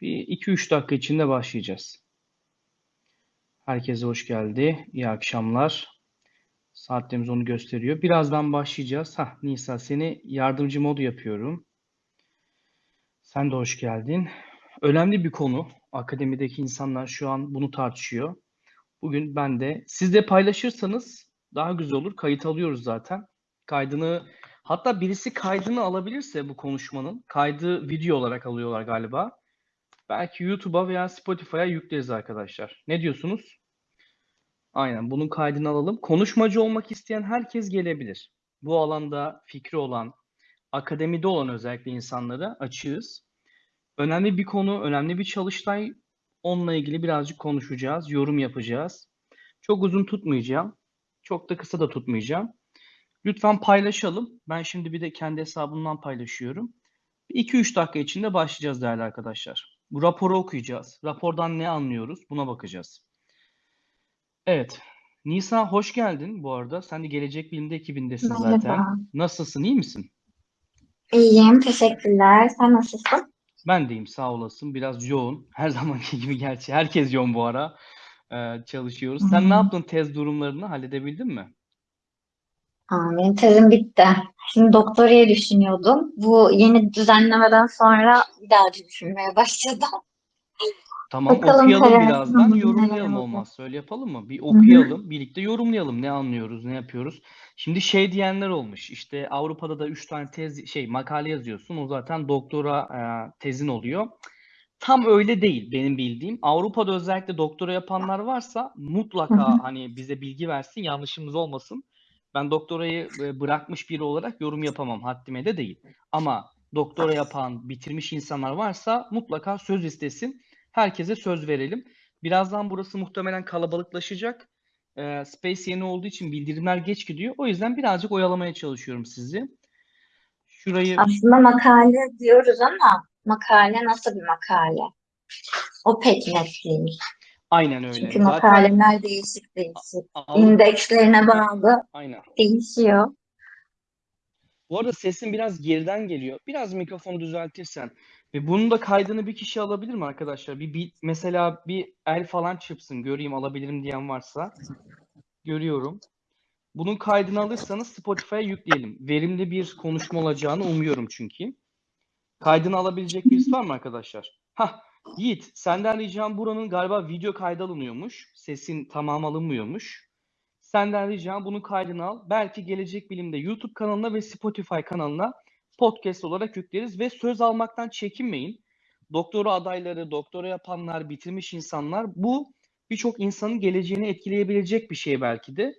Bir 2-3 dakika içinde başlayacağız. Herkese hoş geldi. İyi akşamlar. Saatlerimiz onu gösteriyor. Birazdan başlayacağız. Hah, Nisa seni yardımcı modu yapıyorum. Sen de hoş geldin. Önemli bir konu. Akademideki insanlar şu an bunu tartışıyor. Bugün ben de siz de paylaşırsanız daha güzel olur. Kayıt alıyoruz zaten. Kaydını hatta birisi kaydını alabilirse bu konuşmanın kaydı video olarak alıyorlar galiba. Belki YouTube'a veya Spotify'a yükleriz arkadaşlar. Ne diyorsunuz? Aynen bunun kaydını alalım. Konuşmacı olmak isteyen herkes gelebilir. Bu alanda fikri olan, akademide olan özellikle insanlara açığız. Önemli bir konu, önemli bir çalıştay. Onunla ilgili birazcık konuşacağız, yorum yapacağız. Çok uzun tutmayacağım. Çok da kısa da tutmayacağım. Lütfen paylaşalım. Ben şimdi bir de kendi hesabımdan paylaşıyorum. 2-3 dakika içinde başlayacağız değerli arkadaşlar. Bu raporu okuyacağız. Rapordan ne anlıyoruz? Buna bakacağız. Evet. Nisa hoş geldin bu arada. Sen de Gelecek Bilim'de ekibindesin Merhaba. zaten. Nasılsın? iyi misin? İyiyim, teşekkürler. Sen nasılsın? Ben deyim sağ olasın. Biraz yoğun. Her zamanki gibi gerçi. Herkes yoğun bu ara. Ee, çalışıyoruz. Sen ne Hı. yaptın tez durumlarını? Halledebildin mi? Benim tezim bitti. Şimdi doktorayı düşünüyordum. Bu yeni düzenlemeden sonra bir daha düşünmeye başladım. Tamam Bakalım okuyalım birazdan. Yorumlayalım olmazsa. Öyle yapalım mı? Bir okuyalım. Birlikte yorumlayalım. Ne anlıyoruz, ne yapıyoruz. Şimdi şey diyenler olmuş. İşte Avrupa'da da 3 tane tez şey makale yazıyorsun. O zaten doktora e, tezin oluyor. Tam öyle değil benim bildiğim. Avrupa'da özellikle doktora yapanlar varsa mutlaka hani bize bilgi versin, yanlışımız olmasın. Ben doktorayı e, bırakmış biri olarak yorum yapamam, haddime de değil. Ama doktora yapan, bitirmiş insanlar varsa mutlaka söz istesin. Herkese söz verelim. Birazdan burası muhtemelen kalabalıklaşacak. E, Space yeni olduğu için bildirimler geç gidiyor. O yüzden birazcık oyalamaya çalışıyorum sizi. Şurayı Aslında makale diyoruz ama makale nasıl bir makale? O pek net değil. Aynen öyle. Çünkü Zaten makaleler değişik değişik. Avrupa İndekslerine bağlı aynen. değişiyor. Bu arada sesin biraz geriden geliyor. Biraz mikrofonu düzeltirsen. Ve bunun da kaydını bir kişi alabilir mi arkadaşlar? Bir, bir mesela bir el falan çırpsın göreyim alabilirim diyen varsa. Görüyorum. Bunun kaydını alırsanız Spotify'a yükleyelim. Verimli bir konuşma olacağını umuyorum çünkü. Kaydını alabilecek birisi var mı arkadaşlar? Hah, Yiğit, senden ricam buranın galiba video kaydı alınıyormuş. Sesin tamam alınmıyormuş. Senden ricam bunun kaydını al. Belki Gelecek Bilim'de YouTube kanalına ve Spotify kanalına podcast olarak yükleriz ve söz almaktan çekinmeyin. Doktora adayları, doktora yapanlar, bitirmiş insanlar bu birçok insanın geleceğini etkileyebilecek bir şey belki de.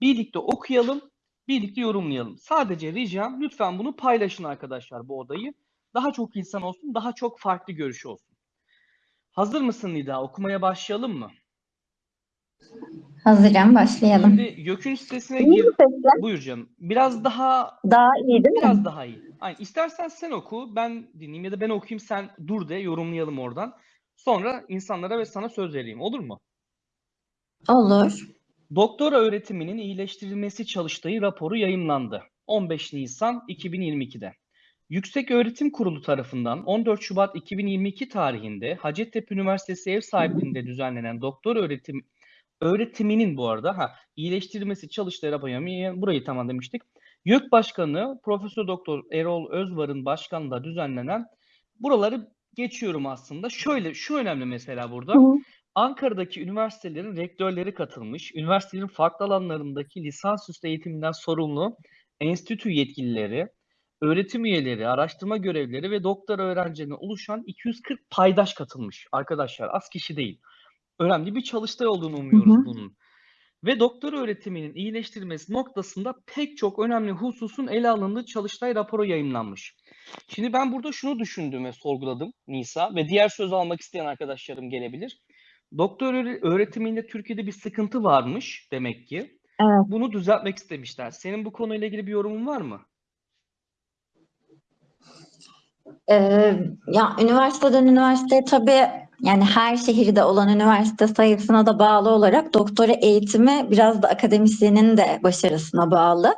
Birlikte okuyalım, birlikte yorumlayalım. Sadece ricam lütfen bunu paylaşın arkadaşlar bu odayı. Daha çok insan olsun, daha çok farklı görüş olsun. Hazır mısın Nida? Okumaya başlayalım mı? Hazırım, başlayalım. Şimdi YÖK'ün sitesine gir. Buyur canım. Biraz daha Daha iyi değil mi? biraz daha iyi. Aynen. İstersen sen oku, ben dinleyeyim ya da ben okuyayım sen dur de yorumlayalım oradan. Sonra insanlara ve sana söz vereyim. Olur mu? Olur. Doktora öğretiminin iyileştirilmesi çalıştayı raporu yayımlandı. 15 Nisan 2022'de. Yüksek Öğretim Kurulu tarafından 14 Şubat 2022 tarihinde Hacettepe Üniversitesi ev sahipliğinde düzenlenen doktor öğretim öğretiminin bu arada ha iyileştirilmesi çalıştayı raporu yayımı- burayı tamam demiştik. YÖK Başkanı Profesör Doktor Erol Özvar'ın başkanlığında düzenlenen buraları geçiyorum aslında. Şöyle şu önemli mesela burada. Hı. Ankara'daki üniversitelerin rektörleri katılmış, üniversitelerin farklı alanlarındaki lisansüstü eğitiminden sorumlu enstitü yetkilileri, öğretim üyeleri, araştırma görevlileri ve doktora öğrencilerine oluşan 240 paydaş katılmış arkadaşlar. Az kişi değil. Önemli bir çalıştay olduğunu Hı umuyoruz hı. bunun. Ve doktora öğretiminin iyileştirilmesi noktasında pek çok önemli hususun ele alındığı çalıştay raporu yayımlanmış. Şimdi ben burada şunu düşündüm ve sorguladım Nisa ve diğer söz almak isteyen arkadaşlarım gelebilir. Doktor öğre- öğretiminde Türkiye'de bir sıkıntı varmış demek ki. Evet. Bunu düzeltmek istemişler. Senin bu konuyla ilgili bir yorumun var mı? Ee, ya üniversiteden üniversiteye tabii yani her şehirde olan üniversite sayısına da bağlı olarak doktora eğitimi biraz da akademisyenin de başarısına bağlı.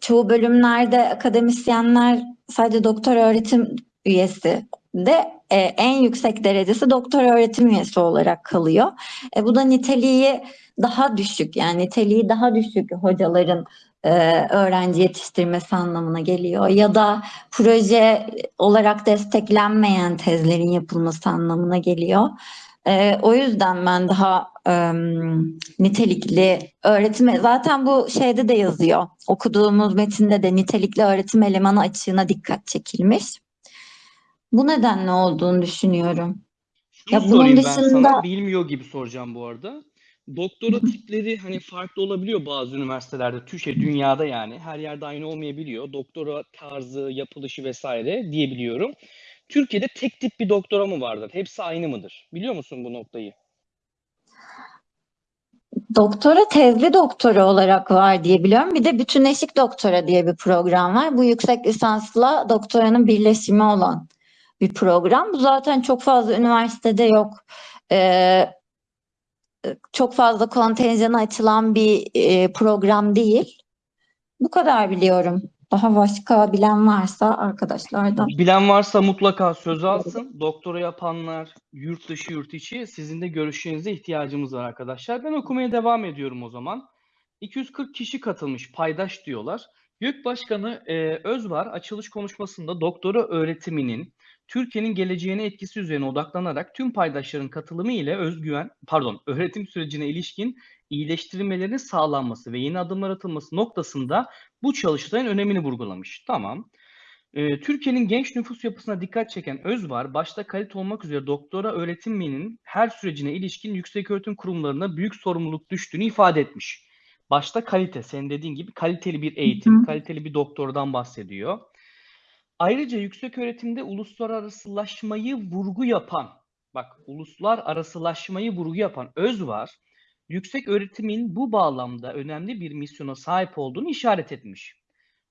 Çoğu bölümlerde akademisyenler sadece doktor öğretim üyesi de e, en yüksek derecesi doktor öğretim üyesi olarak kalıyor. E, bu da niteliği daha düşük yani niteliği daha düşük hocaların e, öğrenci yetiştirmesi anlamına geliyor ya da proje olarak desteklenmeyen tezlerin yapılması anlamına geliyor. E, o yüzden ben daha e, nitelikli öğretim zaten bu şeyde de yazıyor. Okuduğumuz metinde de nitelikli öğretim elemanı açığına dikkat çekilmiş. Bu nedenle olduğunu düşünüyorum. Şunu Ya bunun sorayım ben dışında- sana. Bilmiyor gibi soracağım bu arada. Doktora tipleri hani farklı olabiliyor bazı üniversitelerde. Türkiye, dünyada yani. Her yerde aynı olmayabiliyor. Doktora tarzı, yapılışı vesaire diyebiliyorum. Türkiye'de tek tip bir doktora mı vardır? Hepsi aynı mıdır? Biliyor musun bu noktayı? Doktora tezli doktora olarak var diye biliyorum. Bir de bütünleşik doktora diye bir program var. Bu yüksek lisansla doktoranın birleşimi olan bir program. Bu zaten çok fazla üniversitede yok. Ee, çok fazla kontenjanı açılan bir e, program değil. Bu kadar biliyorum. Daha başka bilen varsa arkadaşlardan. Bilen varsa mutlaka söz alsın. Doktora yapanlar, yurt dışı, yurt içi sizin de görüşlerinize ihtiyacımız var arkadaşlar. Ben okumaya devam ediyorum o zaman. 240 kişi katılmış, paydaş diyorlar. YÖK Başkanı e, Özvar açılış konuşmasında doktora öğretiminin Türkiye'nin geleceğine etkisi üzerine odaklanarak tüm paydaşların katılımı ile özgüven, pardon, öğretim sürecine ilişkin iyileştirilmelerin sağlanması ve yeni adımlar atılması noktasında bu çalıştayın önemini vurgulamış. Tamam. Ee, Türkiye'nin genç nüfus yapısına dikkat çeken Özvar, başta kalite olmak üzere doktora öğretiminin her sürecine ilişkin yükseköğretim kurumlarına büyük sorumluluk düştüğünü ifade etmiş. Başta kalite, senin dediğin gibi kaliteli bir eğitim, Hı kaliteli bir doktordan bahsediyor. Ayrıca yüksek öğretimde uluslararasılaşmayı vurgu yapan, bak uluslararasılaşmayı vurgu yapan Özvar, yüksek öğretimin bu bağlamda önemli bir misyona sahip olduğunu işaret etmiş.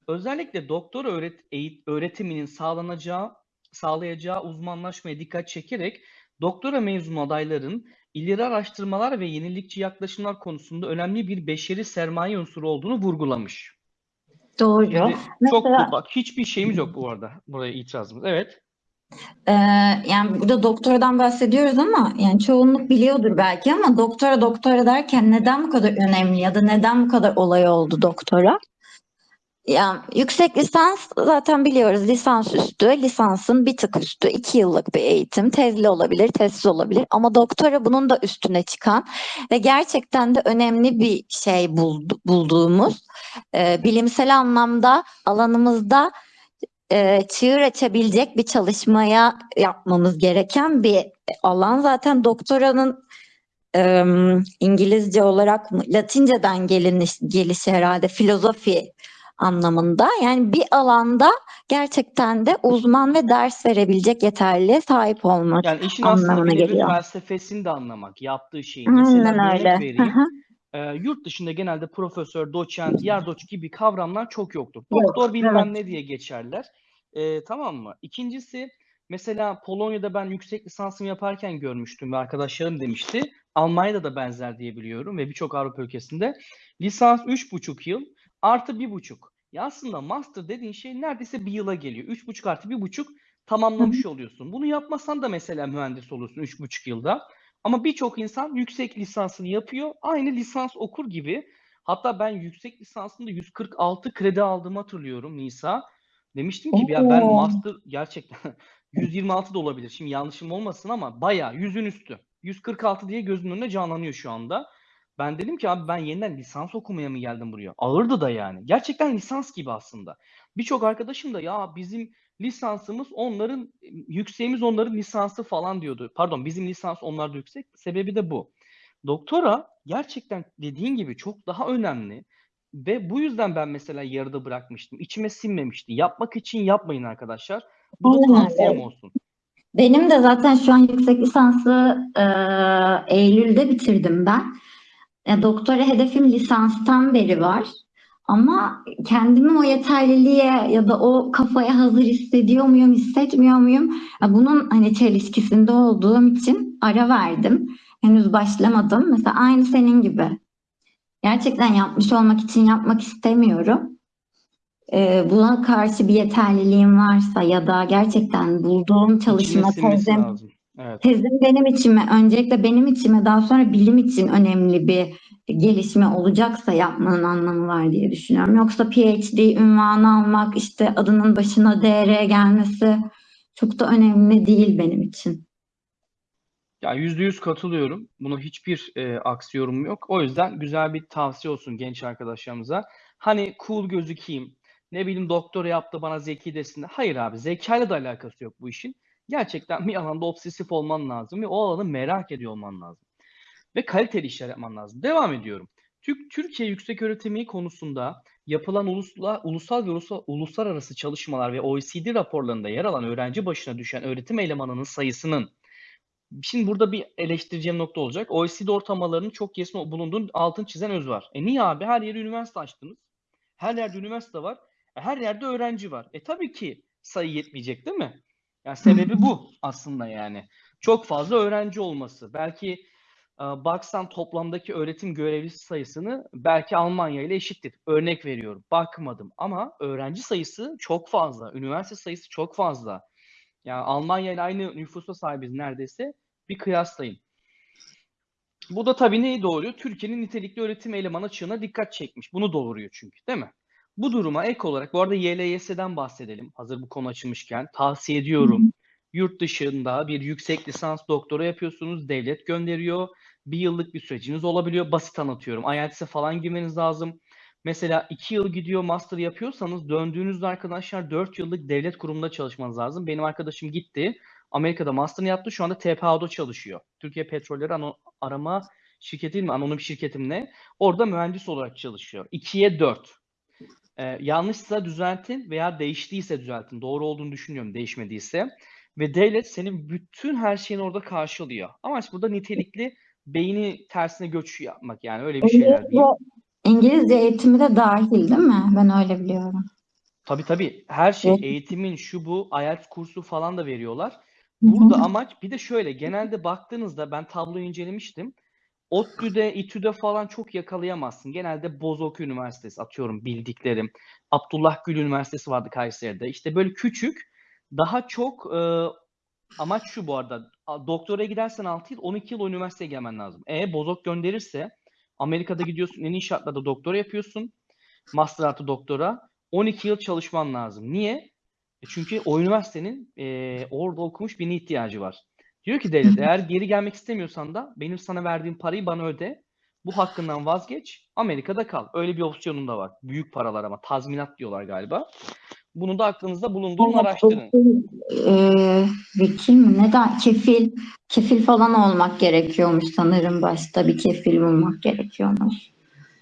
Özellikle doktor öğret eğit- öğretiminin sağlanacağı sağlayacağı uzmanlaşmaya dikkat çekerek doktora mezunu adayların ileri araştırmalar ve yenilikçi yaklaşımlar konusunda önemli bir beşeri sermaye unsuru olduğunu vurgulamış. Doğru. Şimdi çok Mesela- bak hiçbir şeyimiz yok bu arada. Buraya itirazımız. Evet. Ee, yani burada doktoradan bahsediyoruz ama yani çoğunluk biliyordur belki ama doktora doktora derken neden bu kadar önemli ya da neden bu kadar olay oldu doktora? Yani yüksek lisans zaten biliyoruz lisans üstü, lisansın bir tık üstü, iki yıllık bir eğitim, tezli olabilir, tezsiz olabilir ama doktora bunun da üstüne çıkan ve gerçekten de önemli bir şey buldu- bulduğumuz e, bilimsel anlamda alanımızda e, çığır açabilecek bir çalışmaya yapmamız gereken bir alan. Zaten doktoranın e, İngilizce olarak mı, Latinceden geliniş, gelişi herhalde filozofi anlamında. Yani bir alanda gerçekten de uzman ve ders verebilecek yeterliğe sahip olmak. Yani işin anlamına geliyor. felsefesini de anlamak, yaptığı şeyi. Mesela Aynen örnek öyle. Hı vereyim. hı. Ee, yurt dışında genelde profesör, doçent, yardoç gibi kavramlar çok yoktur. Yok, Doktor bilmem evet. ne diye geçerler. Ee, tamam mı? İkincisi mesela Polonya'da ben yüksek lisansımı yaparken görmüştüm ve arkadaşlarım demişti. Almanya'da da benzer diye biliyorum ve birçok Avrupa ülkesinde. Lisans 3,5 yıl artı 1,5. Ya aslında master dediğin şey neredeyse bir yıla geliyor. 3,5 artı 1,5 tamamlamış oluyorsun. Bunu yapmasan da mesela mühendis olursun 3,5 yılda. Ama birçok insan yüksek lisansını yapıyor. Aynı lisans okur gibi. Hatta ben yüksek lisansımda 146 kredi aldığımı hatırlıyorum Nisa. Demiştim ki ya ben Oo. master gerçekten 126 da olabilir. Şimdi yanlışım olmasın ama bayağı yüzün üstü. 146 diye gözümün önüne canlanıyor şu anda. Ben dedim ki abi ben yeniden lisans okumaya mı geldim buraya? Ağırdı da yani. Gerçekten lisans gibi aslında. Birçok arkadaşım da ya bizim lisansımız onların yükseğimiz onların lisansı falan diyordu. Pardon bizim lisans onlarda yüksek. Sebebi de bu. Doktora gerçekten dediğin gibi çok daha önemli. Ve bu yüzden ben mesela yarıda bırakmıştım. İçime sinmemişti. Yapmak için yapmayın arkadaşlar. Bu da tavsiyem olsun. Benim de zaten şu an yüksek lisansı e, Eylül'de bitirdim ben. E, doktora hedefim lisanstan beri var. Ama kendimi o yeterliliğe ya da o kafaya hazır hissediyor muyum, hissetmiyor muyum? Bunun hani çelişkisinde olduğum için ara verdim. Henüz başlamadım. Mesela aynı senin gibi. Gerçekten yapmış olmak için yapmak istemiyorum. e, buna karşı bir yeterliliğim varsa ya da gerçekten bulduğum çalışma tezim. Evet. Tezim benim için mi, öncelikle benim için mi, daha sonra bilim için önemli bir gelişme olacaksa yapmanın anlamı var diye düşünüyorum. Yoksa PhD ünvanı almak, işte adının başına DR gelmesi çok da önemli değil benim için. Ya yüzde yüz katılıyorum. Buna hiçbir e, aksi yorum yok. O yüzden güzel bir tavsiye olsun genç arkadaşlarımıza. Hani cool gözükeyim, ne bileyim doktora yaptı bana zeki desin. Hayır abi zekayla da alakası yok bu işin. Gerçekten bir alanda obsesif olman lazım ve o alanı merak ediyor olman lazım. Ve kaliteli işler yapman lazım. Devam ediyorum. Türk Türkiye yüksek öğretimi konusunda yapılan ulusla, ulusal ve ulusal, uluslararası çalışmalar ve OECD raporlarında yer alan öğrenci başına düşen öğretim elemanının sayısının Şimdi burada bir eleştireceğim nokta olacak. OECD ortalamalarının çok kesin bulunduğunu altın çizen öz var. E niye abi? Her yere üniversite açtınız. Her yerde üniversite var. E her yerde öğrenci var. E tabii ki sayı yetmeyecek değil mi? Yani sebebi bu aslında yani. Çok fazla öğrenci olması. Belki e, baksan toplamdaki öğretim görevlisi sayısını belki Almanya ile eşittir. Örnek veriyorum. Bakmadım ama öğrenci sayısı çok fazla. Üniversite sayısı çok fazla. Yani Almanya ile aynı nüfusa sahibiz neredeyse. Bir kıyaslayın. Bu da tabii neyi doğuruyor? Türkiye'nin nitelikli öğretim eleman açığına dikkat çekmiş. Bunu doğuruyor çünkü değil mi? Bu duruma ek olarak, bu arada YLYS'den bahsedelim. Hazır bu konu açılmışken. Tavsiye ediyorum. Yurt dışında bir yüksek lisans doktora yapıyorsunuz. Devlet gönderiyor. Bir yıllık bir süreciniz olabiliyor. Basit anlatıyorum. IELTS'e falan girmeniz lazım. Mesela iki yıl gidiyor master yapıyorsanız döndüğünüzde arkadaşlar 4 yıllık devlet kurumunda çalışmanız lazım. Benim arkadaşım gitti. Amerika'da master'ını yaptı. Şu anda TPA'da çalışıyor. Türkiye Petrolleri Ano- Arama Şirketi mi? Anonim şirketim ne? Orada mühendis olarak çalışıyor. 2'ye 4. Ee, yanlışsa düzeltin veya değiştiyse düzeltin. Doğru olduğunu düşünüyorum değişmediyse. Ve devlet senin bütün her şeyini orada karşılıyor. Amaç burada nitelikli beyni tersine göç yapmak yani öyle bir şeyler diyeyim. İngilizce eğitimi de dahil değil mi? Ben öyle biliyorum. Tabii tabii her şey Evet. eğitimin şu bu IELTS kursu falan da veriyorlar. Burada amaç bir de şöyle genelde baktığınızda ben tabloyu incelemiştim. ODTÜ'de, İTÜ'de falan çok yakalayamazsın. Genelde Bozok Üniversitesi atıyorum bildiklerim. Abdullah Gül Üniversitesi vardı Kayseri'de. İşte böyle küçük daha çok e, amaç şu bu arada. Doktora gidersen 6 yıl 12 yıl o üniversiteye gelmen lazım. E Bozok gönderirse Amerika'da gidiyorsun en iyi şartlarda doktora yapıyorsun. Master artı doktora. 12 yıl çalışman lazım. Niye? E çünkü o üniversitenin e, orada okumuş birine ihtiyacı var. Diyor ki devlet eğer geri gelmek istemiyorsan da benim sana verdiğim parayı bana öde. Bu hakkından vazgeç. Amerika'da kal. Öyle bir opsiyonun da var. Büyük paralar ama tazminat diyorlar galiba. Bunu da aklınızda bulundurun, Evet, araştırın. e, vekil mi? Ne da kefil, kefil falan olmak gerekiyormuş sanırım başta bir kefil bulmak gerekiyormuş.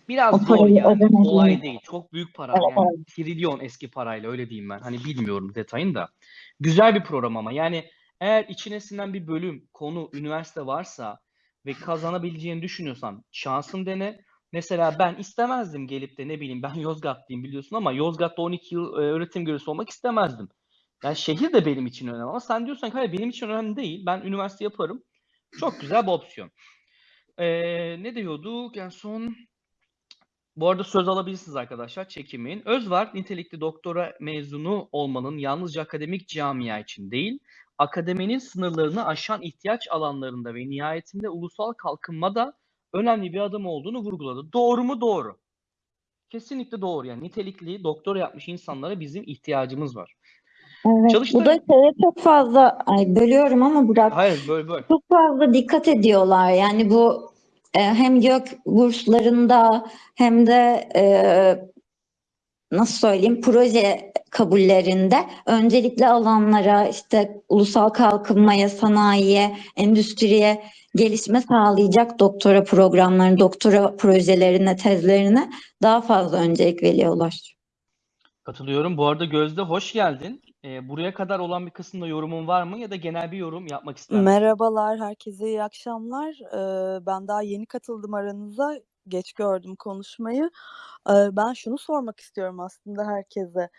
Biraz O zor yani. ödemeyi- Kolay değil. Çok büyük para. Evet, Yani trilyon eski parayla öyle diyeyim ben. Hani bilmiyorum detayını da. Güzel bir program ama. Yani eğer içine sinen bir bölüm, konu, üniversite varsa ve kazanabileceğini düşünüyorsan şansın dene. Mesela ben istemezdim gelip de ne bileyim ben Yozgatlıyım biliyorsun ama Yozgat'ta 12 yıl e, öğretim görevlisi olmak istemezdim. Yani şehir de benim için önemli ama sen diyorsan ki hayır benim için önemli değil. Ben üniversite yaparım. Çok güzel bir opsiyon. Ee, ne diyorduk en son? Bu arada söz alabilirsiniz arkadaşlar, çekinmeyin. Özvar, nitelikli doktora mezunu olmanın yalnızca akademik camia için değil, akademinin sınırlarını aşan ihtiyaç alanlarında ve nihayetinde ulusal kalkınmada önemli bir adım olduğunu vurguladı. Doğru mu? Doğru. Kesinlikle doğru. Yani nitelikli doktora yapmış insanlara bizim ihtiyacımız var. Evet, Çalıştay- bu da şeye çok fazla, ay bölüyorum ama Burak, Hayır, böyle böyle. çok fazla dikkat ediyorlar. Yani bu e, hem YÖK burslarında hem de e, nasıl söyleyeyim proje kabullerinde öncelikli alanlara işte ulusal kalkınmaya, sanayiye, endüstriye gelişme sağlayacak doktora programlarını, doktora projelerine, tezlerine daha fazla öncelik veriyorlar. Katılıyorum. Bu arada Gözde hoş geldin. Ee, buraya kadar olan bir kısımda yorumun var mı ya da genel bir yorum yapmak ister misin? Merhabalar, herkese iyi akşamlar. Ee, ben daha yeni katıldım aranıza. Geç gördüm konuşmayı. Ee, ben şunu sormak istiyorum aslında herkese.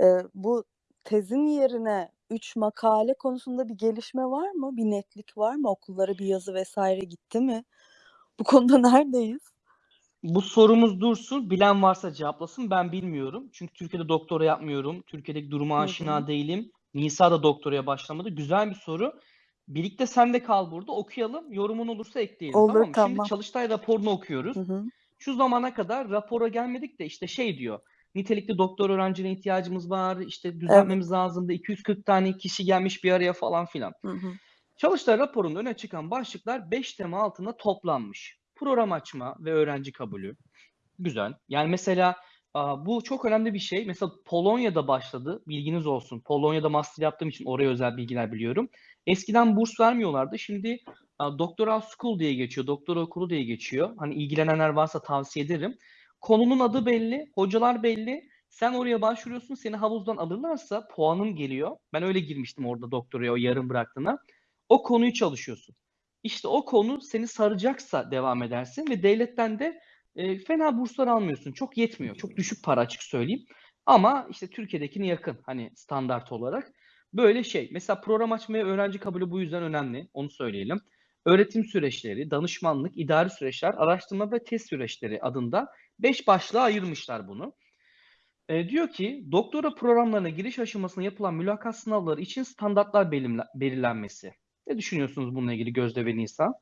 Ee, bu tezin yerine 3 makale konusunda bir gelişme var mı? Bir netlik var mı? Okullara bir yazı vesaire gitti mi? Bu konuda neredeyiz? Bu sorumuz dursun. Bilen varsa cevaplasın. Ben bilmiyorum. Çünkü Türkiye'de doktora yapmıyorum. Türkiye'deki duruma aşina değilim. Nisa da doktoraya başlamadı. Güzel bir soru. Birlikte sen de kal burada. Okuyalım. Yorumun olursa ekleyelim. Olur, tamam mı? Şimdi tamam. Çalıştay raporunu okuyoruz. Hı hı. Şu zamana kadar rapora gelmedik de işte şey diyor. Nitelikli doktor öğrencine ihtiyacımız var. İşte düzenlememiz lazımdı. 240 tane kişi gelmiş bir araya falan filan. Hı hı. Çalıştay raporunda öne çıkan başlıklar 5 tema altında toplanmış. Program açma ve öğrenci kabulü. Güzel. Yani mesela bu çok önemli bir şey. Mesela Polonya'da başladı. Bilginiz olsun. Polonya'da master yaptığım için oraya özel bilgiler biliyorum. Eskiden burs vermiyorlardı. Şimdi aa, Doctoral School diye geçiyor. Doktora okulu diye geçiyor. Hani ilgilenenler varsa tavsiye ederim. Konunun adı belli, hocalar belli. Sen oraya başvuruyorsun, seni havuzdan alırlarsa puanın geliyor. Ben öyle girmiştim orada doktoraya o yarım bıraktığına. O konuyu çalışıyorsun. İşte o konu seni saracaksa devam edersin ve devletten de e, fena burslar almıyorsun. Çok yetmiyor. Çok düşük para açık söyleyeyim. Ama işte Türkiye'dekine yakın hani standart olarak. Böyle şey. Mesela program açmaya öğrenci kabulü bu yüzden önemli. Onu söyleyelim. Öğretim süreçleri, danışmanlık, idari süreçler, araştırma ve test süreçleri adında 5 başlığa ayırmışlar bunu. E, diyor ki doktora programlarına giriş aşamasında yapılan mülakat sınavları için standartlar belirlenmesi. Ne düşünüyorsunuz bununla ilgili Gözde ve Nisa?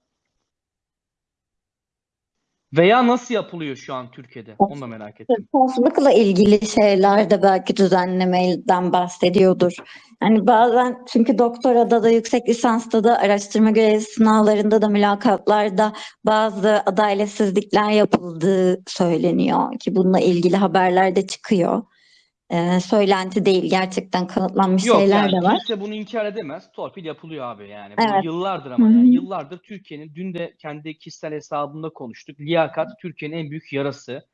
Veya nasıl yapılıyor şu an Türkiye'de? Onu da merak ettim. Sınıfsızlıkla ilgili şeyler de belki düzenlemeden bahsediyordur. Yani bazen çünkü doktorada da yüksek lisansta da araştırma görevlisi sınavlarında da mülakatlarda bazı adaletsizlikler yapıldığı söyleniyor ki bununla ilgili haberler de çıkıyor. Ee, söylenti değil gerçekten kanıtlanmış Yok şeyler yani de var. kimse bunu inkar edemez. Torpil yapılıyor abi yani. Bu Evet. yıllardır ama Hı hı. yani yıllardır Türkiye'nin dün de kendi kişisel hesabımda konuştuk. Liyakat Türkiye'nin en büyük yarası.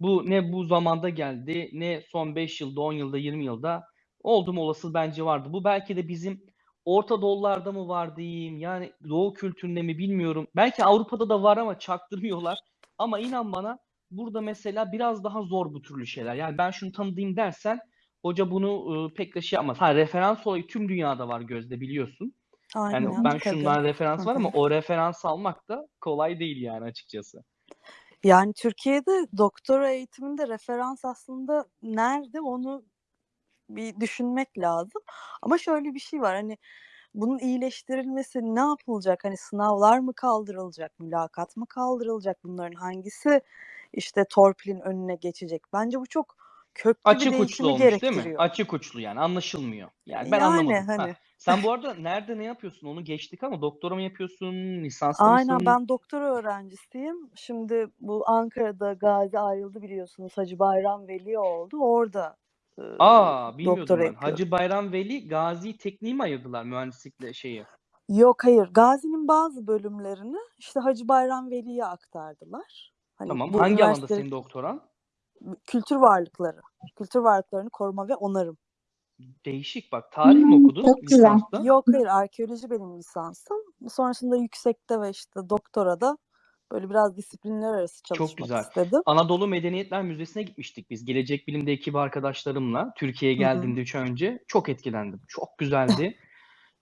Bu ne bu zamanda geldi ne son 5 yılda 10 yılda 20 yılda oldum olası bence vardı. Bu belki de bizim Orta Doğularda mı var diyeyim yani Doğu kültüründe mi bilmiyorum. Belki Avrupa'da da var ama çaktırmıyorlar. Ama inan bana burada mesela biraz daha zor bu türlü şeyler. Yani ben şunu tanıdığım dersen hoca bunu e, pek de şey yapmaz. Ha referans olayı tüm dünyada var gözde biliyorsun. Yani Aynen ben tabii. şundan referans var ama o referans almak da kolay değil yani açıkçası. Yani Türkiye'de doktora eğitiminde referans aslında nerede onu bir düşünmek lazım. Ama şöyle bir şey var hani bunun iyileştirilmesi ne yapılacak? Hani sınavlar mı kaldırılacak, mülakat mı kaldırılacak? Bunların hangisi işte torpilin önüne geçecek? Bence bu çok köklü bir Açık uçlu değişimi olmuş değil mi? gerektiriyor. Açık uçlu yani anlaşılmıyor. Yani ben Yani anlamadım. Ha, hani sen bu arada nerede ne yapıyorsun onu geçtik ama doktora mı yapıyorsun, lisansta aynen mısın? ben doktora öğrencisiyim. Şimdi bu Ankara'da Gazi ayrıldı biliyorsunuz. Hacı Bayram Veli oldu. Orada Aa bilmiyordum doktora ben. yapıyorum. Hacı Bayram Veli Gazi Tekniği mi ayırdılar mühendislikle şeyi? Yok hayır. Gazi'nin bazı bölümlerini işte Hacı Bayram Veli'ye aktardılar. Hani Tamam. bu Hangi alanda üniversite senin doktoran? kültür varlıkları, kültür varlıklarını koruma ve onarım. Değişik bak. Tarih mi Hmm, okudun çok güzel. lisansta? Yok hayır arkeoloji benim lisansım. Sonrasında yüksekte ve işte doktorada böyle biraz disiplinler arası Çok çalışmak güzel. istedim. Anadolu Medeniyetler Müzesi'ne gitmiştik biz. Gelecek Bilim'de ekip arkadaşlarımla. Türkiye'ye geldiğimde 3 ay önce. Çok etkilendim. Çok güzeldi.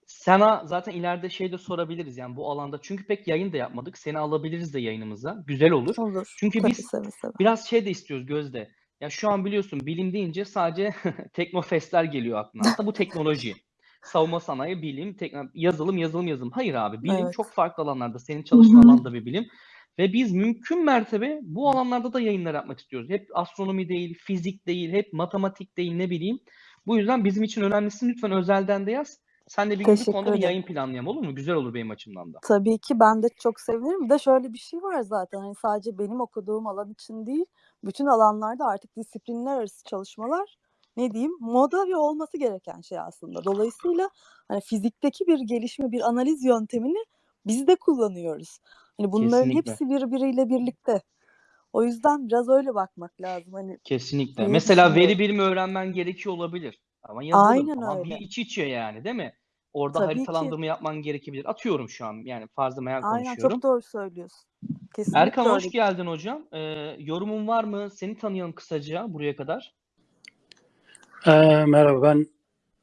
Sana zaten ileride şey de sorabiliriz yani bu alanda. Çünkü pek yayın da yapmadık. Seni alabiliriz de yayınımıza. Güzel olur. Olur. Çünkü Tabii biz seve seve. biraz şey de istiyoruz Gözde. Ya şu an biliyorsun bilim deyince sadece teknofestler geliyor aklına. Aslında bu teknoloji. Savunma sanayi, bilim, tekno- yazılım, yazılım, yazılım. Hayır abi bilim Evet. çok farklı alanlarda. Senin Hı çalıştığın hı. alanda bir bilim. Ve biz mümkün mertebe bu alanlarda da yayınlar yapmak istiyoruz. Hep astronomi değil, fizik değil, hep matematik değil ne bileyim. Bu yüzden bizim için önemlisi lütfen özelden de yaz. Sen de bir Teşekkür konuda bir ederim. yayın planlayalım olur mu? Güzel olur benim açımdan da. Tabii ki ben de çok sevinirim. Bir de şöyle bir şey var zaten hani sadece benim okuduğum alan için değil, bütün alanlarda artık disiplinler arası çalışmalar ne diyeyim moda ve olması gereken şey aslında. Dolayısıyla hani fizikteki bir gelişme, bir analiz yöntemini biz de kullanıyoruz. Hani bunların Kesinlikle. hepsi birbiriyle birlikte. O yüzden biraz öyle bakmak lazım hani Kesinlikle. Mesela veri bilimi öğrenmen gerekiyor olabilir. Ama yazılım Aynen ama bir öyle. iç içe yani değil mi? Orada Tabii ki. haritalandırma yapman gerekebilir. Atıyorum şu an yani farzı meal Aynen konuşuyorum. çok doğru söylüyorsun. Kesinlikle Erkan hoş öyle. geldin hocam. Ee, yorumun var mı? Seni tanıyalım kısaca buraya kadar. Ee, merhaba ben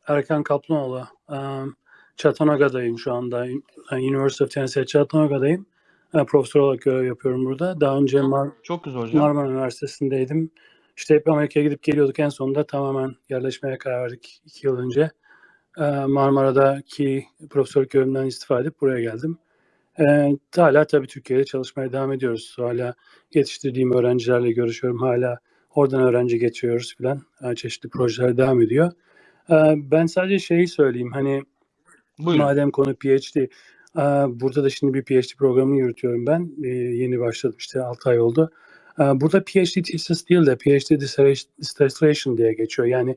Erkan Kaplanoğlu. Ee, Chattanoogadayım şu anda. University of Tennessee Chattanoogadayım. e, profesör olarak görev yapıyorum burada. Daha önce Mar- Çok güzel hocam. Marmara Üniversitesi'ndeydim. İşte hep Amerika'ya gidip geliyorduk. En sonunda tamamen yerleşmeye karar verdik iki yıl önce. Ee, Marmara'daki profesörlük görevimden istifa edip buraya geldim. Ee, hala tabii Türkiye'de çalışmaya devam ediyoruz. Hala yetiştirdiğim öğrencilerle görüşüyorum. Hala oradan öğrenci getiriyoruz filan. Ee, çeşitli projeler devam ediyor. Ee, ben sadece şeyi söyleyeyim. Hani Buyurun. Madem konu PhD, e, burada da şimdi bir PhD programı yürütüyorum ben. E, Yeni başladım işte 6 ay oldu. E, Burada PhD thesis değil de PhD dissertation diye geçiyor. Yani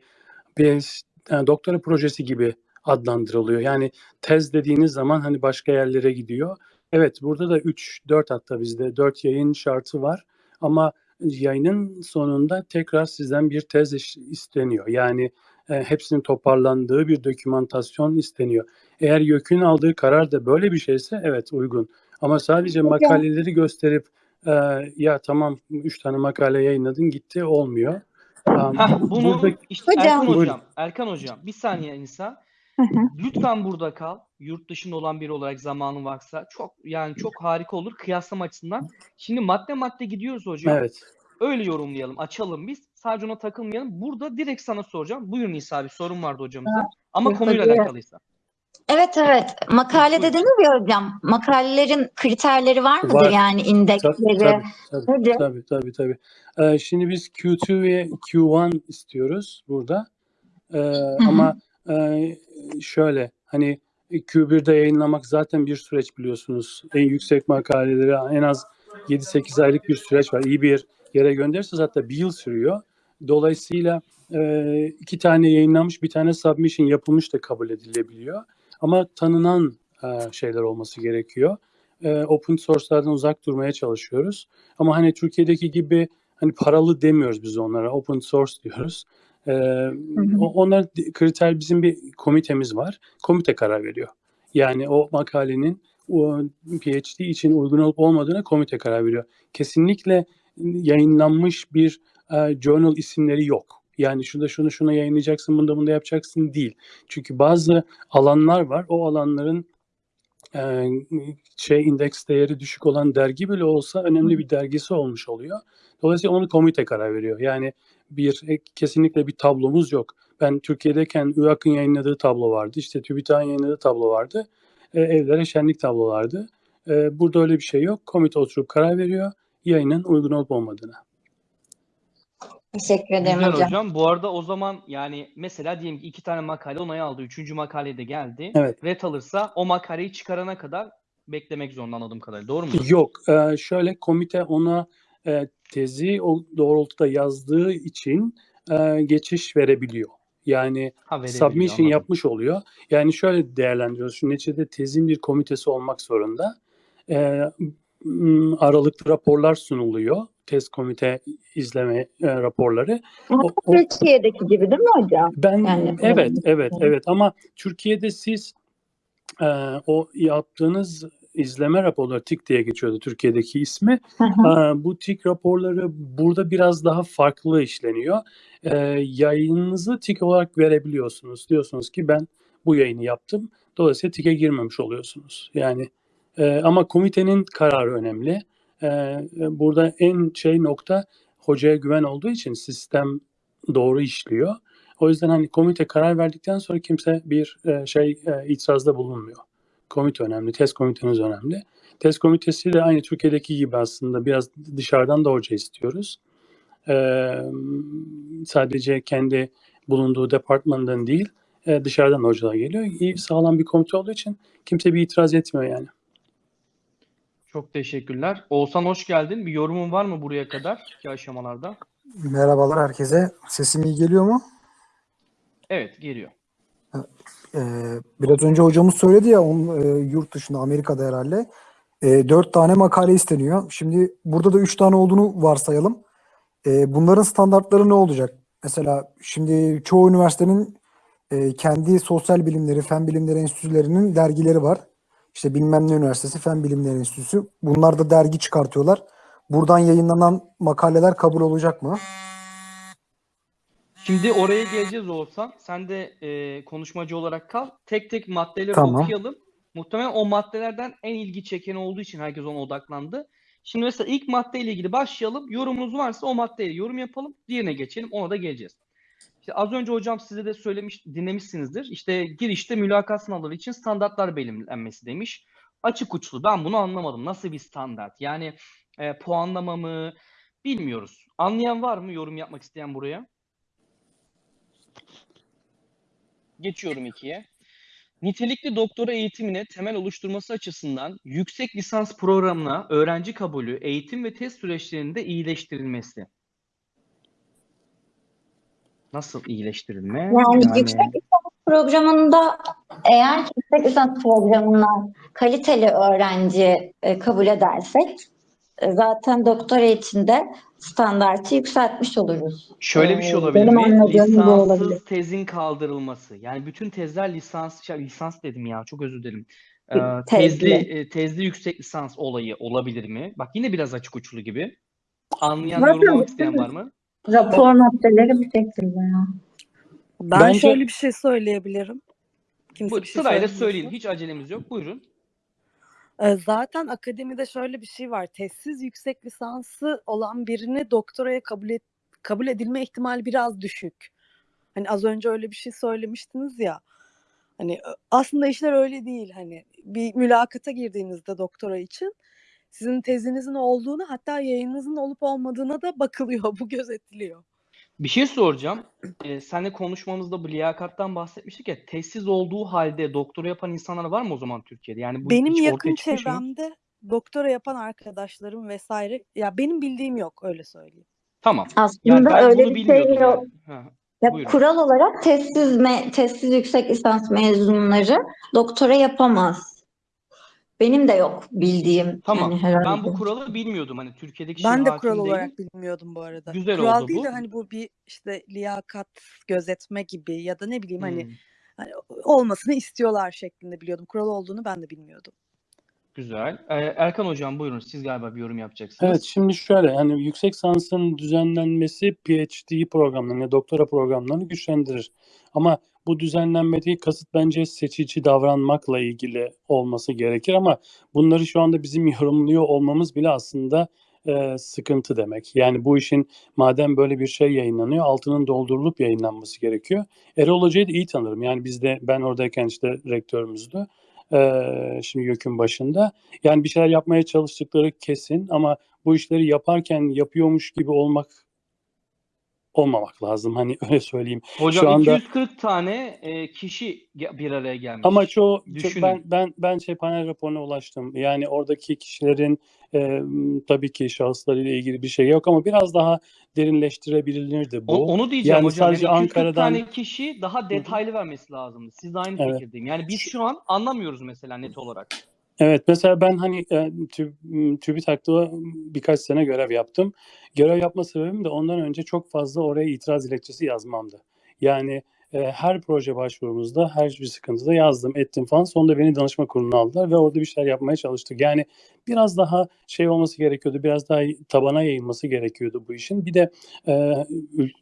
bir e, doktora projesi gibi adlandırılıyor. Yani tez dediğiniz zaman hani başka yerlere gidiyor. Evet burada da 3, 4 hatta bizde 4 yayın şartı var. Ama yayının sonunda tekrar sizden bir tez isteniyor. Yani e, hepsinin toparlandığı bir dokümantasyon isteniyor. Eğer YÖK'ün aldığı karar da böyle bir şeyse evet uygun. Ama sadece makaleleri gösterip e, ya tamam 3 tane makale yayınladın gitti olmuyor. Um, Heh, bunu burada- işte Hocam. Erkan Buyurun. hocam, Erkan hocam bir saniye Nisa. Lütfen burada kal. Yurt dışında olan biri olarak zamanın varsa çok yani çok harika olur kıyaslama açısından. Şimdi madde madde gidiyoruz hocam. evet. Öyle yorumlayalım, açalım biz. Sadece ona takılmayalım. Burada direkt sana soracağım. Buyur Nisa bir sorun vardı hocamıza. Ama konuyla alakalıysa. Evet evet. Makalede denir ya hocam. Makalelerin kriterleri var mıdır Var. yani Tabii indeksleri? tabii tabii. Nedir? Tabii tabii tabii. Ee, şimdi biz Q2 ve Q1 istiyoruz burada. Ee, ama e, şöyle hani Q1'de yayınlamak zaten bir süreç biliyorsunuz. En yüksek makaleleri en az 7-8 aylık bir süreç var. İyi bir yere gönderirseniz hatta bir yıl sürüyor. Dolayısıyla e, iki tane yayınlanmış bir tane submission yapılmış da kabul edilebiliyor. Ama tanınan e, şeyler olması gerekiyor. E, open source'lardan uzak durmaya çalışıyoruz. Ama hani Türkiye'deki gibi hani paralı demiyoruz biz onlara. Open source diyoruz. O- onlar kriter bizim bir komitemiz var. Komite karar veriyor. Yani o makalenin o PhD için uygun olup olmadığına komite karar veriyor. Kesinlikle yayınlanmış bir e, journal isimleri yok. Yani şurada şunu şuna yayınlayacaksın, bunda bunda yapacaksın değil. Çünkü bazı alanlar var. O alanların e, şey indeks değeri düşük olan dergi bile olsa önemli bir dergisi olmuş oluyor. Dolayısıyla onu komite karar veriyor. Yani bir e, kesinlikle bir tablomuz yok. Ben Türkiye'deyken ÜAK'ın yayınladığı tablo vardı. İşte TÜBİTAK'ın yayınladığı tablo vardı. E, evlere şenlik tablolardı. E, burada öyle bir şey yok. Komite oturup karar veriyor yayının uygun olup olmadığına. Teşekkür ederim Güzel hocam. hocam. Bu arada o zaman yani mesela diyelim ki iki tane makale onay aldı. Üçüncü makale de geldi. Evet. Ret alırsa o makaleyi çıkarana kadar beklemek zorunda anladığım kadarıyla. Doğru mu? Yok. e, şöyle komite ona e, tezi o doğrultuda yazdığı için e, geçiş verebiliyor. Yani Ha, submission anladım. yapmış oluyor. Yani şöyle değerlendiriyoruz. Şu neticede tezin bir komitesi olmak zorunda. M, aralıklı raporlar sunuluyor. Tez komite izleme e, raporları. Ama O- o- Türkiye'deki gibi değil mi hocam? Ben Yani- evet evet evet ama Türkiye'de siz e, o yaptığınız izleme raporları TİK diye geçiyordu Türkiye'deki ismi. Aa, bu TİK raporları burada biraz daha farklı işleniyor. Ee, yayınınızı TİK olarak verebiliyorsunuz. Diyorsunuz ki ben bu yayını yaptım. Dolayısıyla TİK'e girmemiş oluyorsunuz. Yani e, ama komitenin kararı önemli. Ee, e, burada en şey nokta hocaya güven olduğu için sistem doğru işliyor. O yüzden hani komite karar verdikten sonra kimse bir e, şey e, itirazda bulunmuyor. Komite önemli, test komiteniz önemli. Test komitesi de aynı Türkiye'deki gibi aslında biraz dışarıdan da hoca istiyoruz. Ee, sadece kendi bulunduğu departmandan değil, dışarıdan hocalar geliyor. İyi sağlam bir komite olduğu için kimse bir itiraz etmiyor yani. Çok teşekkürler. Oğuzhan hoş geldin. Bir yorumun var mı buraya kadar ki aşamalarda? Merhabalar herkese. Sesim iyi geliyor mu? Evet, geliyor. Ee, biraz önce hocamız söyledi ya onun, e, yurt dışında Amerika'da herhalde. E, dört tane makale isteniyor. Şimdi burada da üç tane olduğunu varsayalım. E, bunların standartları ne olacak? Mesela şimdi çoğu üniversitenin e, kendi sosyal bilimleri, fen bilimleri enstitülerinin dergileri var. İşte bilmem ne üniversitesi, fen bilimleri enstitüsü. Bunlar da dergi çıkartıyorlar. Buradan yayınlanan makaleler kabul olacak mı? Şimdi oraya geleceğiz Oğuzhan. Sen de e, konuşmacı olarak kal. Tek tek maddeleri Tamam. okuyalım. Muhtemelen o maddelerden en ilgi çeken olduğu için herkes ona odaklandı. Şimdi mesela ilk maddeyle ilgili başlayalım. Yorumunuz varsa o maddeyle yorum yapalım. Diğerine geçelim. Ona da geleceğiz. İşte az önce hocam size de söylemiş, dinlemişsinizdir. İşte girişte mülakat sınavları için standartlar belirlenmesi demiş. Açık uçlu. Ben bunu anlamadım. Nasıl bir standart? Yani e, puanlama mı? Bilmiyoruz. Anlayan var mı? Yorum yapmak isteyen buraya. Geçiyorum ikiye. Nitelikli doktora eğitimine temel oluşturması açısından yüksek lisans programına öğrenci kabulü, eğitim ve test süreçlerinde iyileştirilmesi. Nasıl iyileştirilme? Yani yüksek lisans programında eğer yüksek lisans programına kaliteli öğrenci e, kabul edersek e, zaten doktora için de standartı yükseltmiş oluruz. Şöyle bir şey Ee, olabilir benim mi? anladığım bu olabilir. Lisanssız tezin kaldırılması. Yani bütün tezler lisans, şey, lisans dedim ya çok özür dilerim. Ee, Tezli. tezli, e, tezli yüksek lisans olayı olabilir mi? Bak yine biraz açık uçlu gibi. Anlayan, yorumlamak isteyen var mı? Rapor maddeleri bu şekilde ya. Ben Bence- şöyle bir şey söyleyebilirim. Kimse Bu bir şey sırayla söyleyin. Hiç acelemiz yok. Buyurun. Ee, Zaten akademide şöyle bir şey var. Tezsiz yüksek lisansı olan birini doktoraya kabul et, kabul edilme ihtimali biraz düşük. Hani az önce öyle bir şey söylemiştiniz ya. Hani aslında işler öyle değil. Hani bir mülakata girdiğinizde doktora için sizin tezinizin olduğunu hatta yayınınızın olup olmadığına da bakılıyor. Bu gözetiliyor. Bir şey soracağım. Ee, seninle konuşmamızda bu liyakattan bahsetmiştik ya. Tezsiz olduğu halde doktora yapan insanlar var mı o zaman Türkiye'de? Yani bu Benim yakın çevremde doktora yapan arkadaşlarım vesaire ya benim bildiğim yok öyle söyleyeyim. Tamam. Aslında Yani öyle bir şey yok. yani. Ha, Ya Buyurun. kural olarak testsiz me testsiz yüksek lisans mezunları doktora yapamaz. Benim de yok bildiğim Tamam. yani herhangi Ben bu kuralı bilmiyordum. Hani Türkiye'deki Ben de kural değilim. olarak bilmiyordum bu arada. Güzel kural oldu değil bu. de hani bu bir işte liyakat gözetme gibi ya da ne bileyim hani, Hmm, hani olmasını istiyorlar şeklinde biliyordum. Kural olduğunu ben de bilmiyordum. güzel. Ee, Erkan hocam buyurun. Siz galiba bir yorum yapacaksınız. Evet şimdi şöyle hani yüksek lisansın düzenlenmesi PhD programlarını, yani doktora programlarını güçlendirir. Ama bu düzenlenmediği kasıt bence seçici davranmakla ilgili olması gerekir ama bunları şu anda bizim yorumluyor olmamız bile aslında e, sıkıntı demek. Yani bu işin madem böyle bir şey yayınlanıyor altının doldurulup yayınlanması gerekiyor. Erol Hoca'yı da iyi tanırım. Yani bizde ben oradayken işte rektörümüzdü. E, şimdi YÖK'ün başında. Yani bir şeyler yapmaya çalıştıkları kesin ama bu işleri yaparken yapıyormuş gibi olmak olmamak lazım. Hani öyle söyleyeyim. Hocam Şu anda 240 tane e, kişi bir araya gelmiş. ama çoğu çok- Düşünün. ben ben ben şey panel raporuna ulaştım. Yani oradaki kişilerin e, tabii ki şahıslarıyla ilgili bir şey yok ama biraz daha derinleştirebilirdi bu. O- onu diyeceğim yani hocam. sadece yani 240 Ankara'dan tane kişi daha detaylı vermesi lazımdı. Siz de aynı Evet. fikirdeyim. Yani biz şu an anlamıyoruz mesela net olarak. Evet mesela ben hani e, tü, TÜBİTAK'ta birkaç sene görev yaptım. Görev yapma sebebim de ondan önce çok fazla oraya itiraz dilekçesi yazmamdı. Yani e, her proje başvurumuzda her bir sıkıntıda yazdım ettim falan. Sonunda beni danışma kuruluna aldılar ve orada bir şeyler yapmaya çalıştık. Yani biraz daha şey olması gerekiyordu. Biraz daha tabana yayılması gerekiyordu bu işin. Bir de e,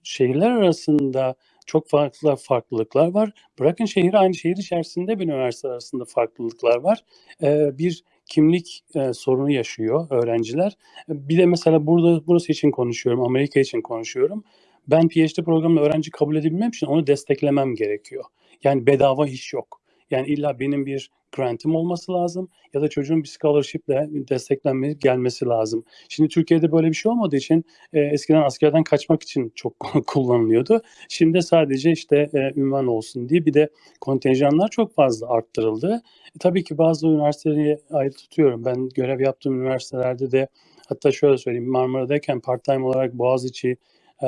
şehirler arasında çok farklı farklılıklar var. Bırakın şehir aynı şehir içerisinde bir üniversite arasında farklılıklar var. E, bir kimlik e, sorunu yaşıyor öğrenciler. Bir de mesela burada burası için konuşuyorum, Amerika için konuşuyorum. Ben PhD programına öğrenci kabul edebilmem için onu desteklemem gerekiyor. Yani bedava iş yok. Yani illa benim bir grantim olması lazım ya da çocuğun bir scholarship'le desteklenmesi gelmesi lazım. Şimdi Türkiye'de böyle bir şey olmadığı için e, eskiden askerden kaçmak için çok kullanılıyordu. Şimdi sadece işte e, ünvan olsun diye bir de kontenjanlar çok fazla arttırıldı. E, tabii ki bazı üniversiteleri ayrı tutuyorum. Ben görev yaptığım üniversitelerde de hatta şöyle söyleyeyim Marmara'dayken part-time olarak Boğaziçi e,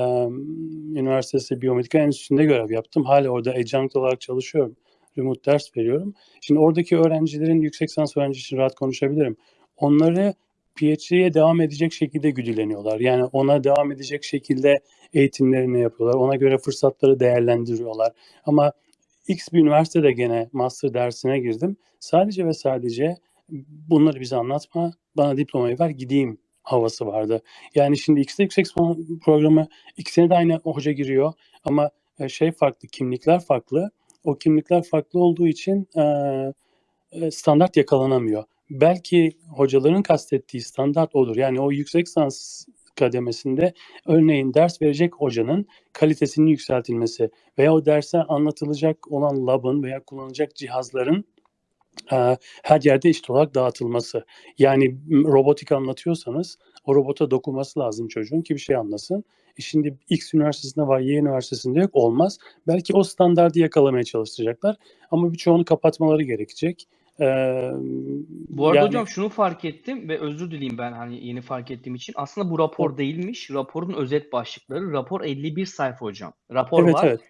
Üniversitesi Biyomedika Enstitüsü'nde görev yaptım. Hala orada adjunct olarak çalışıyorum. Remote ders veriyorum. Şimdi oradaki öğrencilerin yüksek lisans öğrencisi için rahat konuşabilirim. Onları PhD'ye devam edecek şekilde güdüleniyorlar. Yani ona devam edecek şekilde eğitimlerini yapıyorlar. Ona göre fırsatları değerlendiriyorlar. Ama X bir üniversitede gene master dersine girdim. Sadece ve sadece bunları bize anlatma, bana diplomayı ver gideyim havası vardı. Yani şimdi X'de yüksek programı ikisine de aynı hoca giriyor ama e, şey farklı, kimlikler farklı. O kimlikler farklı olduğu için e, standart yakalanamıyor. Belki hocaların kastettiği standart odur. Yani o yüksek lisans kademesinde örneğin ders verecek hocanın kalitesinin yükseltilmesi veya o derse anlatılacak olan labın veya kullanılacak cihazların e, her yerde eşit olarak dağıtılması. Yani robotik anlatıyorsanız o robota dokunması lazım çocuğun ki bir şey anlasın. E şimdi X üniversitesinde var, Y üniversitesinde yok olmaz. Belki o standardı yakalamaya çalışacaklar ama birçoğunu kapatmaları gerekecek. Ee, Bu arada yani- hocam şunu fark ettim ve özür dileyim ben hani yeni fark ettiğim için. Aslında bu rapor değilmiş. Raporun özet başlıkları. Rapor 51 sayfa hocam. Rapor evet var. evet.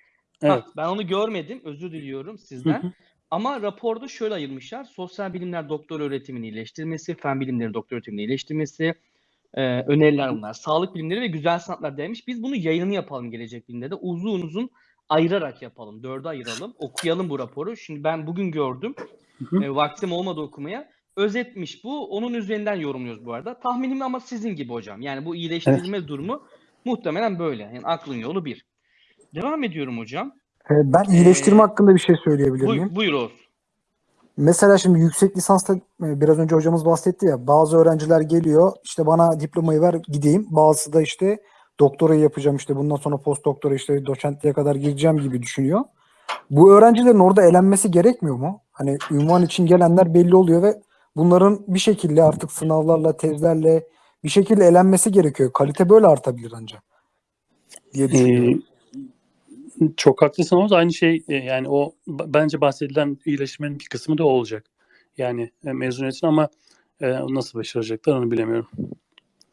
Evet. ben onu görmedim. Özür diliyorum Hı sizden. hı. Ama raporda şöyle ayırmışlar. Sosyal bilimler doktor öğretimini iyileştirmesi, fen bilimleri doktor öğretimini iyileştirmesi, e, öneriler bunlar. Sağlık bilimleri ve güzel sanatlar demiş. Biz bunu yayını yapalım gelecek bilimde de. Uzun uzun ayırarak yapalım. Dörde ayıralım. Okuyalım bu raporu. Şimdi ben bugün gördüm. Hı hı. E, vaktim olmadı okumaya. Özetmiş bu. Onun üzerinden yorumluyoruz bu arada. Tahminim ama sizin gibi hocam. Yani bu iyileştirilme durumu muhtemelen böyle. Yani aklın yolu bir. Devam ediyorum hocam. E, ben iyileştirme Ee, hakkında bir şey söyleyebilir miyim? buyur Oğuz. Mesela şimdi yüksek lisansta e, biraz önce hocamız bahsetti ya bazı öğrenciler geliyor işte bana diplomayı ver gideyim. Bazısı da işte doktorayı yapacağım işte bundan sonra post doktora işte doçentliğe kadar gireceğim gibi düşünüyor. Bu öğrencilerin orada elenmesi gerekmiyor mu? Hani ünvan için gelenler belli oluyor ve bunların bir şekilde artık sınavlarla, tezlerle bir şekilde elenmesi gerekiyor. Kalite böyle artabilir ancak diye düşünüyorum. Çok haklısın Oğuz. Aynı şey e, yani o bence bahsedilen iyileşmenin bir kısmı da o olacak. Yani e, mezuniyetin ama e, nasıl başaracaklar onu bilemiyorum.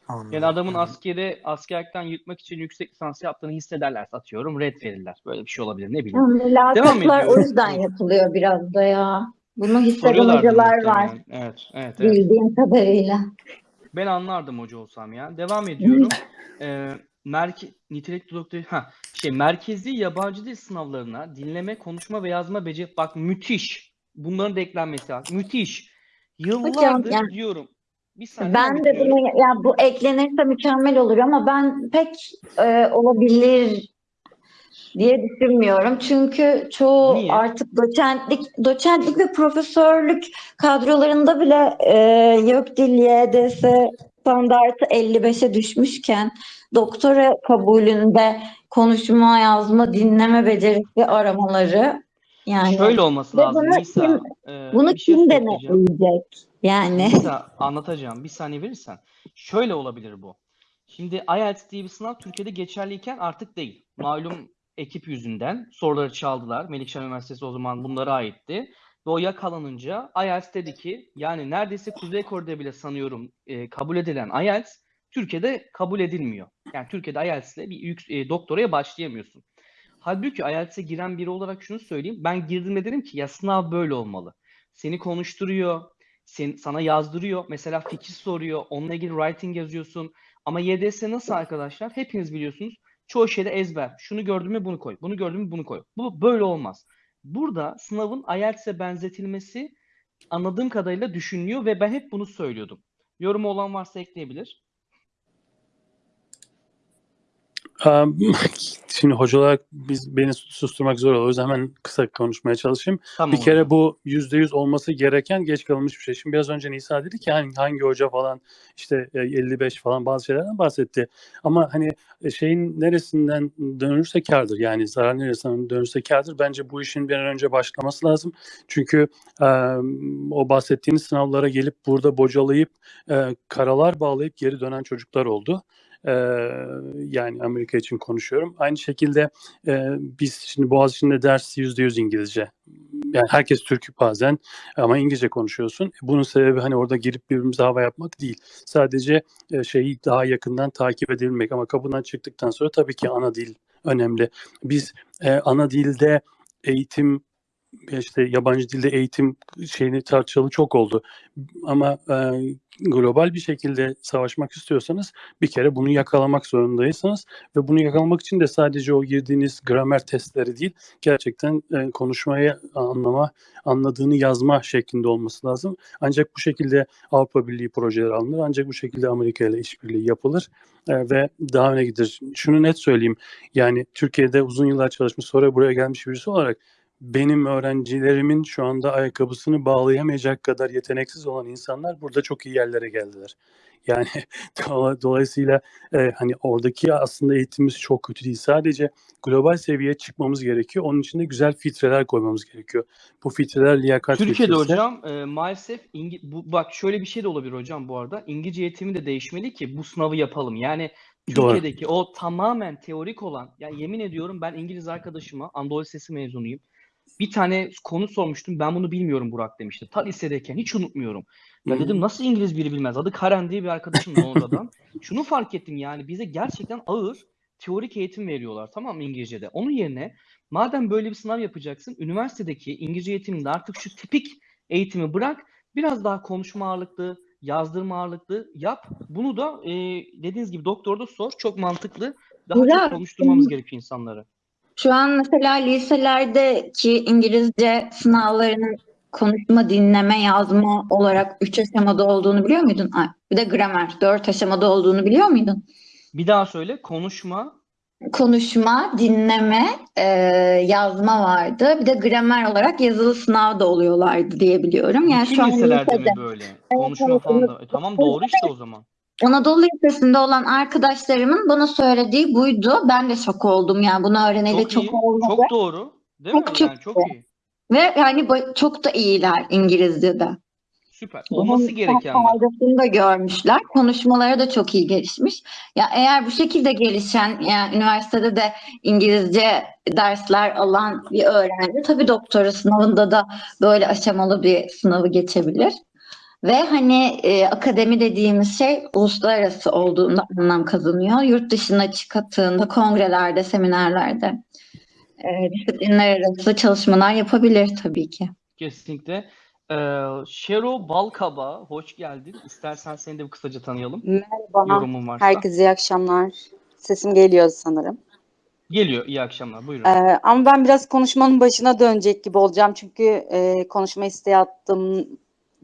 Anladım. Yani adamın askeri askerlikten yırtmak için yüksek lisans yaptığını hissederlerse atıyorum red verirler. Böyle bir şey olabilir ne bileyim. Yani Mülakatlar o yüzden yapılıyor biraz da ya. Bunu hisseden hocalar var muhtemelen. Evet, evet, evet. bildiğim kadarıyla. Ben anlardım hoca olsam ya. Devam ediyorum. Ee, merke nitelikli doktor ha şey merkezi yabancı dil sınavlarına dinleme, konuşma ve yazma beceri bak müthiş. Bunların da eklenmesi lazım. Müthiş. Yıllardır yani- diyorum. Bir saniye Ben de bunu ya bu eklenirse mükemmel olur ama ben pek e, olabilir diye düşünmüyorum. Çünkü çoğu Niye? artık doçentlik doçentlik ve profesörlük kadrolarında bile e, yok dil YDS standartı 55'e düşmüşken doktora kabulünde konuşma, yazma, dinleme becerisi aramaları yani Şöyle olması Ve lazım bunu Nisa. kim- Ee, bunu şey kim söyleyeceğim. denetleyecek? Yani Nisa anlatacağım. Bir saniye verirsen. Şöyle olabilir bu. Şimdi IELTS diye bir sınav Türkiye'de geçerliyken artık değil. Malum ekip yüzünden soruları çaldılar. Melikşah Üniversitesi o zaman bunlara aitti. Ve o yakalanınca IELTS dedi ki yani neredeyse Kuzey Kore'de bile sanıyorum e, kabul edilen IELTS Türkiye'de kabul edilmiyor. Yani Türkiye'de IELTS ile bir yük, e, doktoraya başlayamıyorsun. Halbuki IELTS'e giren biri olarak şunu söyleyeyim. Ben girdiğimde dedim ki ya sınav böyle olmalı. Seni konuşturuyor, sen, sana yazdırıyor. Mesela fikir soruyor. Onunla ilgili writing yazıyorsun. Ama YDS nasıl arkadaşlar? Hepiniz biliyorsunuz. Çoğu şeyde ezber. Şunu gördün mü bunu koy. Bunu gördün mü bunu koy. Bu böyle olmaz. Burada sınavın IELTS'e benzetilmesi anladığım kadarıyla düşünülüyor ve ben hep bunu söylüyordum. Yorumu olan varsa ekleyebilir. Şimdi hoca olarak biz beni susturmak zor olur. O yüzden hemen kısa konuşmaya çalışayım. Tamam Bir kere bu yüzde yüz olması gereken geç kalınmış bir şey. Şimdi biraz önce Nisa dedi ki hangi, hangi hoca falan işte e, 55 falan bazı şeylerden bahsetti. Ama hani e, şeyin neresinden dönürse kârdır. Yani zarar neresinden dönürse kârdır. Bence bu işin bir an önce başlaması lazım. Çünkü e, o bahsettiğiniz sınavlara gelip burada bocalayıp e, karalar bağlayıp geri dönen çocuklar oldu. Yani Amerika için konuşuyorum. Aynı şekilde e, biz şimdi Boğaziçi'nde ders %100 İngilizce. Yani herkes Türk bazen ama İngilizce konuşuyorsun. Bunun sebebi hani orada girip birbirimize hava yapmak değil. Sadece e, şeyi daha yakından takip edebilmek ama kapıdan çıktıktan sonra tabii ki ana dil önemli. Biz e, ana dilde eğitim işte yabancı dilde eğitim şeyini tartışalı çok oldu. Ama e, global bir şekilde savaşmak istiyorsanız bir kere bunu yakalamak zorundaysınız ve bunu yakalamak için de sadece o girdiğiniz gramer testleri değil gerçekten e, konuşmayı anlama, anladığını yazma şeklinde olması lazım. Ancak bu şekilde Avrupa Birliği projeleri alınır. Ancak bu şekilde Amerika ile işbirliği yapılır e, ve daha öne gider. Şunu net söyleyeyim. Yani Türkiye'de uzun yıllar çalışmış sonra buraya gelmiş birisi olarak benim öğrencilerimin şu anda ayakkabısını bağlayamayacak kadar yeteneksiz olan insanlar burada çok iyi yerlere geldiler. Yani dola- dolayısıyla e, hani oradaki aslında eğitimimiz çok kötü değil. Sadece global seviyeye çıkmamız gerekiyor. Onun için de güzel filtreler koymamız gerekiyor. Bu filtreler liyakat Türkiye'de filtresi. hocam e, maalesef İngi- bu, bak şöyle bir şey de olabilir hocam bu arada. İngilizce eğitimi de değişmeli ki bu sınavı yapalım. Yani Doğru. Türkiye'deki o tamamen teorik olan ya yemin ediyorum ben İngiliz arkadaşıma Anadolu Lisesi mezunuyum. Bir tane konu sormuştum. Ben bunu bilmiyorum Burak demişti. Ta lisedeyken hiç unutmuyorum. Ya dedim nasıl İngiliz biri bilmez. Adı Karen diye bir arkadaşım Londra'dan. Şunu fark ettim yani bize gerçekten ağır teorik eğitim veriyorlar tamam mı İngilizce'de. Onun yerine madem böyle bir sınav yapacaksın üniversitedeki İngilizce eğitiminde artık şu tipik eğitimi bırak biraz daha konuşma ağırlıklı, yazdırma ağırlıklı yap. Bunu da e, dediğiniz gibi doktorda sor. Çok mantıklı. Daha Burak, çok konuşturmamız gerekiyor insanları. Şu an mesela liselerdeki İngilizce sınavlarının konuşma, dinleme, yazma olarak üç aşamada olduğunu biliyor muydun? Ay, bir de gramer dört aşamada olduğunu biliyor muydun? Bir daha söyle. Konuşma. Konuşma, dinleme, e, yazma vardı. Bir de gramer olarak yazılı sınav da oluyorlardı diye biliyorum. Yani Bütün şu an liselerde mi lisede böyle? Konuşma evet, falan da. E, tamam doğru işte o zaman. Anadolu Lisesi'nde olan arkadaşlarımın bana söylediği buydu. Ben de şok oldum yani bunu öğreneli Çok çok iyi. olmadı. Çok doğru. Değil mi? Çok çok Yani çok iyi. Ve yani çok da iyiler İngilizce'de. Süper. Olması gerekenler. faydasını da görmüşler. Konuşmaları da çok iyi gelişmiş. Ya eğer bu şekilde gelişen, yani üniversitede de İngilizce dersler alan bir öğrenci tabii doktora sınavında da böyle aşamalı bir sınavı geçebilir. Ve hani e, akademi dediğimiz şey uluslararası olduğunda anlam kazanıyor. Yurt dışına çıktığında kongrelerde, seminerlerde e, disiplinler arası çalışmalar yapabilir tabii ki. Kesinlikle. Ee, Şero Balkaba, hoş geldin. İstersen seni de bir kısaca tanıyalım. Merhaba. Yorumun varsa. Herkese iyi akşamlar. Sesim geliyor sanırım. Geliyor. İyi akşamlar. Buyurun. Ee, ama ben biraz konuşmanın başına dönecek gibi olacağım. Çünkü e, konuşma isteği attım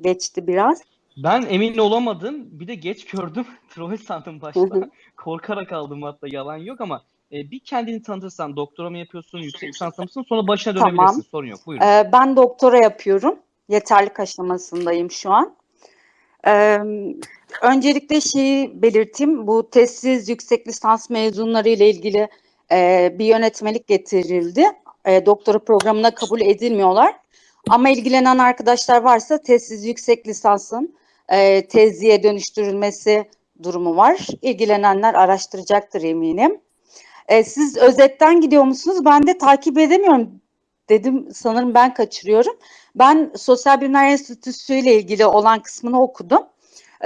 geçti biraz. Ben emin olamadım. Bir de geç gördüm. Troll sandım başta. Korkarak aldım hatta yalan yok ama e, bir kendini tanıtırsan doktora mı yapıyorsun, yüksek lisans mısın? Sonra başına Tamam. dönebilirsin. Sorun yok. Buyurun. Ee, ben doktora yapıyorum. Yeterlik aşamasındayım şu an. Ee, öncelikle şeyi belirteyim. Bu testsiz yüksek lisans mezunları ile ilgili e, bir yönetmelik getirildi. E, doktora programına kabul edilmiyorlar. Ama ilgilenen arkadaşlar varsa testsiz yüksek lisansın e, tezliğe dönüştürülmesi durumu var. İlgilenenler araştıracaktır eminim. E, siz özetten gidiyor musunuz? Ben de takip edemiyorum dedim. Sanırım ben kaçırıyorum. Ben Sosyal Bilimler Enstitüsü ile ilgili olan kısmını okudum.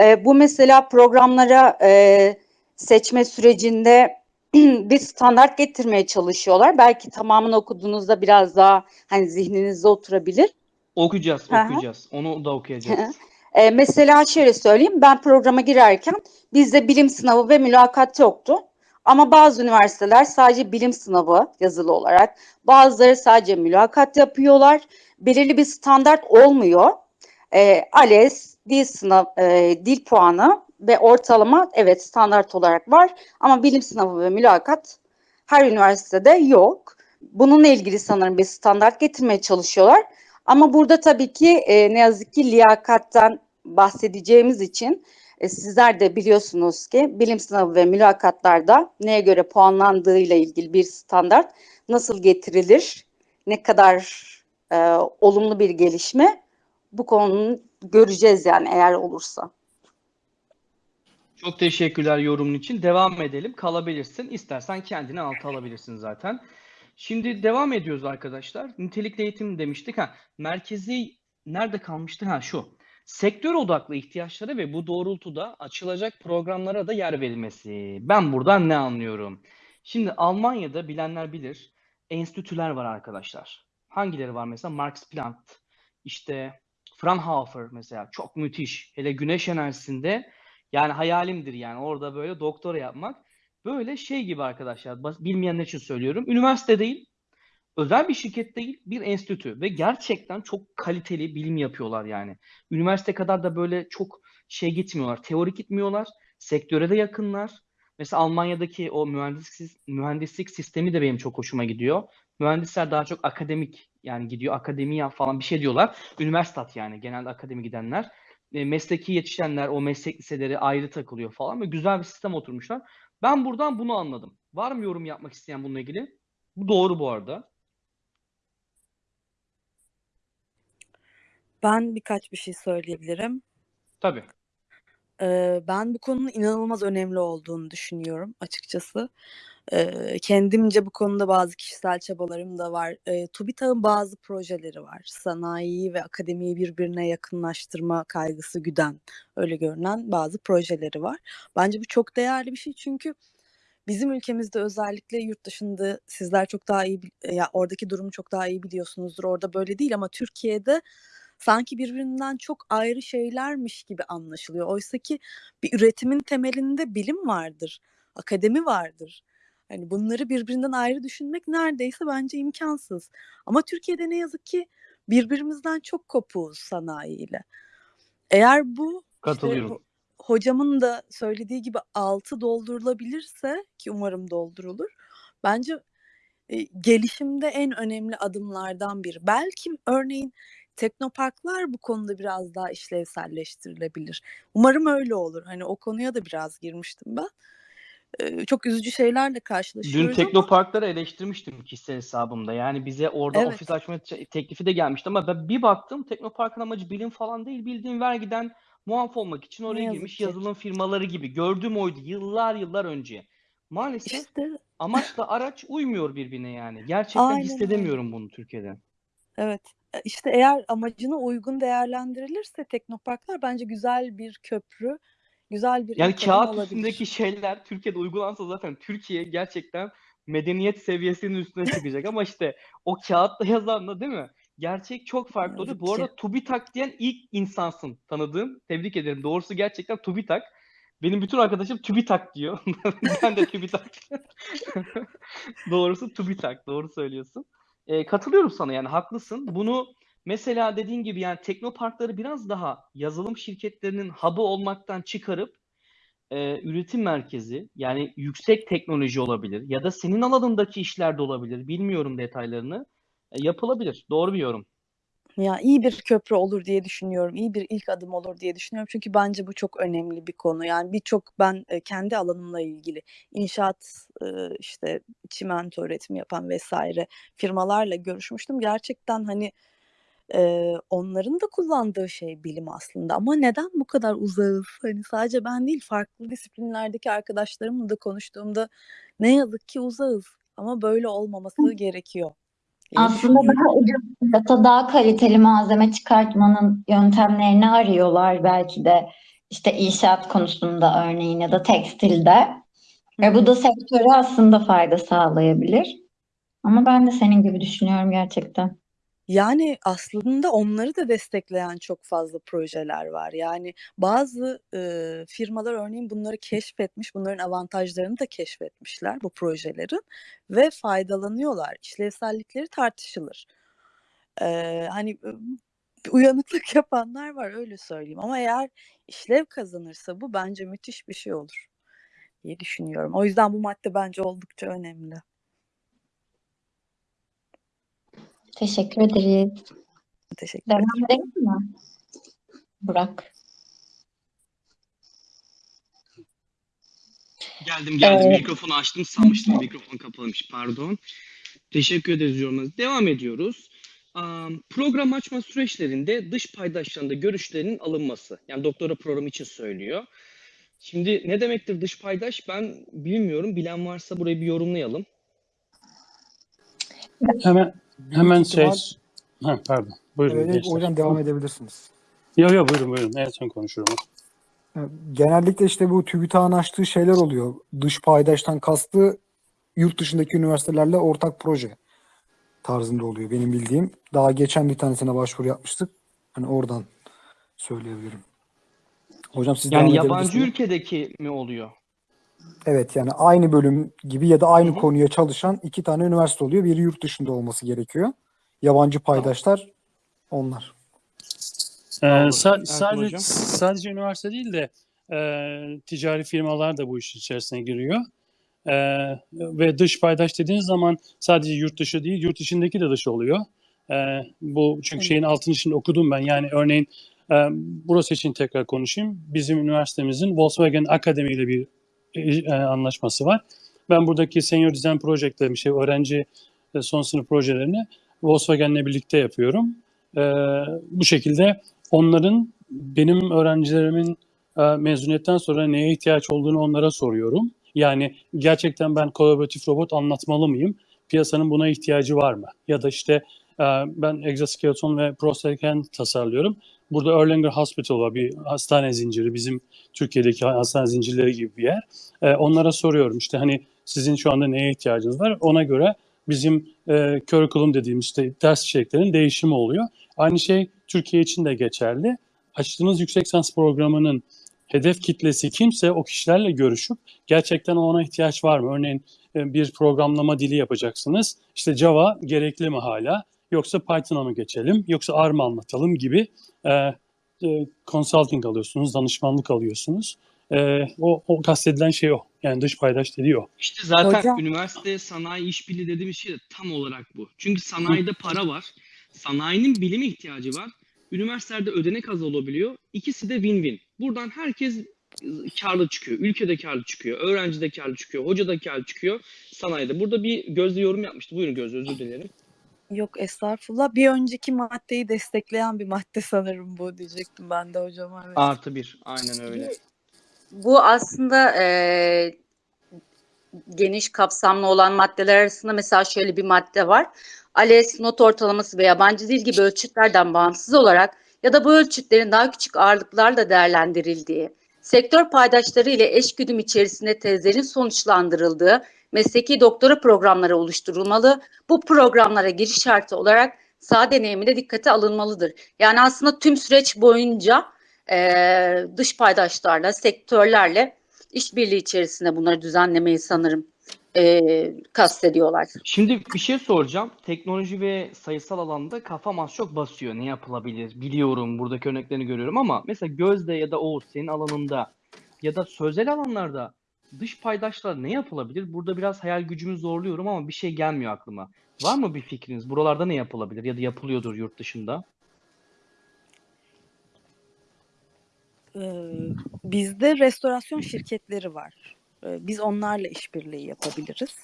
E, bu mesela programlara e, seçme sürecinde bir standart getirmeye çalışıyorlar. Belki tamamını okuduğunuzda biraz daha hani zihninizde oturabilir. Okuyacağız, okuyacağız. Onu da okuyacağız. E, mesela şöyle söyleyeyim, ben programa girerken bizde bilim sınavı ve mülakat yoktu. Ama bazı üniversiteler sadece bilim sınavı yazılı olarak, bazıları sadece mülakat yapıyorlar. Belirli bir standart olmuyor. E, ALES, dil sınav, e, dil puanı ve ortalama evet standart olarak var. Ama bilim sınavı ve mülakat her üniversitede yok. Bununla ilgili sanırım bir standart getirmeye çalışıyorlar. Ama burada tabii ki e, ne yazık ki liyakattan bahsedeceğimiz için e, sizler de biliyorsunuz ki bilim sınavı ve mülakatlarda neye göre puanlandığıyla ilgili bir standart nasıl getirilir, ne kadar e, olumlu bir gelişme bu konunun göreceğiz yani eğer olursa. Çok teşekkürler yorumun için. Devam edelim. Kalabilirsin. İstersen kendini alta alabilirsin zaten. Şimdi devam ediyoruz arkadaşlar. Nitelikli eğitim demiştik. Ha, merkezi nerede kalmıştı? Ha şu. Sektör odaklı ihtiyaçlara ve bu doğrultuda açılacak programlara da yer verilmesi. Ben buradan ne anlıyorum? Şimdi Almanya'da bilenler bilir. Enstitüler var arkadaşlar. Hangileri var mesela? Max Planck, işte Fraunhofer mesela çok müthiş. Hele güneş enerjisinde yani hayalimdir yani orada böyle doktora yapmak. Böyle şey gibi arkadaşlar, bilmeyenler için söylüyorum. Üniversite değil, özel bir şirket değil, bir enstitü ve gerçekten çok kaliteli bilim yapıyorlar yani. Üniversite kadar da böyle çok şey gitmiyorlar, teorik gitmiyorlar, sektöre de yakınlar. Mesela Almanya'daki o mühendislik, mühendislik sistemi de benim çok hoşuma gidiyor. Mühendisler daha çok akademik yani gidiyor akademiya falan bir şey diyorlar. Üniversitat yani genelde akademi gidenler. E, mesleki yetişenler o meslek liseleri ayrı takılıyor falan ve güzel bir sistem oturmuşlar. Ben buradan bunu anladım. Var mı yorum yapmak isteyen bununla ilgili? Bu doğru bu arada. Ben birkaç bir şey söyleyebilirim. Tabii. Ben bu konunun inanılmaz önemli olduğunu düşünüyorum açıkçası. Kendimce bu konuda bazı kişisel çabalarım da var. Eee, TÜBİTAK'ın bazı projeleri var. Sanayiyi ve akademiyi birbirine yakınlaştırma kaygısı güden, öyle görünen bazı projeleri var. Bence bu çok değerli bir şey çünkü bizim ülkemizde özellikle yurt dışında sizler çok daha iyi, ya oradaki durumu çok daha iyi biliyorsunuzdur. Orada böyle değil ama Türkiye'de sanki birbirinden çok ayrı şeylermiş gibi anlaşılıyor. Oysa ki bir üretimin temelinde bilim vardır, akademi vardır. Hani bunları birbirinden ayrı düşünmek neredeyse bence imkansız. Ama Türkiye'de ne yazık ki birbirimizden çok kopuğuz sanayiyle. Eğer bu işte Katılıyorum. ho- hocamın da söylediği gibi altı doldurulabilirse ki umarım doldurulur. Bence e, gelişimde en önemli adımlardan biri. Belki örneğin teknoparklar bu konuda biraz daha işlevselleştirilebilir. Umarım öyle olur. Hani o konuya da biraz girmiştim ben. Çok üzücü şeylerle Dün karşılaşıyoruz ama teknoparkları eleştirmiştim kişisel hesabımda. Yani bize orada evet, ofis açma te- teklifi de gelmişti ama ben bir baktım teknoparkın amacı bilim falan değil. Bildiğin vergiden muaf olmak için ne oraya yazık girmiş ki. yazılım firmaları gibi. Gördüğüm oydu yıllar yıllar önce. Maalesef İşte amaçla araç uymuyor birbirine yani. Gerçekten aynen hissedemiyorum bunu Türkiye'de. Evet. E, İşte eğer amacına uygun değerlendirilirse teknoparklar bence güzel bir köprü, güzel bir Yani kağıt olabilir. üstündeki şeyler Türkiye'de uygulansa zaten Türkiye gerçekten medeniyet seviyesinin üstüne çıkacak. Ama işte o kağıtta yazanla değil mi? Gerçek çok farklı yazık Bu arada TÜBİTAK diyen ilk insansın tanıdığım. Tebrik ederim. Doğrusu gerçekten TÜBİTAK. Benim bütün arkadaşım TÜBİTAK diyor. Ben de TÜBİTAK. Doğrusu TÜBİTAK. Doğru söylüyorsun. Ee, katılıyorum sana yani haklısın. Bunu mesela dediğin gibi yani teknoparkları biraz daha yazılım şirketlerinin hub'ı olmaktan çıkarıp e, üretim merkezi yani yüksek teknoloji olabilir ya da senin alanındaki işler de olabilir. Bilmiyorum detaylarını. E, yapılabilir. Doğru bir yorum. Ya iyi bir köprü olur diye düşünüyorum. İyi bir ilk adım olur diye düşünüyorum. Çünkü bence bu çok önemli bir konu. Yani birçok ben e, kendi alanımla ilgili inşaat e, işte çimento üretimi yapan vesaire firmalarla görüşmüştüm. Gerçekten hani e, onların da kullandığı şey bilim aslında. Ama neden bu kadar uzağız? Hani sadece ben değil farklı disiplinlerdeki arkadaşlarımla da konuştuğumda ne yazık ki uzağız. Ama böyle olmaması gerekiyor Aslında daha ucuz fiyata daha kaliteli malzeme çıkartmanın yöntemlerini arıyorlar belki de işte inşaat konusunda örneğin ya da tekstilde. Ve bu da sektöre aslında fayda sağlayabilir. Ama ben de senin gibi düşünüyorum gerçekten. Yani aslında onları da destekleyen çok fazla projeler var. Yani bazı e, firmalar örneğin bunları keşfetmiş, bunların avantajlarını da keşfetmişler bu projelerin ve faydalanıyorlar. İşlevsellikleri tartışılır. E, hani uyanıklık yapanlar var öyle söyleyeyim. Ama eğer işlev kazanırsa bu bence müthiş bir şey olur diye düşünüyorum. O yüzden bu madde bence oldukça önemli. Teşekkür ederiz. Teşekkür ederim. Devam edelim mi? Burak. Geldim geldim. Ee, Mikrofonu açtım. Sanmıştım mikrofon kapalıymış. Pardon. Teşekkür ederiz yorumlarınız. Devam ediyoruz. Am, Program açma süreçlerinde dış paydaşlarında görüşlerinin alınması. Yani doktora programı için söylüyor. Şimdi ne demektir dış paydaş? Ben bilmiyorum. Bilen varsa burayı bir yorumlayalım. Hemen büyük hemen şey ihtimal ha, pardon. Buyurun evet, gençler. hocam devam edebilirsiniz. Yok yok buyurun buyurun. En son konuşurum. Genellikle işte bu TÜBİTAK'ın açtığı şeyler oluyor. Dış paydaştan kastı yurt dışındaki üniversitelerle ortak proje tarzında oluyor benim bildiğim. Daha geçen bir tanesine başvuru yapmıştık. Hani oradan söyleyebilirim. Hocam siz Yani devam yabancı ülkedeki mi oluyor? Evet yani aynı bölüm gibi ya da aynı hı. konuya çalışan iki tane üniversite oluyor. Biri yurt dışında olması gerekiyor. Yabancı Tamam. paydaşlar onlar. Ee, sa- sadece hocam. sadece üniversite değil de e, ticari firmalar da bu işin içerisine giriyor. E, ve dış paydaş dediğiniz zaman sadece yurt dışı değil, yurt içindeki de dış oluyor. E, bu çünkü şeyin altını şimdi okudum ben. Yani örneğin e, burası için tekrar konuşayım. Bizim üniversitemizin Volkswagen Akademi ile bir e, anlaşması var. Ben buradaki Senior Design Project'te bir şey öğrenci e, son sınıf projelerini Volkswagen'le birlikte yapıyorum. E, bu şekilde onların benim öğrencilerimin e, mezuniyetten sonra neye ihtiyaç olduğunu onlara soruyorum. Yani gerçekten ben kolaboratif robot anlatmalı mıyım? Piyasanın buna ihtiyacı var mı? Ya da işte ben egzoskeleton ve prosthetic tasarlıyorum. Burada Erlanger Hospital var, bir hastane zinciri, bizim Türkiye'deki hastane zincirleri gibi bir yer. E, onlara soruyorum işte hani sizin şu anda neye ihtiyacınız var? Ona göre bizim e, curriculum dediğimiz işte ders içeriklerinin değişimi oluyor. Aynı şey Türkiye için de geçerli. Açtığınız yüksek lisans programının hedef kitlesi kimse o kişilerle görüşüp gerçekten ona ihtiyaç var mı? Örneğin e, bir programlama dili yapacaksınız. İşte Java gerekli mi hala? Yoksa Python'a mı geçelim? Yoksa R mı anlatalım gibi e, e, consulting alıyorsunuz, danışmanlık alıyorsunuz. E, o, o kastedilen şey o. Yani dış paydaş dediği o. İşte zaten Hocam- üniversite sanayi işbirliği dediğimiz şey de tam olarak bu. Çünkü sanayide para var. Sanayinin bilime ihtiyacı var. Üniversitelerde ödenek az olabiliyor. İkisi de win-win. Buradan herkes karlı çıkıyor. Ülke de karlı çıkıyor. Öğrenci de karlı çıkıyor. Hoca da karlı çıkıyor. Sanayide. Burada bir Gözde yorum yapmıştı. Buyurun Gözde özür dilerim. Yok estağfurullah. Bir önceki maddeyi destekleyen bir madde sanırım bu diyecektim ben de hocama. Evet. Artı bir. Aynen öyle. Bu aslında e, geniş kapsamlı olan maddeler arasında mesela şöyle bir madde var. ALES, not ortalaması ve yabancı dil gibi ölçütlerden bağımsız olarak ya da bu ölçütlerin daha küçük ağırlıklarla değerlendirildiği, sektör paydaşları ile eşgüdüm içerisinde tezlerin sonuçlandırıldığı mesleki doktora programları oluşturulmalı. Bu programlara giriş şartı olarak saha deneyimi de dikkate alınmalıdır. Yani aslında tüm süreç boyunca eee, dış paydaşlarla, sektörlerle işbirliği içerisinde bunları düzenlemeyi sanırım eee kastediyorlar. Şimdi bir şey soracağım. Teknoloji ve sayısal alanda kafam az çok basıyor. Ne yapılabilir? Biliyorum, buradaki örneklerini görüyorum ama mesela Gözde ya da Oğuz senin alanında ya da sözel alanlarda dış paydaşlar ne yapılabilir? Burada biraz hayal gücümü zorluyorum ama bir şey gelmiyor aklıma. Var mı bir fikriniz? Buralarda ne yapılabilir ya da yapılıyordur yurt dışında? Ee, bizde restorasyon şirketleri var. Ee, biz onlarla işbirliği yapabiliriz.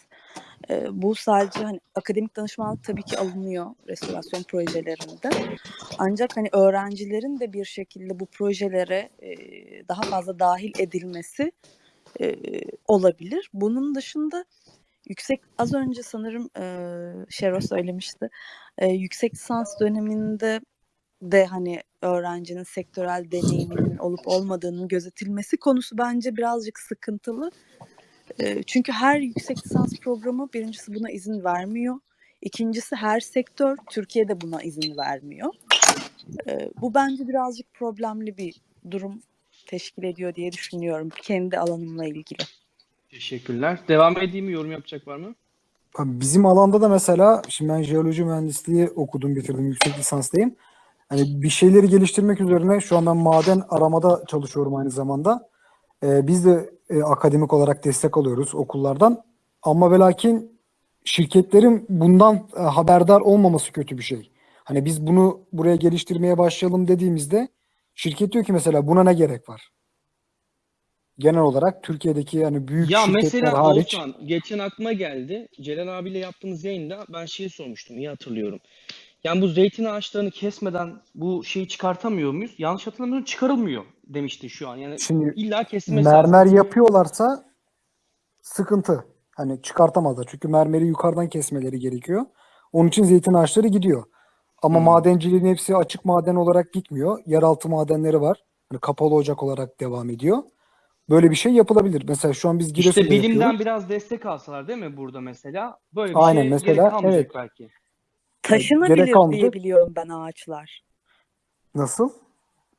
Ee, bu sadece hani akademik danışmanlık tabii ki alınıyor restorasyon projelerinde. Ancak hani öğrencilerin de bir şekilde bu projelere e, daha fazla dahil edilmesi e, olabilir. Bunun dışında yüksek az önce sanırım e, Şero söylemişti. E, yüksek lisans döneminde de hani öğrencinin sektörel deneyiminin olup olmadığının gözetilmesi konusu bence birazcık sıkıntılı. E, çünkü her yüksek lisans programı birincisi buna izin vermiyor. İkincisi her sektör Türkiye'de buna izin vermiyor. E, bu bence birazcık problemli bir durum teşkil ediyor diye düşünüyorum kendi alanımla ilgili. Teşekkürler. Devam edeyim mi? Yorum yapacak var mı? Abi Bizim alanda da mesela şimdi ben jeoloji mühendisliği okudum, bitirdim, yüksek lisanstayım. Hani bir şeyleri geliştirmek üzerine şu an ben maden aramada çalışıyorum aynı zamanda. Ee, biz de e, akademik olarak destek alıyoruz okullardan. Ama ve lakin şirketlerin bundan e, haberdar olmaması kötü bir şey. Hani biz bunu buraya geliştirmeye başlayalım dediğimizde şirket diyor ki mesela buna ne gerek var? Genel olarak Türkiye'deki yani büyük Ya şirketler mesela hariç Oğuzhan, geçen aklıma geldi. Celal abiyle yaptığımız yayında ben şeyi sormuştum, iyi hatırlıyorum. Yani bu zeytin ağaçlarını kesmeden bu şeyi çıkartamıyor muyuz? Yanlış hatırlamıyorum, çıkarılmıyor demişti şu an. Yani Şimdi illa kesilmesi lazım. mermer yapıyorlarsa sıkıntı. Hani çıkartamazlar. Çünkü mermeri yukarıdan kesmeleri gerekiyor. Onun için zeytin ağaçları gidiyor. Ama Hmm. madenciliğin hepsi açık maden olarak gitmiyor. Yeraltı madenleri var. Hani kapalı ocak olarak devam ediyor. Böyle bir şey yapılabilir. Mesela şu an biz İşte Giresun'da bilimden yapıyoruz. biraz destek alsalar değil mi burada mesela? Böyle bir Aynen, şey mesela, gerek kalmayacak evet. belki. Kalmayacak. diye biliyorum ben ağaçlar. Nasıl?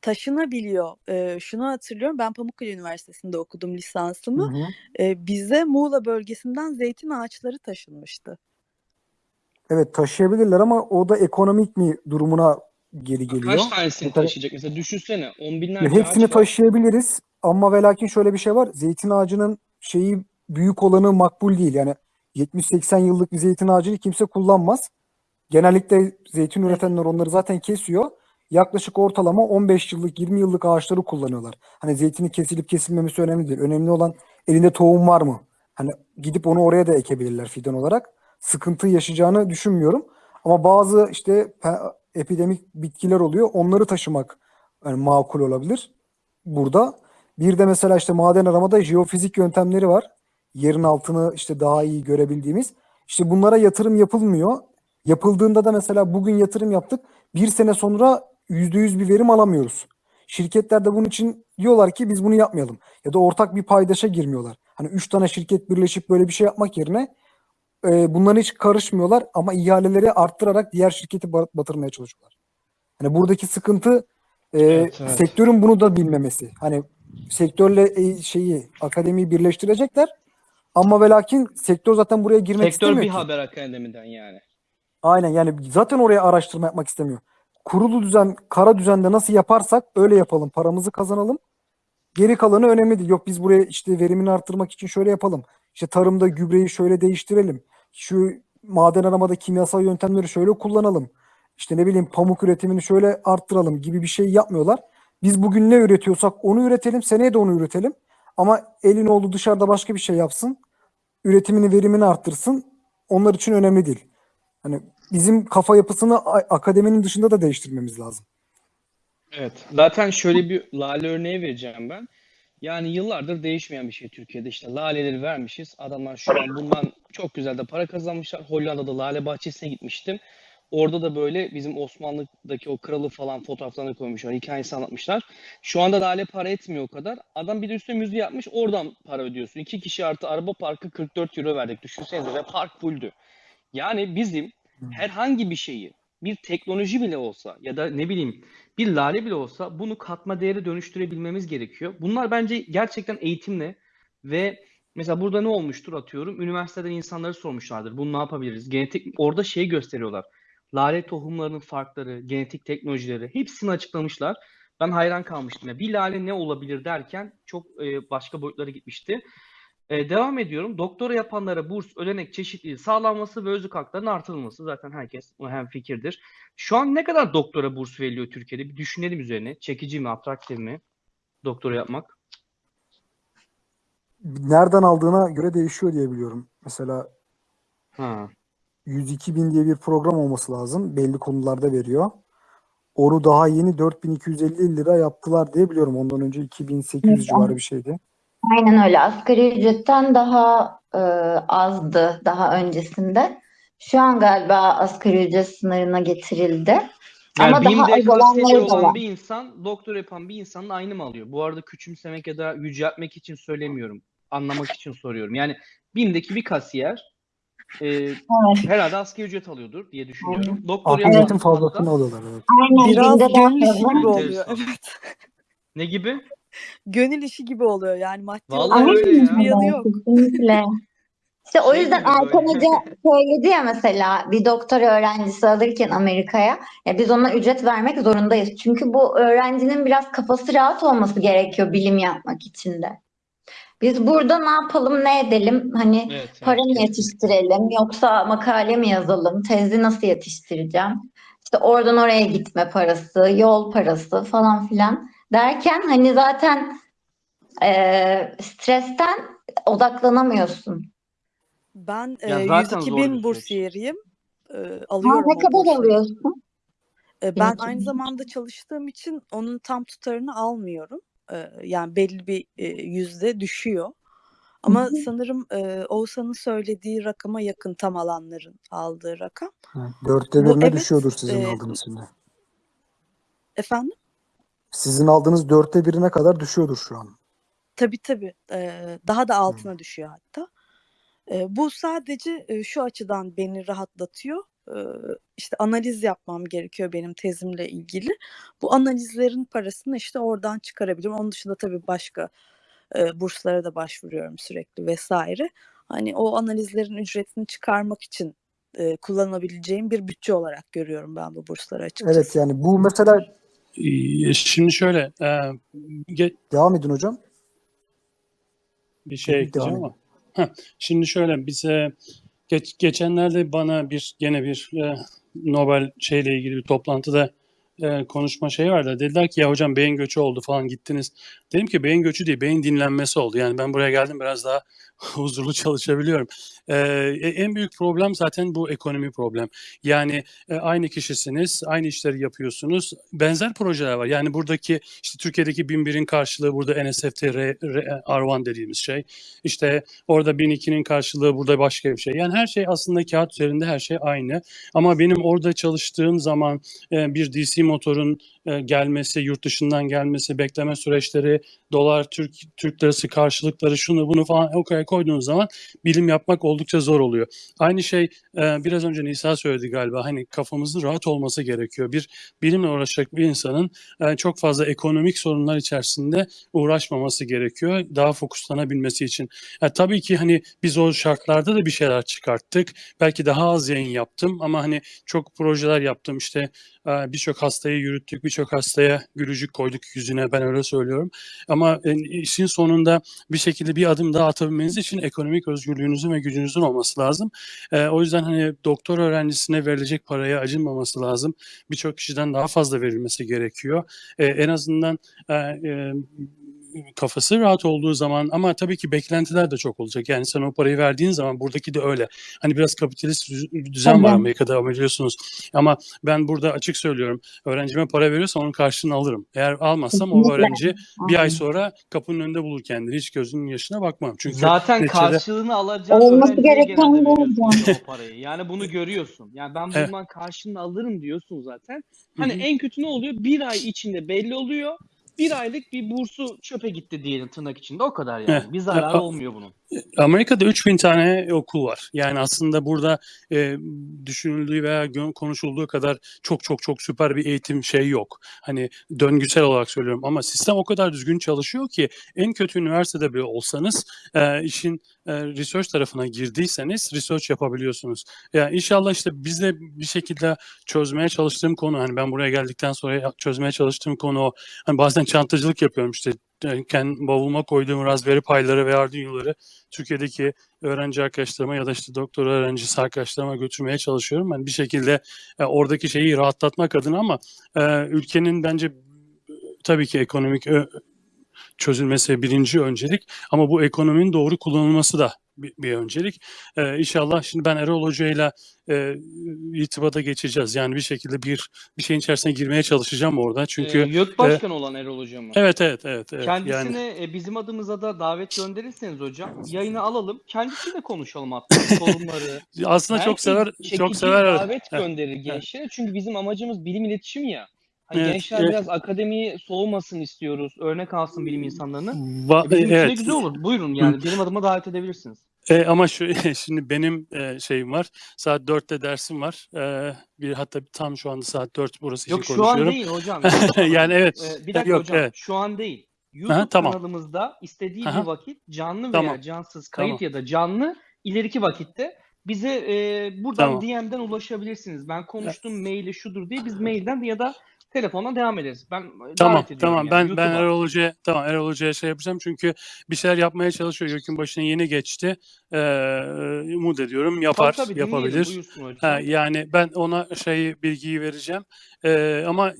taşınabiliyor. Ee, şunu hatırlıyorum. Ben Pamukkale Üniversitesi'nde okudum Hı lisansımı. hı. Ee, bize Muğla bölgesinden zeytin ağaçları taşınmıştı. Evet taşıyabilirler ama o da ekonomik mi durumuna geri geliyor. Kaç tanesini Mesela- taşıyacak? Mesela düşünsene on Ya binlerce hepsini ağaç var. taşıyabiliriz ama ve lakin şöyle bir şey var. Zeytin ağacının şeyi büyük olanı makbul değil. Yani 70-80 yıllık bir zeytin ağacını kimse kullanmaz. Genellikle zeytin üretenler onları zaten kesiyor. Yaklaşık ortalama 15 yıllık 20 yıllık ağaçları kullanıyorlar. Hani zeytinin kesilip kesilmemesi önemli değil. Önemli olan elinde tohum var mı? Hani gidip onu oraya da ekebilirler fidan olarak. Sıkıntı yaşayacağını düşünmüyorum. Ama bazı işte epidemik bitkiler oluyor. Onları taşımak yani makul olabilir burada. Bir de mesela işte maden aramada jeofizik yöntemleri var. Yerin altını işte daha iyi görebildiğimiz. İşte bunlara yatırım yapılmıyor. Yapıldığında da mesela bugün yatırım yaptık. Bir sene sonra %100 bir verim alamıyoruz. Şirketler de bunun için diyorlar ki biz bunu yapmayalım. Ya da ortak bir paydaşa girmiyorlar. Hani üç tane şirket birleşip böyle bir şey yapmak yerine e, bunlara hiç karışmıyorlar ama ihaleleri arttırarak diğer şirketi ba- batırmaya çalışıyorlar. Hani buradaki sıkıntı e, Evet, evet. sektörün bunu da bilmemesi. Hani sektörle e, şeyi akademiyi birleştirecekler ama ve lakin sektör zaten buraya girmek Sektör istemiyor bir ki. haber akademiden yani. Aynen yani zaten oraya araştırma yapmak istemiyor. Kurulu düzen, kara düzende nasıl yaparsak öyle yapalım. Paramızı kazanalım. Geri kalanı önemli değil. Yok biz buraya işte verimini arttırmak için şöyle yapalım. İşte tarımda gübreyi şöyle değiştirelim. Şu maden aramada kimyasal yöntemleri şöyle kullanalım. İşte ne bileyim pamuk üretimini şöyle arttıralım gibi bir şey yapmıyorlar. Biz bugün ne üretiyorsak onu üretelim. Seneye de onu üretelim. Ama elin oğlu dışarıda başka bir şey yapsın. Üretimini, verimini arttırsın. Onlar için önemli değil. Hani bizim kafa yapısını akademinin dışında da değiştirmemiz lazım. Evet. Zaten şöyle bir lale örneği vereceğim ben. Yani yıllardır değişmeyen bir şey Türkiye'de. İşte laleleri vermişiz. Adamlar şu an bundan çok güzel de para kazanmışlar. Hollanda'da lale bahçesine gitmiştim. Orada da böyle bizim Osmanlı'daki o kralı falan fotoğraflarını koymuşlar. Hikayesi anlatmışlar. Şu anda lale para etmiyor o kadar. Adam bir de üstüne müziği yapmış. Oradan para ödüyorsun. İki kişi artı araba parkı 44 euro verdik. Düşünsenize ve park fulldü. Yani bizim herhangi bir şeyi bir teknoloji bile olsa ya da ne bileyim bir lale bile olsa bunu katma değere dönüştürebilmemiz gerekiyor. Bunlar bence gerçekten eğitimle ve mesela burada ne olmuştur atıyorum üniversiteden insanları sormuşlardır. Bunu ne yapabiliriz? Genetik orada şey gösteriyorlar. Lale tohumlarının farkları, genetik teknolojileri hepsini açıklamışlar. Ben hayran kalmıştım. Bir lale ne olabilir derken çok e, başka boyutlara gitmişti. E, devam ediyorum. Doktora yapanlara burs, ödenek çeşitliliği sağlanması ve özlük haklarının artırılması. Zaten herkes hem fikirdir. Şu an ne kadar doktora burs veriliyor Türkiye'de? Bir düşünelim üzerine. Çekici mi, atraktif mi doktora yapmak? Nereden aldığına göre değişiyor diye biliyorum. Mesela Ha. 102 bin diye bir program olması lazım. Belli konularda veriyor. Onu daha yeni 4250 lira yaptılar diye biliyorum. Ondan önce 2800 civarı bir şeydi. Aynen öyle. Asgari ücretten daha e, azdı daha öncesinde. Şu an galiba asgari ücret sınırına getirildi. Yani Ama daha az olanları da var. bir insan, doktor yapan bir insanın aynı mı alıyor? Bu arada küçümsemek ya da yüceltmek için söylemiyorum. Anlamak için soruyorum. Yani BİM'deki bir kasiyer e, herhalde asgari ücret alıyordur diye düşünüyorum. Doktor Asgari yapan ücretin fazlasını alıyorlar. Evet. Aynen Biraz fazla. gibi oluyor. Evet. ne gibi? Gönül işi gibi oluyor yani maddi Vallahi olarak öyle ya. hiçbir yanı yok. Kesinlikle. İşte o Şey yüzden gibi böyle. Erkan Hoca söyledi ya mesela bir doktora öğrencisi alırken Amerika'ya ya biz ona ücret vermek zorundayız. Çünkü bu öğrencinin biraz kafası rahat olması gerekiyor bilim yapmak için de. Biz burada ne yapalım ne edelim hani Evet, evet, para mı yetiştirelim yoksa makale mi yazalım tezi nasıl yetiştireceğim işte oradan oraya gitme parası yol parası falan filan derken hani zaten eee, stresten odaklanamıyorsun. Ben Ya e, zaten 102 zor bin bir bursiyeriyim. E, Ha, alıyorum ne o kadar alıyorsun? E, ben 12 aynı bin. zamanda çalıştığım için onun tam tutarını almıyorum. E, yani belli bir e, yüzde düşüyor. Ama sanırım e, Oğuzhan'ın söylediği rakama yakın tam alanların aldığı rakam. Evet, Dörtte Bu birine evet düşüyordur sizin e, aldığınız şimdi. efendim? Sizin aldığınız dörtte birine kadar düşüyordur şu an. Tabii tabii. E, daha da altına düşüyor hatta. E, bu sadece e, şu açıdan beni rahatlatıyor. E, işte analiz yapmam gerekiyor benim tezimle ilgili. Bu analizlerin parasını işte oradan çıkarabilirim. Onun dışında tabii başka e, burslara da başvuruyorum sürekli vesaire. Hani o analizlerin ücretini çıkarmak için e, kullanabileceğim bir bütçe olarak görüyorum ben bu bursları Evet açıkçası. yani bu mesela Ee, Şimdi şöyle e, ge- devam edin hocam. bir şey Devam ekleyeceğim ama Şimdi şöyle bize geç, geçenlerde bana bir gene bir e, Nobel şeyle ilgili bir toplantıda e, konuşma şey vardı. Dediler ki ya hocam beyin göçü oldu falan gittiniz. Dedim ki beyin göçü değil beyin dinlenmesi oldu. Yani ben buraya geldim biraz daha huzurlu çalışabiliyorum. E, e, en büyük problem zaten bu ekonomi problem. Yani e, aynı kişisiniz, aynı işleri yapıyorsunuz. Benzer projeler var. Yani buradaki işte Türkiye'deki 1001'in karşılığı burada NSFT R, R- R1 dediğimiz şey. İşte orada 1002'nin karşılığı burada başka bir şey. Yani her şey aslında kağıt üzerinde her şey aynı. Ama benim orada çalıştığım zaman e, bir DC motorun e, gelmesi, yurt dışından gelmesi, bekleme süreçleri, dolar, Türk Türk lirası karşılıkları, şunu bunu falan ortaya koyduğunuz zaman bilim yapmak oldukça zor oluyor. Aynı şey e, biraz önce Nisa söyledi galiba. Hani kafamızın rahat olması gerekiyor. Bir bilimle uğraşacak bir insanın e, çok fazla ekonomik sorunlar içerisinde uğraşmaması gerekiyor. Daha fokuslanabilmesi için. Ya, tabii ki hani biz o şartlarda da bir şeyler çıkarttık. Belki daha az yayın yaptım ama hani çok projeler yaptım. İşte birçok hastayı yürüttük, birçok hastaya gülücük koyduk yüzüne ben öyle söylüyorum. Ama e, işin sonunda bir şekilde bir adım daha atabilmeniz için ekonomik özgürlüğünüzün ve gücünüzün olması lazım. E, o yüzden hani doktor öğrencisine verilecek paraya acınmaması lazım. Birçok kişiden daha fazla verilmesi gerekiyor. E, en azından e, e, kafası rahat olduğu zaman ama tabii ki beklentiler de çok olacak. Yani sen o parayı verdiğin zaman buradaki de öyle. Hani biraz kapitalist düz- düzen var Tabii. Amerika'da biliyorsunuz. Ama ben burada açık söylüyorum. Öğrencime para veriyorsam onun karşılığını alırım. Eğer almazsam o öğrenci bir ay sonra kapının önünde bulur kendini. Hiç gözünün yaşına bakmam. Çünkü Zaten neticede- karşılığını alacağın Olması gereken o parayı. Yani bunu görüyorsun. Yani ben Evet. bundan karşılığını alırım diyorsun zaten. Hani hı. en kötü ne oluyor? Bir ay içinde belli oluyor. Bir aylık bir bursu çöpe gitti diyelim tırnak içinde. O kadar yani. Evet. Bir zararı olmuyor bunun. Amerika'da 3000 tane okul var. Yani aslında burada e, düşünüldüğü veya konuşulduğu kadar çok çok çok süper bir eğitim şey yok. Hani döngüsel olarak söylüyorum ama sistem o kadar düzgün çalışıyor ki en kötü üniversitede bile olsanız e, işin e, research tarafına girdiyseniz research yapabiliyorsunuz. Yani inşallah işte biz de bir şekilde çözmeye çalıştığım konu hani ben buraya geldikten sonra çözmeye çalıştığım konu o. Hani bazen çantacılık yapıyorum işte e, kendi bavuluma koyduğum Raspberry Pi'ları ve Arduino'ları Türkiye'deki öğrenci arkadaşlarıma ya da işte doktor öğrencisi arkadaşlarıma götürmeye çalışıyorum. Ben bir şekilde e, oradaki şeyi rahatlatmak adına ama e, ülkenin bence tabii ki ekonomik çözülmesi birinci öncelik ama bu ekonominin doğru kullanılması da bir, bir öncelik. Ee, inşallah şimdi ben Erol Hoca ile e, irtibata geçeceğiz. Yani bir şekilde bir bir şeyin içerisine girmeye çalışacağım orada. Çünkü Ee, YÖK Başkanı olan Erol Hocam mı? evet evet evet evet. Kendisine Yani e, bizim adımıza da davet gönderirseniz hocam yayına alalım. Kendisiyle konuşalım hatta sorunları. aslında çok Belki sever çekici çok sever. davet Evet. gönderir gençlere. Çünkü bizim amacımız bilim iletişim ya. Evet, gençler evet. biraz akademiyi soğumasın istiyoruz. Örnek alsın bilim insanlarını. Va- E, bizim için de evet. güzel olur. Buyurun yani benim adıma davet edebilirsiniz. E, ama şu şimdi benim e, şeyim var. Saat 4'te dersim var. E, bir hatta tam şu anda saat 4 burası için Yok şu an konuşuyorum. değil hocam. Yani evet. Ee, bir dakika Yok, hocam. evet. Şu an değil. YouTube tamam. kanalımızda istediği Aha. bir vakit canlı veya Tamam. cansız kayıt Tamam. ya da canlı ileriki vakitte bize e, buradan Tamam. DM'den ulaşabilirsiniz. Ben konuştum maili şudur diye biz mailden ya da telefondan devam ederiz. Ben e, Tamam tamam yani ben ben YouTube'a. Erol Hoca'ya tamam Erol Hoca'ya şey yapacağım çünkü bir şeyler yapmaya çalışıyor. Gökün başına yeni geçti. Ee, umut ediyorum yapar Tabii tabii yapabilir. Ha, yani ben ona şey bilgiyi vereceğim. Ee, ama e,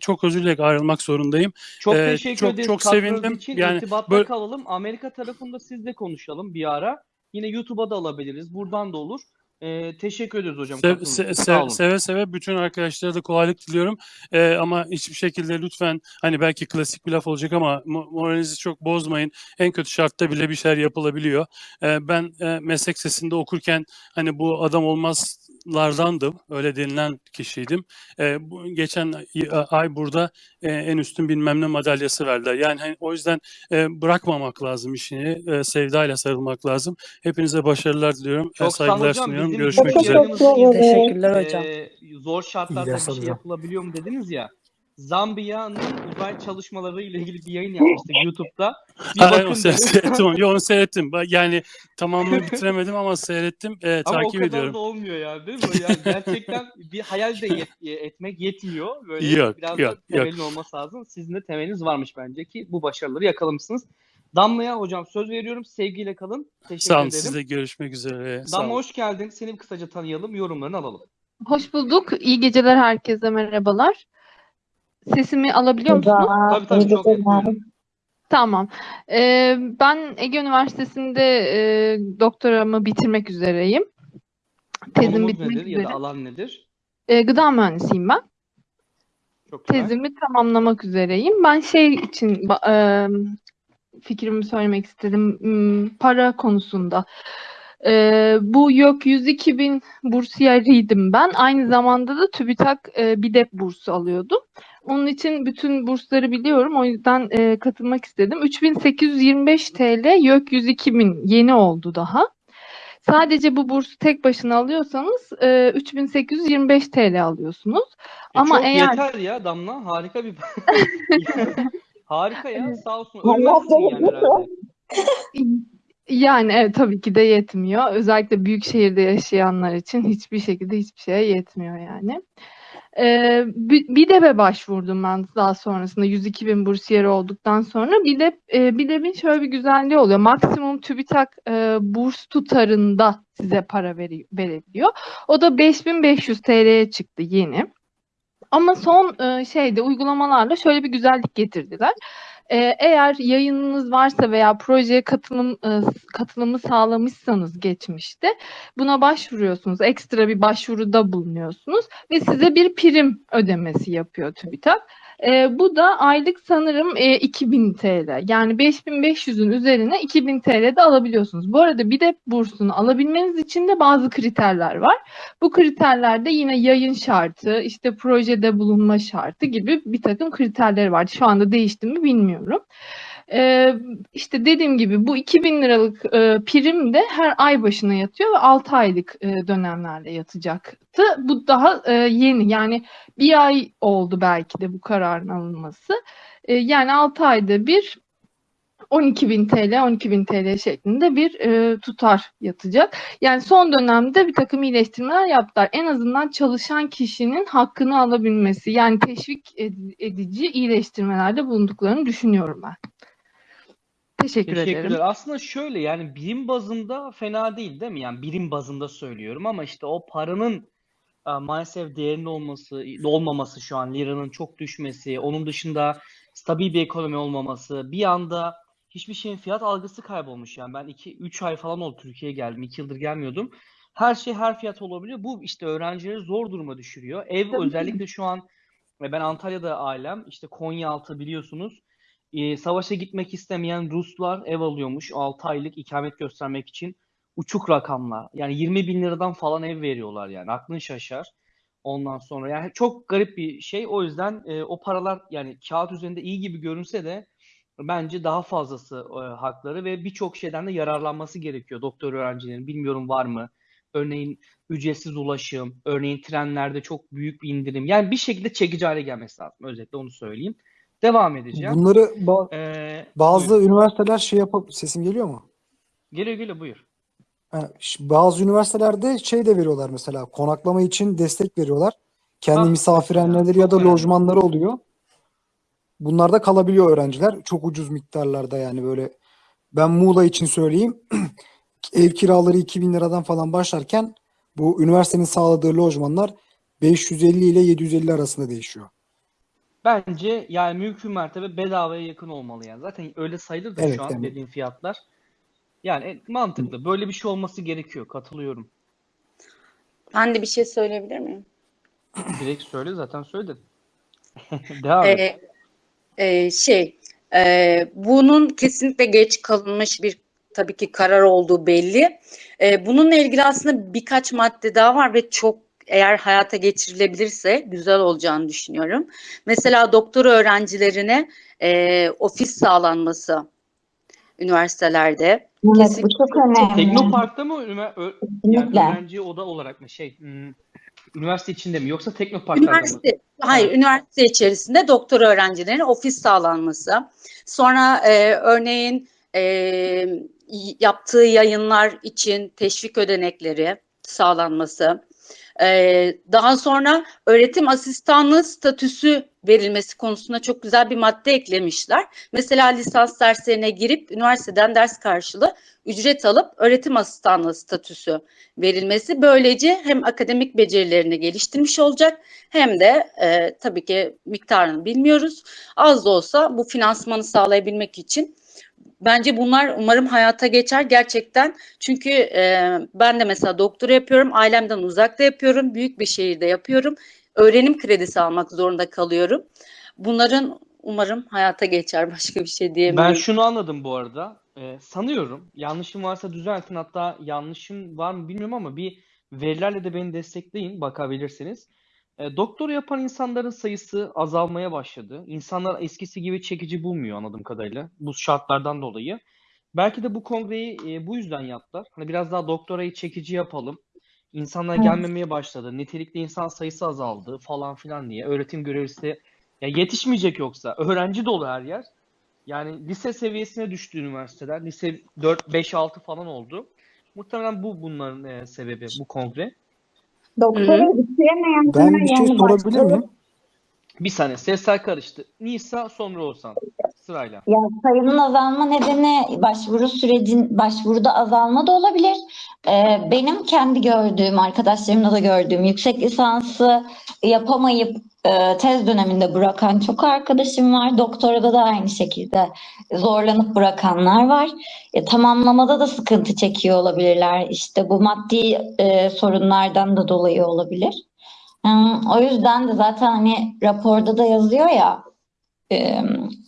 çok özür dilerim ayrılmak zorundayım. Çok Ee, teşekkür çok- ederiz çok katkınız sevindim. için. Yani İrtibatta böyle- kalalım. Amerika tarafında sizle konuşalım bir ara. Yine YouTube'a da alabiliriz. Buradan da olur. Ee, teşekkür ederiz hocam. Se- se- olun. seve seve bütün arkadaşlara da kolaylık diliyorum. Ee, ama hiçbir şekilde lütfen hani belki klasik bir laf olacak ama mo- moralinizi çok bozmayın. En kötü şartta bile bir şeyler yapılabiliyor. Ee, ben e, meslek sesinde okurken hani bu adam olmazlardandım. Öyle denilen kişiydim. Ee, bu, geçen ay- burada e, en üstün bilmem ne madalyası verdiler. Yani hani, o yüzden e, bırakmamak lazım işini. E, sevdayla sarılmak lazım. Hepinize başarılar diliyorum. Çok olun saygılar hocam. sunuyorum. Görüşmek üzere. Teşekkürler hocam. Ee, zor şartlarda bir şey yapılabiliyor mu dediniz ya. Zambiya'nın uzay çalışmaları ile ilgili bir yayın yapmıştık YouTube'da. Bir Ha, bakın seyrettim onu. Yo, onu seyrettim. Yani tamamını bitiremedim ama seyrettim. Ee, Ama o takip kadar ediyorum. da olmuyor yani değil mi? Yani gerçekten bir hayal de yet- etmek yetmiyor. Böyle Yok, biraz yok, da temelin olması lazım. Sizin de temeliniz varmış bence ki bu başarıları yakalamışsınız. Damla'ya hocam söz veriyorum. Sevgiyle kalın. Teşekkür Sağ olun ederim. siz de görüşmek üzere. Sağ Damla hoş geldin. Seni bir kısaca tanıyalım. Yorumlarını alalım. Hoş bulduk. İyi geceler herkese merhabalar. Sesimi alabiliyor musunuz? Tabii tabii çok. Tamam. Ee, ben Ege Üniversitesi'nde e, doktoramı bitirmek üzereyim. Tezimi Konumuz bitmek nedir ya da üzere. alan nedir? Ee, gıda mühendisiyim ben. Çok güzel. Tezimi tamamlamak üzereyim. Ben şey için e, fikrimi söylemek istedim. Hmm, Para konusunda. Ee, bu YÖK 102 bin bursiyeriydim ben. Aynı zamanda da TÜBİTAK e, BİDEP bursu alıyordum. Onun için bütün bursları biliyorum. O yüzden e, katılmak istedim. 3825 TL YÖK 102 bin yeni oldu daha. Sadece bu bursu tek başına alıyorsanız e, 3825 TL alıyorsunuz. E, Ama çok eğer yeter ya Damla. Harika bir Harika ya. Sağ olsun. Ölmezsin yani herhalde. Yani evet tabii ki de yetmiyor. Özellikle büyük şehirde yaşayanlar için hiçbir şekilde hiçbir şeye yetmiyor yani. Ee, bir BİDEP'e başvurdum ben daha sonrasında 102 bin bursiyer olduktan sonra. BİDEP, e, BİDEP'in şöyle bir güzelliği oluyor. Maksimum TÜBİTAK e, burs tutarında size para veri, verebiliyor. O da 5500 TL'ye çıktı yeni. Ama son e, şeyde uygulamalarla şöyle bir güzellik getirdiler. Ee, eğer yayınınız varsa veya projeye katılım e, katılımı sağlamışsanız geçmişte buna başvuruyorsunuz. Ekstra bir başvuruda bulunuyorsunuz ve size bir prim ödemesi yapıyor TÜBİTAK. Ee, bu da aylık sanırım e, 2000 TL. Yani 5500'ün üzerine 2000 TL de alabiliyorsunuz. Bu arada bir de bursunu alabilmeniz için de bazı kriterler var. Bu kriterlerde yine yayın şartı, işte projede bulunma şartı gibi bir takım kriterleri var. Şu anda değişti mi bilmiyorum. Ee, işte dediğim gibi bu 2000 liralık e, prim de her ay başına yatıyor ve 6 aylık e, dönemlerle yatacaktı. Bu daha e, yeni yani bir ay oldu belki de bu kararın alınması. E, yani 6 ayda bir 12.000 TL, 12.000 TL şeklinde bir e, tutar yatacak. Yani son dönemde bir takım iyileştirmeler yaptılar. En azından çalışan kişinin hakkını alabilmesi, yani teşvik ed- edici iyileştirmelerde bulunduklarını düşünüyorum ben. Teşekkür ederim. Teşekkürler. Aslında şöyle yani birim bazında fena değil değil mi? Yani birim bazında söylüyorum ama işte o paranın e, maalesef değerinin olması, olmaması şu an liranın çok düşmesi, onun dışında stabil bir ekonomi olmaması, bir anda hiçbir şeyin fiyat algısı kaybolmuş yani. Ben 2-3 ay falan oldu Türkiye'ye geldim. 2 yıldır gelmiyordum. Her şey her fiyat olabiliyor. Bu işte öğrencileri zor duruma düşürüyor. Ev özellikle şu an ve ben Antalya'da ailem işte Konyaaltı biliyorsunuz. Ee, savaşa gitmek istemeyen Ruslar ev alıyormuş 6 aylık ikamet göstermek için. Uçuk rakamlar. Yani 20 bin liradan falan ev veriyorlar yani. Aklın şaşar. Ondan sonra yani çok garip bir şey. O yüzden e, o paralar yani kağıt üzerinde iyi gibi görünse de bence daha fazlası e, hakları ve birçok şeyden de yararlanması gerekiyor doktor öğrencilerin. Bilmiyorum var mı? Örneğin ücretsiz ulaşım, örneğin trenlerde çok büyük bir indirim. Yani bir şekilde çekici hale gelmesi lazım. Özetle onu söyleyeyim. Devam edeceğim. Bunları ba- Ee, bazı buyur. üniversiteler şey yapıp sesim geliyor mu? Geliyor geliyor buyur. Ha, bazı üniversitelerde şey de veriyorlar mesela konaklama için destek veriyorlar. Kendi Ah, misafirhaneleri ya da önemli. lojmanları oluyor. Bunlarda kalabiliyor öğrenciler. Çok ucuz miktarlarda yani böyle. Ben Muğla için söyleyeyim. Ev kiraları 2000 liradan falan başlarken bu üniversitenin sağladığı lojmanlar 550 ile 750 arasında değişiyor. Bence yani mümkün mertebe bedavaya yakın olmalı yani. Zaten öyle sayılır da Evet, şu an yani. dediğim fiyatlar. Yani e, mantıklı. Böyle bir şey olması gerekiyor. Katılıyorum. Ben de bir şey söyleyebilir miyim? Direkt söyle zaten söyledin. Devam et. Ee, e, şey, e, bunun kesinlikle geç kalınmış bir tabii ki karar olduğu belli. E, bununla ilgili aslında birkaç madde daha var ve çok eğer hayata geçirilebilirse güzel olacağını düşünüyorum. Mesela doktor öğrencilerine e, ofis sağlanması üniversitelerde. Evet, bu Kesinlikle çok önemli. Teknopark'ta mı yani öğrenci oda olarak mı şey hmm, üniversite içinde mi yoksa Teknopark'larda mı? Üniversite, hayır, üniversite içerisinde doktor öğrencilerine ofis sağlanması. Sonra e, örneğin e, yaptığı yayınlar için teşvik ödenekleri sağlanması. Ee, daha sonra öğretim asistanlığı statüsü verilmesi konusunda çok güzel bir madde eklemişler. Mesela lisans derslerine girip üniversiteden ders karşılığı ücret alıp öğretim asistanlığı statüsü verilmesi böylece hem akademik becerilerini geliştirmiş olacak hem de e, tabii ki miktarını bilmiyoruz. Az da olsa bu finansmanı sağlayabilmek için bence bunlar umarım hayata geçer gerçekten. Çünkü e, ben de mesela doktora yapıyorum, ailemden uzakta yapıyorum, büyük bir şehirde yapıyorum. Öğrenim kredisi almak zorunda kalıyorum. Bunların umarım hayata geçer başka bir şey Ben diyemiyorum. şunu anladım bu arada. Ee, sanıyorum yanlışım varsa düzeltin. Hatta yanlışım var mı bilmiyorum ama bir verilerle de beni destekleyin bakabilirsiniz. Doktora yapan insanların sayısı azalmaya başladı. İnsanlar eskisi gibi çekici bulmuyor anladığım kadarıyla. Bu şartlardan dolayı. Belki de bu kongreyi e, bu yüzden yaptılar. Hani biraz daha doktorayı çekici yapalım. İnsanlar Evet. gelmemeye başladı. Nitelikli insan sayısı azaldı falan filan diye. Öğretim görevlisi ya yetişmeyecek yoksa. Öğrenci dolu her yer. Yani lise seviyesine düştü üniversiteler. Lise 4, 5, 6 falan oldu. Muhtemelen bu bunların e, sebebi, bu kongre. Doktora bitiremeyenler Ben bir şey yani sorabilir başka miyim? Bir saniye sesler karıştı. Nisa sonra Oğuzhan. Sırayla. Ya sayının azalma nedeni başvuru sürecin başvuruda azalma da olabilir. Ee, benim kendi gördüğüm, arkadaşlarımda da gördüğüm yüksek lisansı yapamayıp e, tez döneminde bırakan çok arkadaşım var. Doktorada da aynı şekilde zorlanıp bırakanlar var. E, tamamlamada da sıkıntı çekiyor olabilirler. İşte bu maddi e, sorunlardan da dolayı olabilir. O yüzden de zaten hani raporda da yazıyor ya e,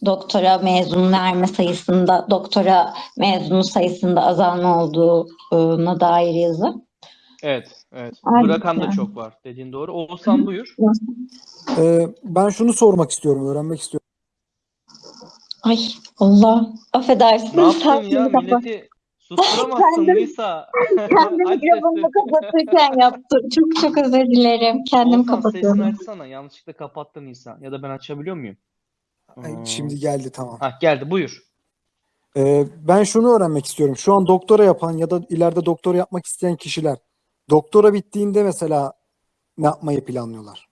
doktora mezun verme sayısında, doktora mezunu sayısında azalma olduğuna dair yazı. Evet, evet. Aynen. Bırakan da çok var dediğin doğru. Oğuzhan buyur. Ee, ben şunu sormak istiyorum, öğrenmek istiyorum. Ay Allah, affedersiniz. Ne yaptın ya? Milleti susturamazsın Kendim- Nisa. Kendim mikrofonumu sesini. kapatırken yaptım. Çok çok özür dilerim. Kendim Oğuzhan sesini kapatıyorum. açsana. Yanlışlıkla kapattın Nisa. Ya da ben açabiliyor muyum? Ay, Hmm. Şimdi geldi tamam. Ha geldi buyur. Ee, ben şunu öğrenmek istiyorum. Şu an doktora yapan ya da ileride doktora yapmak isteyen kişiler doktora bittiğinde mesela ne yapmayı planlıyorlar?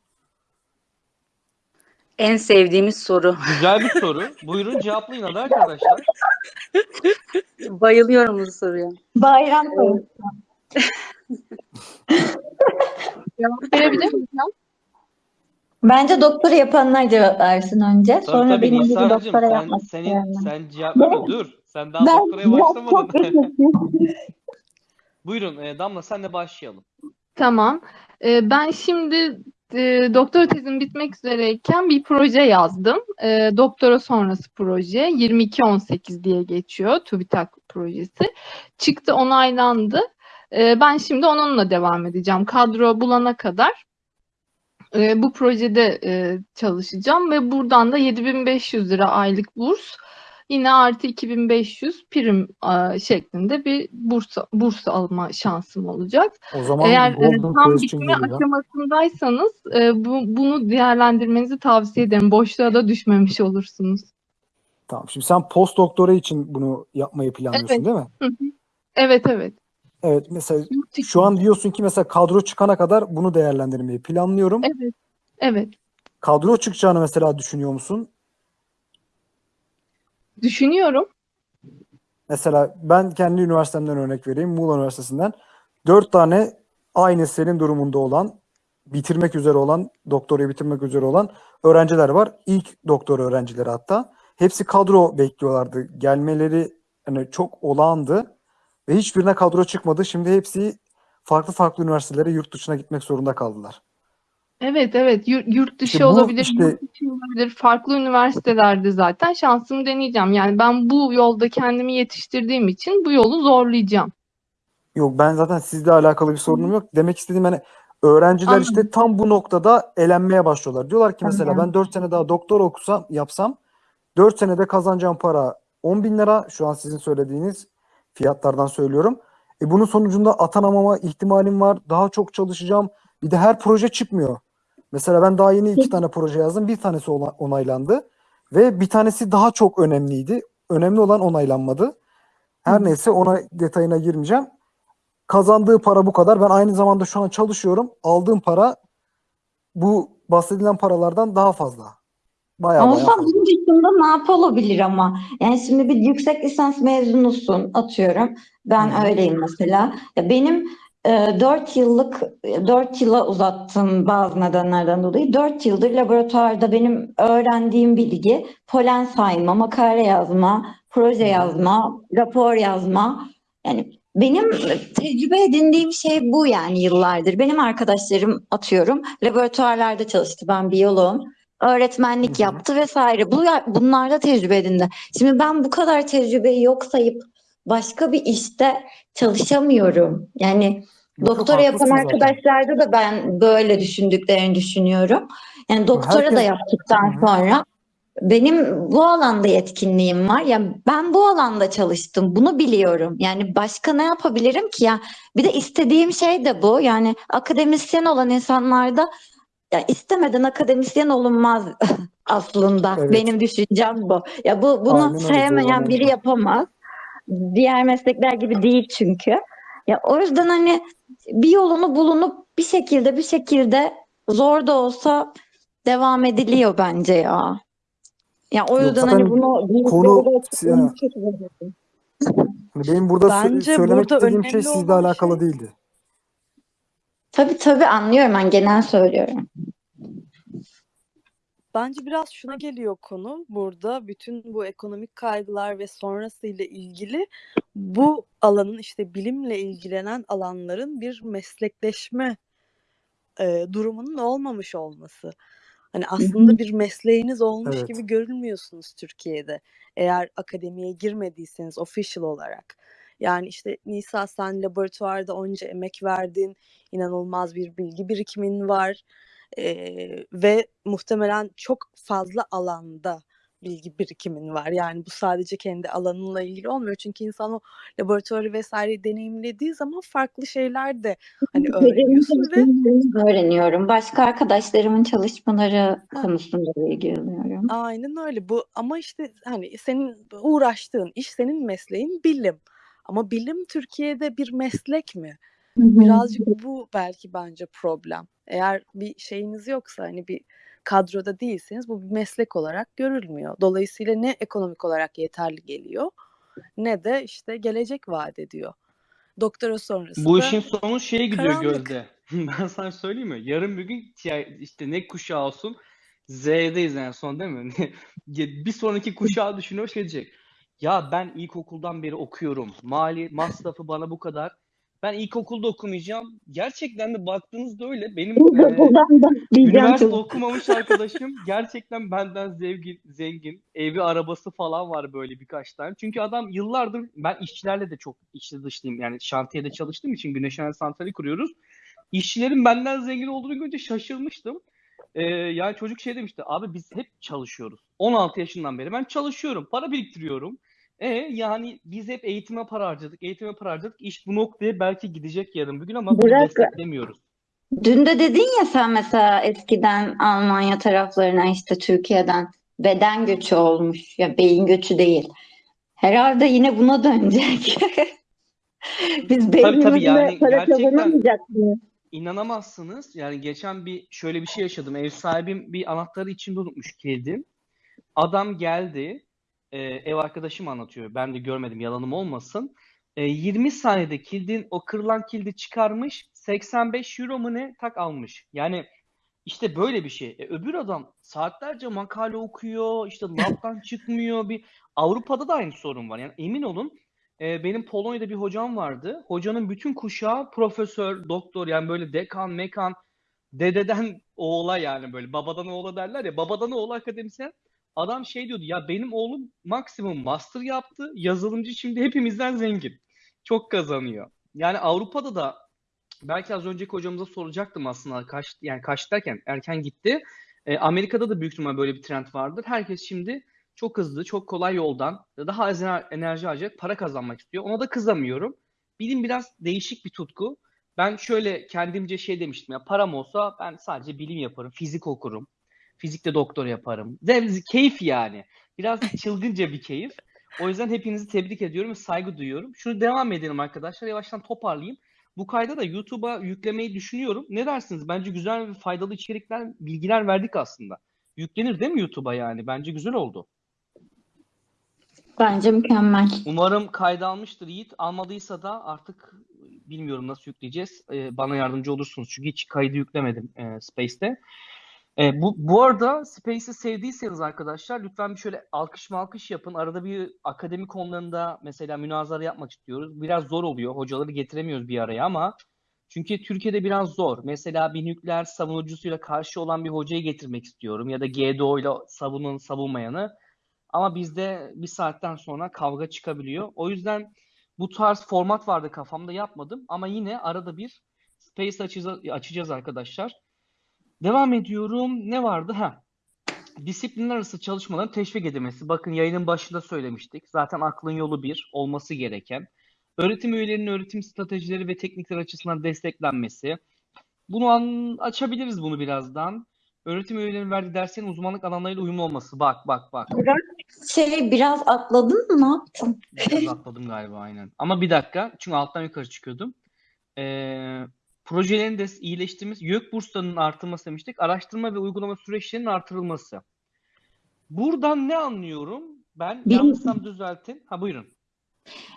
En sevdiğimiz soru. Güzel bir soru. Buyurun cevaplayın hadi arkadaşlar. Bayılıyorum bu soruya. Bayram sayısı. Cevap verebilir miyim? Bence doktora yapanlar cevap versin önce. Tabii Sonra tabii benim gibi Nisa'cığım doktora sen, yapmak senin, isteyenler. sen cevap verme dur. Sen daha Ben doktoraya biraz başlamadın. çok. Buyurun e, Damla senle başlayalım. Tamam. Ee, ben şimdi e, doktora tezim bitmek üzereyken bir proje yazdım. E, doktora sonrası proje 2218 diye geçiyor. TÜBİTAK projesi. Çıktı onaylandı. E, ben şimdi onunla devam edeceğim. Kadro bulana kadar e, bu projede e, çalışacağım ve buradan da 7500 lira aylık burs yine artı 2500 prim e, şeklinde bir burs burs alma şansım olacak. O zaman Eğer e, tam bitme aşamasındaysanız e, bu, bunu değerlendirmenizi tavsiye ederim. Boşluğa da düşmemiş olursunuz. Tamam. Şimdi sen post doktora için bunu yapmayı planlıyorsun Evet. değil mi? Hı hı. Evet evet. Evet. Mesela şu an diyorsun ki mesela kadro çıkana kadar bunu değerlendirmeyi planlıyorum. Evet. Evet. Kadro çıkacağını mesela düşünüyor musun? Düşünüyorum. Mesela ben kendi üniversitemden örnek vereyim. Muğla Üniversitesi'nden. Dört tane aynı senin durumunda olan, bitirmek üzere olan, doktorayı bitirmek üzere olan öğrenciler var. İlk doktor öğrencileri hatta. Hepsi kadro bekliyorlardı. Gelmeleri hani çok olağandı. Ve hiçbirine kadro çıkmadı. Şimdi hepsi farklı farklı üniversitelere yurt dışına gitmek zorunda kaldılar. Evet evet. Yurt, yurt dışı İşte bu olabilir, işte- yurt içi olabilir. Farklı üniversitelerde zaten şansımı deneyeceğim. Yani ben bu yolda kendimi yetiştirdiğim için bu yolu zorlayacağım. Yok ben zaten sizle alakalı bir sorunum yok. Demek istediğim hani öğrenciler Anladım. işte tam bu noktada elenmeye başlıyorlar. Diyorlar ki mesela Anladım. ben 4 sene daha doktor okusam yapsam 4 senede kazanacağım para 10 bin lira. Şu an sizin söylediğiniz fiyatlardan söylüyorum. E bunun sonucunda atanamama ihtimalim var. Daha çok çalışacağım. Bir de her proje çıkmıyor. Mesela ben daha yeni iki tane proje yazdım. Bir tanesi ona- onaylandı. Ve bir tanesi daha çok önemliydi. Önemli olan onaylanmadı. Her neyse ona detayına girmeyeceğim. kazandığı para bu kadar. Ben aynı zamanda şu an çalışıyorum. Aldığım para bu bahsedilen paralardan daha fazla. Bayağı Ama bayağı bunun dışında ne yapılabilir ama? Yani şimdi bir yüksek lisans mezunusun atıyorum. Ben hı. öyleyim mesela. Ya benim e, 4 yıllık 4 yıla uzattım bazı nedenlerden dolayı. 4 yıldır laboratuvarda benim öğrendiğim bilgi polen sayma, makale yazma, proje yazma, rapor yazma. Yani benim tecrübe edindiğim şey bu yani yıllardır. Benim arkadaşlarım atıyorum laboratuvarlarda çalıştı. Ben biyoloğum. Öğretmenlik Hı hı. yaptı vesaire. Bu bunlarda tecrübe edindi. Şimdi ben bu kadar tecrübeyi yok sayıp başka bir işte çalışamıyorum. Yani yok doktora yapan arkadaşlarda da ben böyle düşündüklerini düşünüyorum. Yani doktora da Herkes yaptıktan Hı hı. sonra benim bu alanda yetkinliğim var. Yani ben bu alanda çalıştım. Bunu biliyorum. Yani başka ne yapabilirim ki ya? Bir de istediğim şey de bu. Yani akademisyen olan insanlarda ya istemeden akademisyen olunmaz aslında. Evet. Benim düşüncem bu. Ya bu bunu Aynen sevmeyen biri yapamaz. Diğer meslekler gibi değil çünkü. Ya o yüzden hani bir yolunu bulunup bir şekilde bir şekilde zor da olsa devam ediliyor bence ya. Ya o Yok yüzden zaten hani bunu konu hani benim burada Bence söylemek burada istediğim şey sizle alakalı şey değildi. Tabii tabii anlıyorum ben genel söylüyorum. Bence biraz şuna geliyor konu burada bütün bu ekonomik kaygılar ve sonrasıyla ilgili bu alanın işte bilimle ilgilenen alanların bir meslekleşme e, durumunun olmamış olması. Hani aslında bir mesleğiniz olmuş Evet. gibi görülmüyorsunuz Türkiye'de. Eğer akademiye girmediyseniz official olarak. Yani işte Nisa sen laboratuvarda onca emek verdin, inanılmaz bir bilgi birikimin var Ee, ve muhtemelen çok fazla alanda bilgi birikimin var. Yani bu sadece kendi alanınla ilgili olmuyor. Çünkü insan o laboratuvarı vesaire deneyimlediği zaman farklı şeyler de hani öğreniyorsun ve öğreniyorum. Başka arkadaşlarımın çalışmaları ha, konusunda da ilgileniyorum. Aynen öyle. Bu ama işte hani senin uğraştığın iş senin mesleğin bilim. Ama bilim Türkiye'de bir meslek mi? Birazcık bu belki bence problem. Eğer bir şeyiniz yoksa hani bir kadroda değilseniz bu bir meslek olarak görülmüyor. Dolayısıyla ne ekonomik olarak yeterli geliyor ne de işte gelecek vaat ediyor. Doktora sonrası Bu işin sonu şeye gidiyor karanlık. Gözde. Ben sana söyleyeyim mi? Yarın bir gün işte ne kuşağı olsun Z'deyiz en son değil mi? Bir sonraki kuşağı düşünüyor şey diyecek. Ya ben ilkokuldan beri okuyorum. Mali masrafı bana bu kadar. Ben ilkokulda okumayacağım. Gerçekten de baktığınızda öyle. Benim e, üniversite okumamış arkadaşım gerçekten benden zengin, zengin. Evi, arabası falan var böyle birkaç tane. Çünkü adam yıllardır ben işçilerle de çok içli dışlıyım. Yani şantiyede çalıştığım için güneş enerji santrali kuruyoruz. İşçilerin benden zengin olduğunu görünce şaşırmıştım. Ee, yani çocuk şey demişti. Abi biz hep çalışıyoruz. 16 yaşından beri ben çalışıyorum. Para biriktiriyorum. E yani biz hep eğitime para harcadık. Eğitime para harcadık. İş bu noktaya belki gidecek yarın bir gün ama bunu Bırak. desteklemiyoruz. Dün de dedin ya sen mesela eskiden Almanya taraflarına işte Türkiye'den beden göçü olmuş. Ya beyin göçü değil. Herhalde yine buna dönecek. Biz Tabii tabii beynimizle yani para kazanamayacak mıyız? inanamazsınız. Yani geçen bir şöyle bir şey yaşadım. Ev sahibim bir anahtarı içinde unutmuş kilidin. Adam geldi. E, ev arkadaşım anlatıyor. Ben de görmedim yalanım olmasın. E, 20 saniyede kilidin o kırılan kilidi çıkarmış. 85 euro mu ne tak almış. Yani işte böyle bir şey. E, öbür adam saatlerce makale okuyor. işte labdan çıkmıyor. Bir Avrupa'da da aynı sorun var. Yani emin olun e, benim Polonya'da bir hocam vardı. Hocanın bütün kuşağı profesör, doktor yani böyle dekan, mekan, dededen oğula yani böyle babadan oğula derler ya babadan oğula akademisyen. Adam şey diyordu ya benim oğlum maksimum master yaptı. Yazılımcı şimdi hepimizden zengin. Çok kazanıyor. Yani Avrupa'da da belki az önceki hocamıza soracaktım aslında kaç yani kaç derken erken gitti. E, Amerika'da da büyük ihtimal böyle bir trend vardır. Herkes şimdi çok hızlı, çok kolay yoldan daha az ener- enerji harcayacak para kazanmak istiyor. Ona da kızamıyorum. Bilim biraz değişik bir tutku. Ben şöyle kendimce şey demiştim ya param olsa ben sadece bilim yaparım, fizik okurum. Fizikte doktor yaparım. Zevz, keyif yani. Biraz çılgınca bir keyif. O yüzden hepinizi tebrik ediyorum ve saygı duyuyorum. Şunu devam edelim arkadaşlar. Yavaştan toparlayayım. Bu kayda da YouTube'a yüklemeyi düşünüyorum. Ne dersiniz? Bence güzel ve faydalı içerikler, bilgiler verdik aslında. Yüklenir değil mi YouTube'a yani? Bence güzel oldu. Bence mükemmel. Umarım kayda almıştır Yiğit. Almadıysa da artık bilmiyorum nasıl yükleyeceğiz. Ee, bana yardımcı olursunuz. Çünkü hiç kaydı yüklemedim e, Space'te. E, bu, bu arada Space'i sevdiyseniz arkadaşlar lütfen bir şöyle alkış malkış yapın. Arada bir akademi konularında mesela münazara yapmak istiyoruz. Biraz zor oluyor. Hocaları getiremiyoruz bir araya ama çünkü Türkiye'de biraz zor. Mesela bir nükleer savunucusuyla karşı olan bir hocayı getirmek istiyorum ya da GDO ile savunun savunmayanı. Ama bizde bir saatten sonra kavga çıkabiliyor. O yüzden bu tarz format vardı kafamda yapmadım ama yine arada bir Space açacağız, açacağız arkadaşlar. Devam ediyorum. Ne vardı? Ha. Disiplinler arası çalışmaların teşvik edilmesi. Bakın yayının başında söylemiştik. Zaten aklın yolu bir, olması gereken. Öğretim üyelerinin öğretim stratejileri ve teknikler açısından desteklenmesi. Bunu an- açabiliriz bunu birazdan. Öğretim üyelerinin verdiği derslerin uzmanlık alanlarıyla uyumlu olması. Bak bak bak. Şey biraz atladın mı? Ne yaptın? Biraz atladım galiba aynen. Ama bir dakika. Çünkü alttan yukarı çıkıyordum. Ee, projelerin de iyileştirmesi, YÖK burslarının artırılması demiştik. Araştırma ve uygulama süreçlerinin artırılması. Buradan ne anlıyorum? Ben Bilim- yanlışsam düzeltin. Ha buyurun.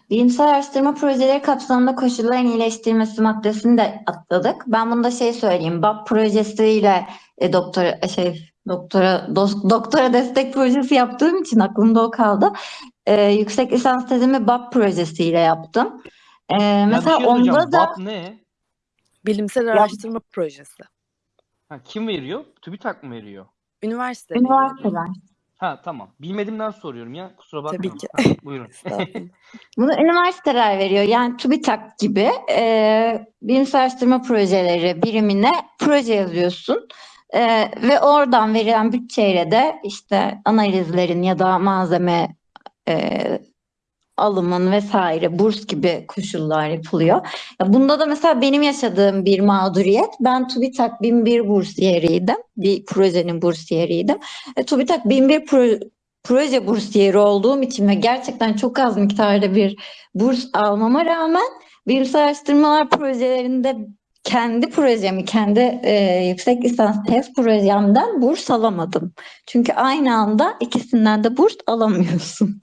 Bilimsel araştırma projeleri kapsamında koşulların iyileştirilmesi maddesini de atladık. Ben bunda şey söyleyeyim. BAP projesiyle e, doktora e, şey doktora dos- doktora destek projesi yaptığım için aklımda o kaldı. E, yüksek lisans tezimi BAP projesiyle yaptım. E, Ya mesela şey onda da BAP ne? Bilimsel araştırma projesi. Ha, kim veriyor? TÜBİTAK mı veriyor? Üniversite üniversiteler. Ha tamam. Bilmediğimden soruyorum ya. Kusura Tabii bakmayın. ki. Ha, buyurun. Bunu üniversiteler veriyor. Yani TÜBİTAK gibi e, bilimsel araştırma projeleri birimine proje yazıyorsun. E, ve oradan verilen bütçeyle de işte analizlerin ya da malzeme e, alımın vesaire burs gibi koşullar yapılıyor. Ya bunda da mesela benim yaşadığım bir mağduriyet. Ben TÜBİTAK 1001 bursiyeriydim. Bir projenin bursiyeriydim. E, TÜBİTAK 1001 pro- proje bursiyeri olduğum için ve gerçekten çok az miktarda bir burs almama rağmen bilimsel araştırmalar projelerinde kendi projemi, kendi e, yüksek lisans tez projemden burs alamadım. Çünkü aynı anda ikisinden de burs alamıyorsun.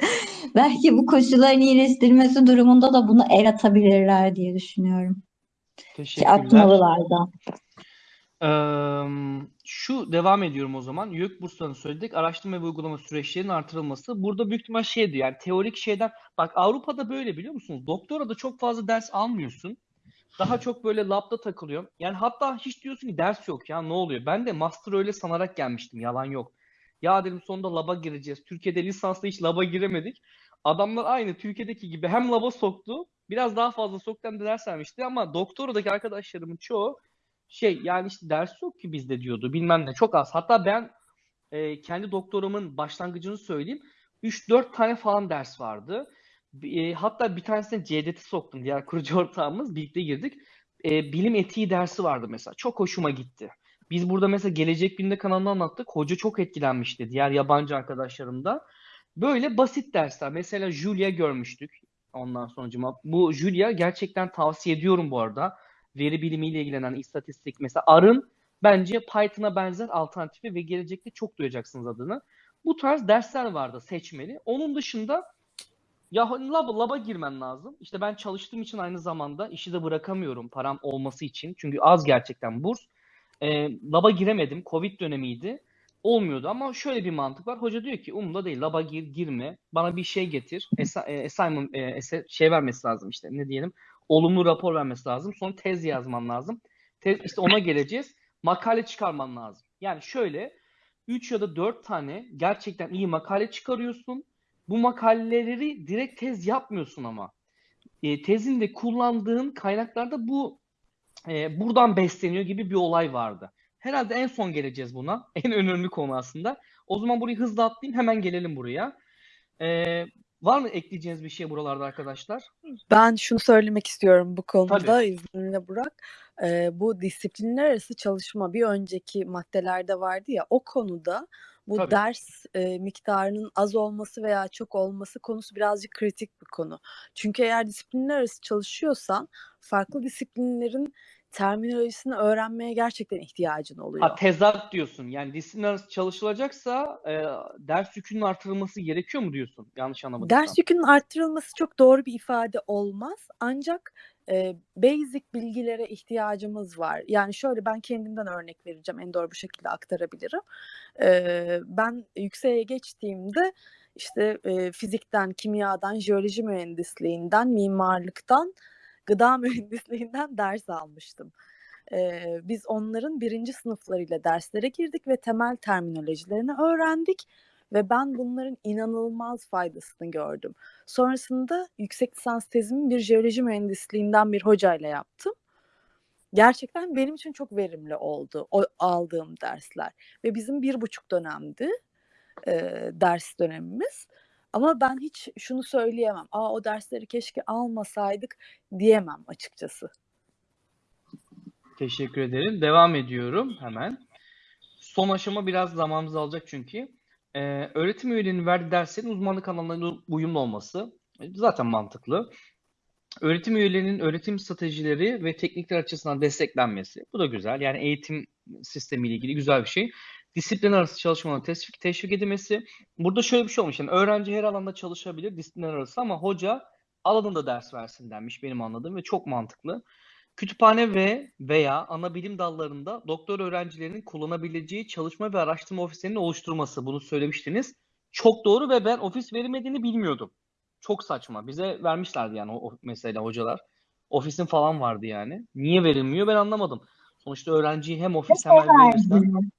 Belki bu koşulların iyileştirilmesi durumunda da bunu el atabilirler diye düşünüyorum. Ki atmalılar da. Eee, şu devam ediyorum o zaman. YÖK burslarını söyledik. Araştırma ve uygulama süreçlerinin artırılması. Burada büyük ihtimal şeydi yani teorik şeyden. Bak Avrupa'da böyle biliyor musunuz? Doktora da çok fazla ders almıyorsun. Daha çok böyle labda takılıyor. Yani hatta hiç diyorsun ki ders yok ya ne oluyor? Ben de master öyle sanarak gelmiştim. Yalan yok. Ya dedim sonunda laba gireceğiz. Türkiye'de lisansla hiç laba giremedik. Adamlar aynı Türkiye'deki gibi hem laba soktu. Biraz daha fazla soktu hem de ders vermişti. Ama doktoradaki arkadaşlarımın çoğu şey yani işte ders yok ki bizde diyordu bilmem ne çok az. Hatta ben e, kendi doktoramın başlangıcını söyleyeyim. 3-4 tane falan ders vardı. E, hatta bir tanesine CDT soktum diğer kurucu ortağımız birlikte girdik. E, bilim etiği dersi vardı mesela. Çok hoşuma gitti. Biz burada mesela Gelecek Bilim'de kanalında anlattık. Hoca çok etkilenmişti diğer yabancı arkadaşlarım da. Böyle basit dersler. Mesela Julia görmüştük. Ondan sonucuma. Bu Julia gerçekten tavsiye ediyorum bu arada veri bilimiyle ilgilenen istatistik mesela AR'ın bence Python'a benzer alternatifi ve gelecekte çok duyacaksınız adını. Bu tarz dersler vardı seçmeli. Onun dışında ya lab, lab'a girmen lazım. İşte ben çalıştığım için aynı zamanda işi de bırakamıyorum param olması için. Çünkü az gerçekten burs. E, lab'a giremedim. Covid dönemiydi. Olmuyordu ama şöyle bir mantık var. Hoca diyor ki umurumda değil lab'a gir, girme. Bana bir şey getir. Esa, e, assignment, e, ese- şey vermesi lazım işte ne diyelim olumlu rapor vermesi lazım. Sonra tez yazman lazım. Tez, işte ona geleceğiz. Makale çıkarman lazım. Yani şöyle 3 ya da 4 tane gerçekten iyi makale çıkarıyorsun. Bu makaleleri direkt tez yapmıyorsun ama. E, tezinde kullandığın kaynaklarda bu e, buradan besleniyor gibi bir olay vardı. Herhalde en son geleceğiz buna. En önemli konu aslında. O zaman burayı hızlı atlayayım hemen gelelim buraya. E, var mı ekleyeceğiniz bir şey buralarda arkadaşlar? Ben şunu söylemek istiyorum bu konuda Tabii. izninle Burak. Ee, bu disiplinler arası çalışma bir önceki maddelerde vardı ya o konuda bu Tabii. ders e, miktarının az olması veya çok olması konusu birazcık kritik bir konu. Çünkü eğer disiplinler arası çalışıyorsan farklı disiplinlerin terminolojisini öğrenmeye gerçekten ihtiyacın oluyor. Ha tezat diyorsun. Yani disiplin arası çalışılacaksa e, ders yükünün artırılması gerekiyor mu diyorsun? Yanlış anlamadıysam. Ders yükünün arttırılması çok doğru bir ifade olmaz. Ancak e, basic bilgilere ihtiyacımız var. Yani şöyle ben kendimden örnek vereceğim. En doğru bu şekilde aktarabilirim. E, ben yükseğe geçtiğimde işte e, fizikten, kimyadan, jeoloji mühendisliğinden, mimarlıktan, gıda mühendisliğinden ders almıştım. Biz onların birinci sınıflarıyla derslere girdik ve temel terminolojilerini öğrendik ve ben bunların inanılmaz faydasını gördüm. Sonrasında yüksek lisans tezimi bir jeoloji mühendisliğinden bir hocayla yaptım. Gerçekten benim için çok verimli oldu o aldığım dersler. Ve bizim bir buçuk dönemdi e, ders dönemimiz. Ama ben hiç şunu söyleyemem. Aa o dersleri keşke almasaydık diyemem açıkçası. Teşekkür ederim. Devam ediyorum hemen. Son aşama biraz zamanımızı alacak çünkü. Ee, öğretim üyelerinin verdiği derslerin uzmanlık alanlarına uyumlu olması e, zaten mantıklı. Öğretim üyelerinin öğretim stratejileri ve teknikler açısından desteklenmesi. Bu da güzel. Yani eğitim sistemiyle ilgili güzel bir şey. Disiplin arası çalışmanın teşvik, teşvik edilmesi. Burada şöyle bir şey olmuş. Yani öğrenci her alanda çalışabilir disiplin arası ama hoca alanında ders versin denmiş benim anladığım ve çok mantıklı. Kütüphane ve veya ana bilim dallarında doktor öğrencilerinin kullanabileceği çalışma ve araştırma ofislerinin oluşturması. Bunu söylemiştiniz. Çok doğru ve ben ofis verilmediğini bilmiyordum. Çok saçma. Bize vermişlerdi yani o, mesela hocalar. Ofisin falan vardı yani. Niye verilmiyor ben anlamadım. Sonuçta öğrenciyi hem ofis hemen verirsen.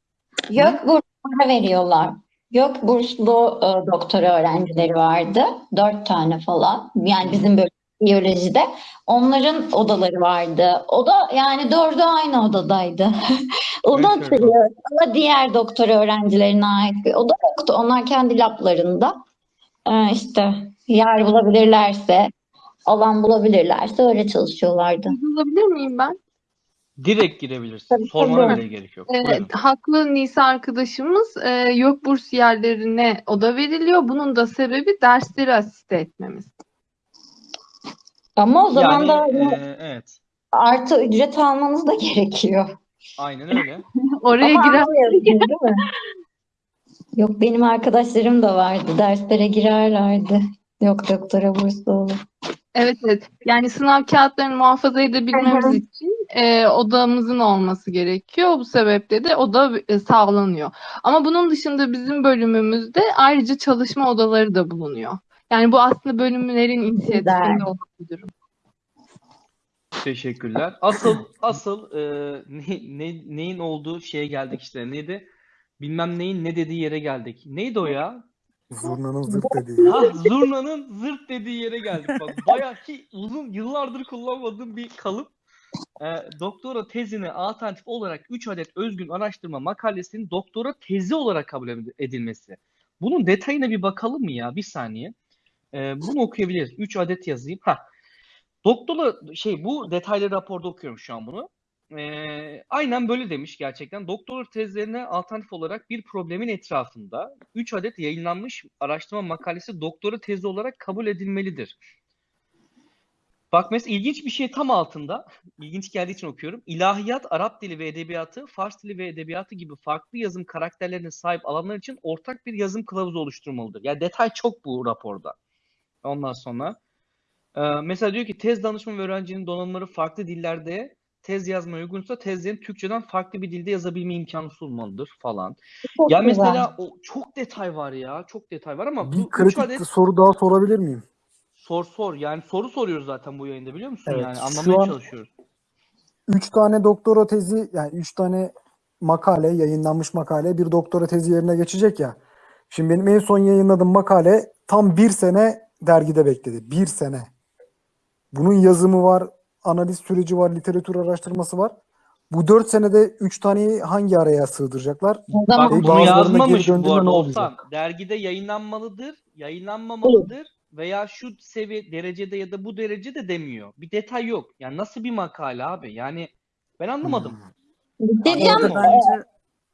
Yok burslara veriyorlar. Yok burslu e, doktora öğrencileri vardı. Dört tane falan. Yani bizim bölüm biyolojide. Onların odaları vardı. O da yani dördü aynı odadaydı. Onu Evet, evet. hatırlıyorum. Ama diğer doktora öğrencilerine ait bir oda yoktu. Onlar kendi lablarında e, işte yer bulabilirlerse, alan bulabilirlerse öyle çalışıyorlardı. Yazabilir miyim ben? Direkt girebilirsin. Tabii, Sormana tabii. bile gerek yok. Evet, Buyurun. haklı Nisa arkadaşımız e, yok bursiyerlerine oda veriliyor. Bunun da sebebi dersleri asiste etmemiz. Ama o zaman da Yani e, evet. artı ücret almanız da gerekiyor. Aynen öyle. Oraya Ama girer değil mi? Yok benim arkadaşlarım da vardı. Derslere girerlerdi. Yok doktora burslu olur. Evet evet. Yani sınav kağıtlarını muhafaza edebilmemiz için e, odamızın olması gerekiyor. Bu sebeple de oda e, sağlanıyor. Ama bunun dışında bizim bölümümüzde ayrıca çalışma odaları da bulunuyor. Yani bu aslında bölümlerin inisiyatifinde olan bir durum. Teşekkürler. Asıl asıl e, ne, ne, neyin olduğu şeye geldik işte. Neydi? Bilmem neyin ne dediği yere geldik. Neydi o ya? Zurnanın zırt dediği. Ha zurnanın zırt dediği yere geldik. Bak bayağı ki uzun yıllardır kullanmadığım bir kalıp. E, doktora tezine alternatif olarak 3 adet özgün araştırma makalesinin doktora tezi olarak kabul edilmesi. Bunun detayına bir bakalım mı ya? Bir saniye. E, bunu okuyabiliriz. 3 adet yazayım. Ha. Doktora şey bu detaylı raporda okuyorum şu an bunu. Ee, aynen böyle demiş gerçekten. Doktora tezlerine alternatif olarak bir problemin etrafında 3 adet yayınlanmış araştırma makalesi doktora tezi olarak kabul edilmelidir. Bak mesela ilginç bir şey tam altında. İlginç geldiği için okuyorum. İlahiyat, Arap dili ve edebiyatı, Fars dili ve edebiyatı gibi farklı yazım karakterlerine sahip alanlar için ortak bir yazım kılavuzu oluşturmalıdır. Yani detay çok bu raporda. Ondan sonra ee, mesela diyor ki tez danışma ve öğrencinin donanımları farklı dillerde tez yazmaya uygunsa tezlerin Türkçeden farklı bir dilde yazabilme imkanı sunmalıdır falan. Çok Ya güzel. mesela o çok detay var ya. Çok detay var ama Bir bu kritik adet soru daha sorabilir miyim? sor sor. Yani soru soruyoruz zaten bu yayında biliyor musun? Evet, Yani şu anlamaya an- çalışıyoruz. Üç tane doktora tezi yani üç tane makale yayınlanmış makale bir doktora tezi yerine geçecek ya. Şimdi benim en son yayınladığım makale tam bir sene dergide bekledi. Bir sene. Bunun yazımı var, analiz süreci var, literatür araştırması var. Bu dört senede üç taneyi hangi araya sığdıracaklar? Bak bunu yazmamış geri bu arada ne Oğuzhan. olacak? Dergide yayınlanmalıdır, yayınlanmamalıdır veya şu seviye derecede ya da bu derecede demiyor. Bir detay yok. Yani nasıl bir makale abi? Yani ben anlamadım. Hmm. bence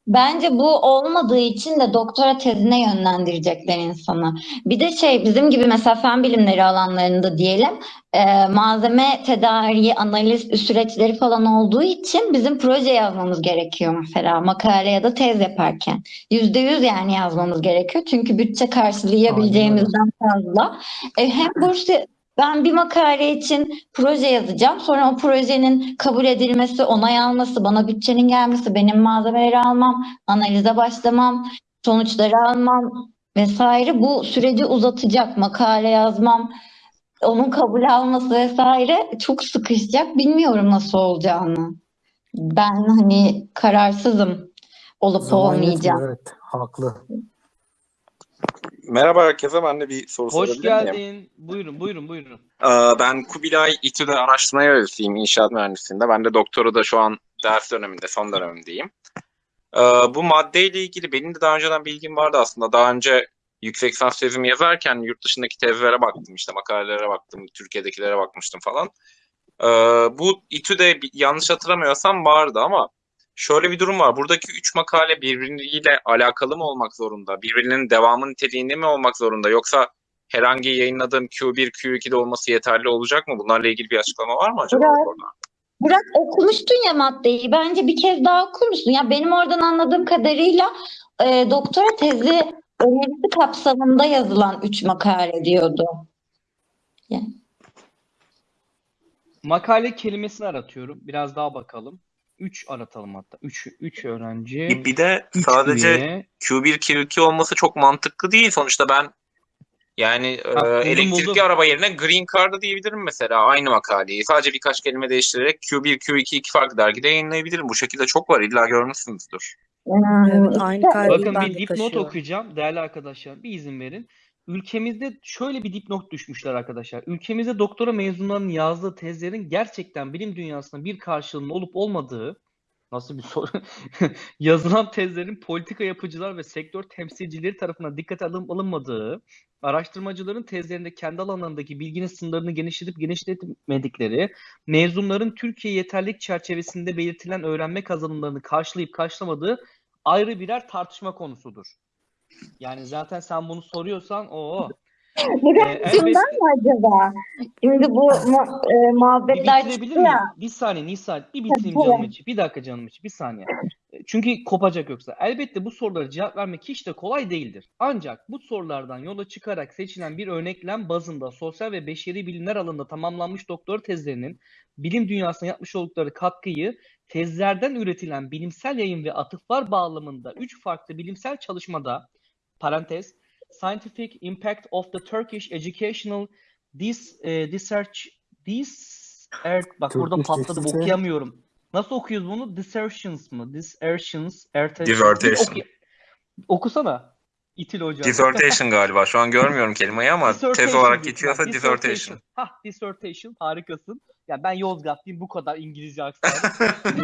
Bence bu olmadığı için de doktora tezine yönlendirecekler insanı. Bir de şey bizim gibi mesela fen bilimleri alanlarında diyelim e, malzeme tedariği, analiz süreçleri falan olduğu için bizim proje yazmamız gerekiyor mesela makale ya da tez yaparken. Yüzde yüz yani yazmamız gerekiyor. Çünkü bütçe karşılayabileceğimizden fazla. E, hem burs ben bir makale için proje yazacağım. Sonra o projenin kabul edilmesi, onay alması, bana bütçenin gelmesi, benim malzemeleri almam, analize başlamam, sonuçları almam vesaire bu süreci uzatacak. Makale yazmam, onun kabul alması vesaire çok sıkışacak. Bilmiyorum nasıl olacağını. Ben hani kararsızım olup Zaman yetmiyor, olmayacağım. evet. Haklı. Merhaba herkese. Ben de bir soru Hoş sorabilir miyim? geldin. Buyurun, buyurun, buyurun. Ee, Ben Kubilay İTÜ'de araştırma görevlisiyim inşaat mühendisliğinde. Ben de doktora da şu an ders döneminde, son dönemindeyim. Ee, Bu maddeyle ilgili benim de daha önceden bilgim vardı aslında. Daha önce yüksek lisans tezimi yazarken yurt dışındaki tezlere baktım, işte makalelere baktım, Türkiye'dekilere bakmıştım falan. Ee, Bu İTÜ'de yanlış hatırlamıyorsam vardı ama şöyle bir durum var. Buradaki üç makale birbiriyle alakalı mı olmak zorunda? Birbirinin devamı niteliğinde mi olmak zorunda? Yoksa herhangi yayınladığım Q1, Q2'de olması yeterli olacak mı? Bunlarla ilgili bir açıklama var mı acaba orada? Burak okumuştun ya maddeyi. Bence bir kez daha okur musun? Ya benim oradan anladığım kadarıyla e, doktora tezi önerisi kapsamında yazılan üç makale diyordu. Makale kelimesini aratıyorum. Biraz daha bakalım. 3 aratalım hatta. 3 3 öğrenci. Bir, bir de 3 sadece üye. Q1, Q2 olması çok mantıklı değil. Sonuçta ben yani e, Ha, buldum, elektrikli buldum. araba yerine Green Card'ı diyebilirim mesela aynı makaleyi. Sadece birkaç kelime değiştirerek Q1, Q2 iki farklı dergide yayınlayabilirim. Bu şekilde çok var. İlla görmüşsünüzdür. Hmm, Evet, aynı Bakın ben bir dipnot taşıyorum. okuyacağım değerli arkadaşlar. Bir izin verin. Ülkemizde şöyle bir dipnot düşmüşler arkadaşlar. Ülkemizde doktora mezunlarının yazdığı tezlerin gerçekten bilim dünyasında bir karşılığının olup olmadığı nasıl bir soru? Yazılan tezlerin politika yapıcılar ve sektör temsilcileri tarafından dikkate alın, alınmadığı, araştırmacıların tezlerinde kendi alanlarındaki bilginin sınırlarını genişletip genişletmedikleri, mezunların Türkiye yeterlilik çerçevesinde belirtilen öğrenme kazanımlarını karşılayıp karşılamadığı ayrı birer tartışma konusudur. Yani zaten sen bunu soruyorsan o Burak Ee, şundan mı acaba? Şimdi bu mu- e, muhabbetler çıktı ya. Bir saniye Nisa, bir bitireyim canım içi. Bir dakika canım içi, bir saniye. Çünkü kopacak yoksa. Elbette bu sorulara cevap vermek hiç de kolay değildir. Ancak bu sorulardan yola çıkarak seçilen bir örneklem bazında sosyal ve beşeri bilimler alanında tamamlanmış doktora tezlerinin bilim dünyasına yapmış oldukları katkıyı tezlerden üretilen bilimsel yayın ve atıflar bağlamında üç farklı bilimsel çalışmada parantez Scientific Impact of the Turkish Educational Dis, e, Research Dis er, bak burada Turkish patladım Research- okuyamıyorum. Nasıl okuyoruz bunu? Dissertions mı? Dissertions, erte, Dissertation. Oku- okusana. İtil hocam. Dissertation galiba. Şu an görmüyorum kelimeyi ama tez Dissertation olarak geçiyorsa dissertation. Hah, dissertation. Harikasın. Ya ben Yozgatlıyım bu kadar İngilizce aksanı.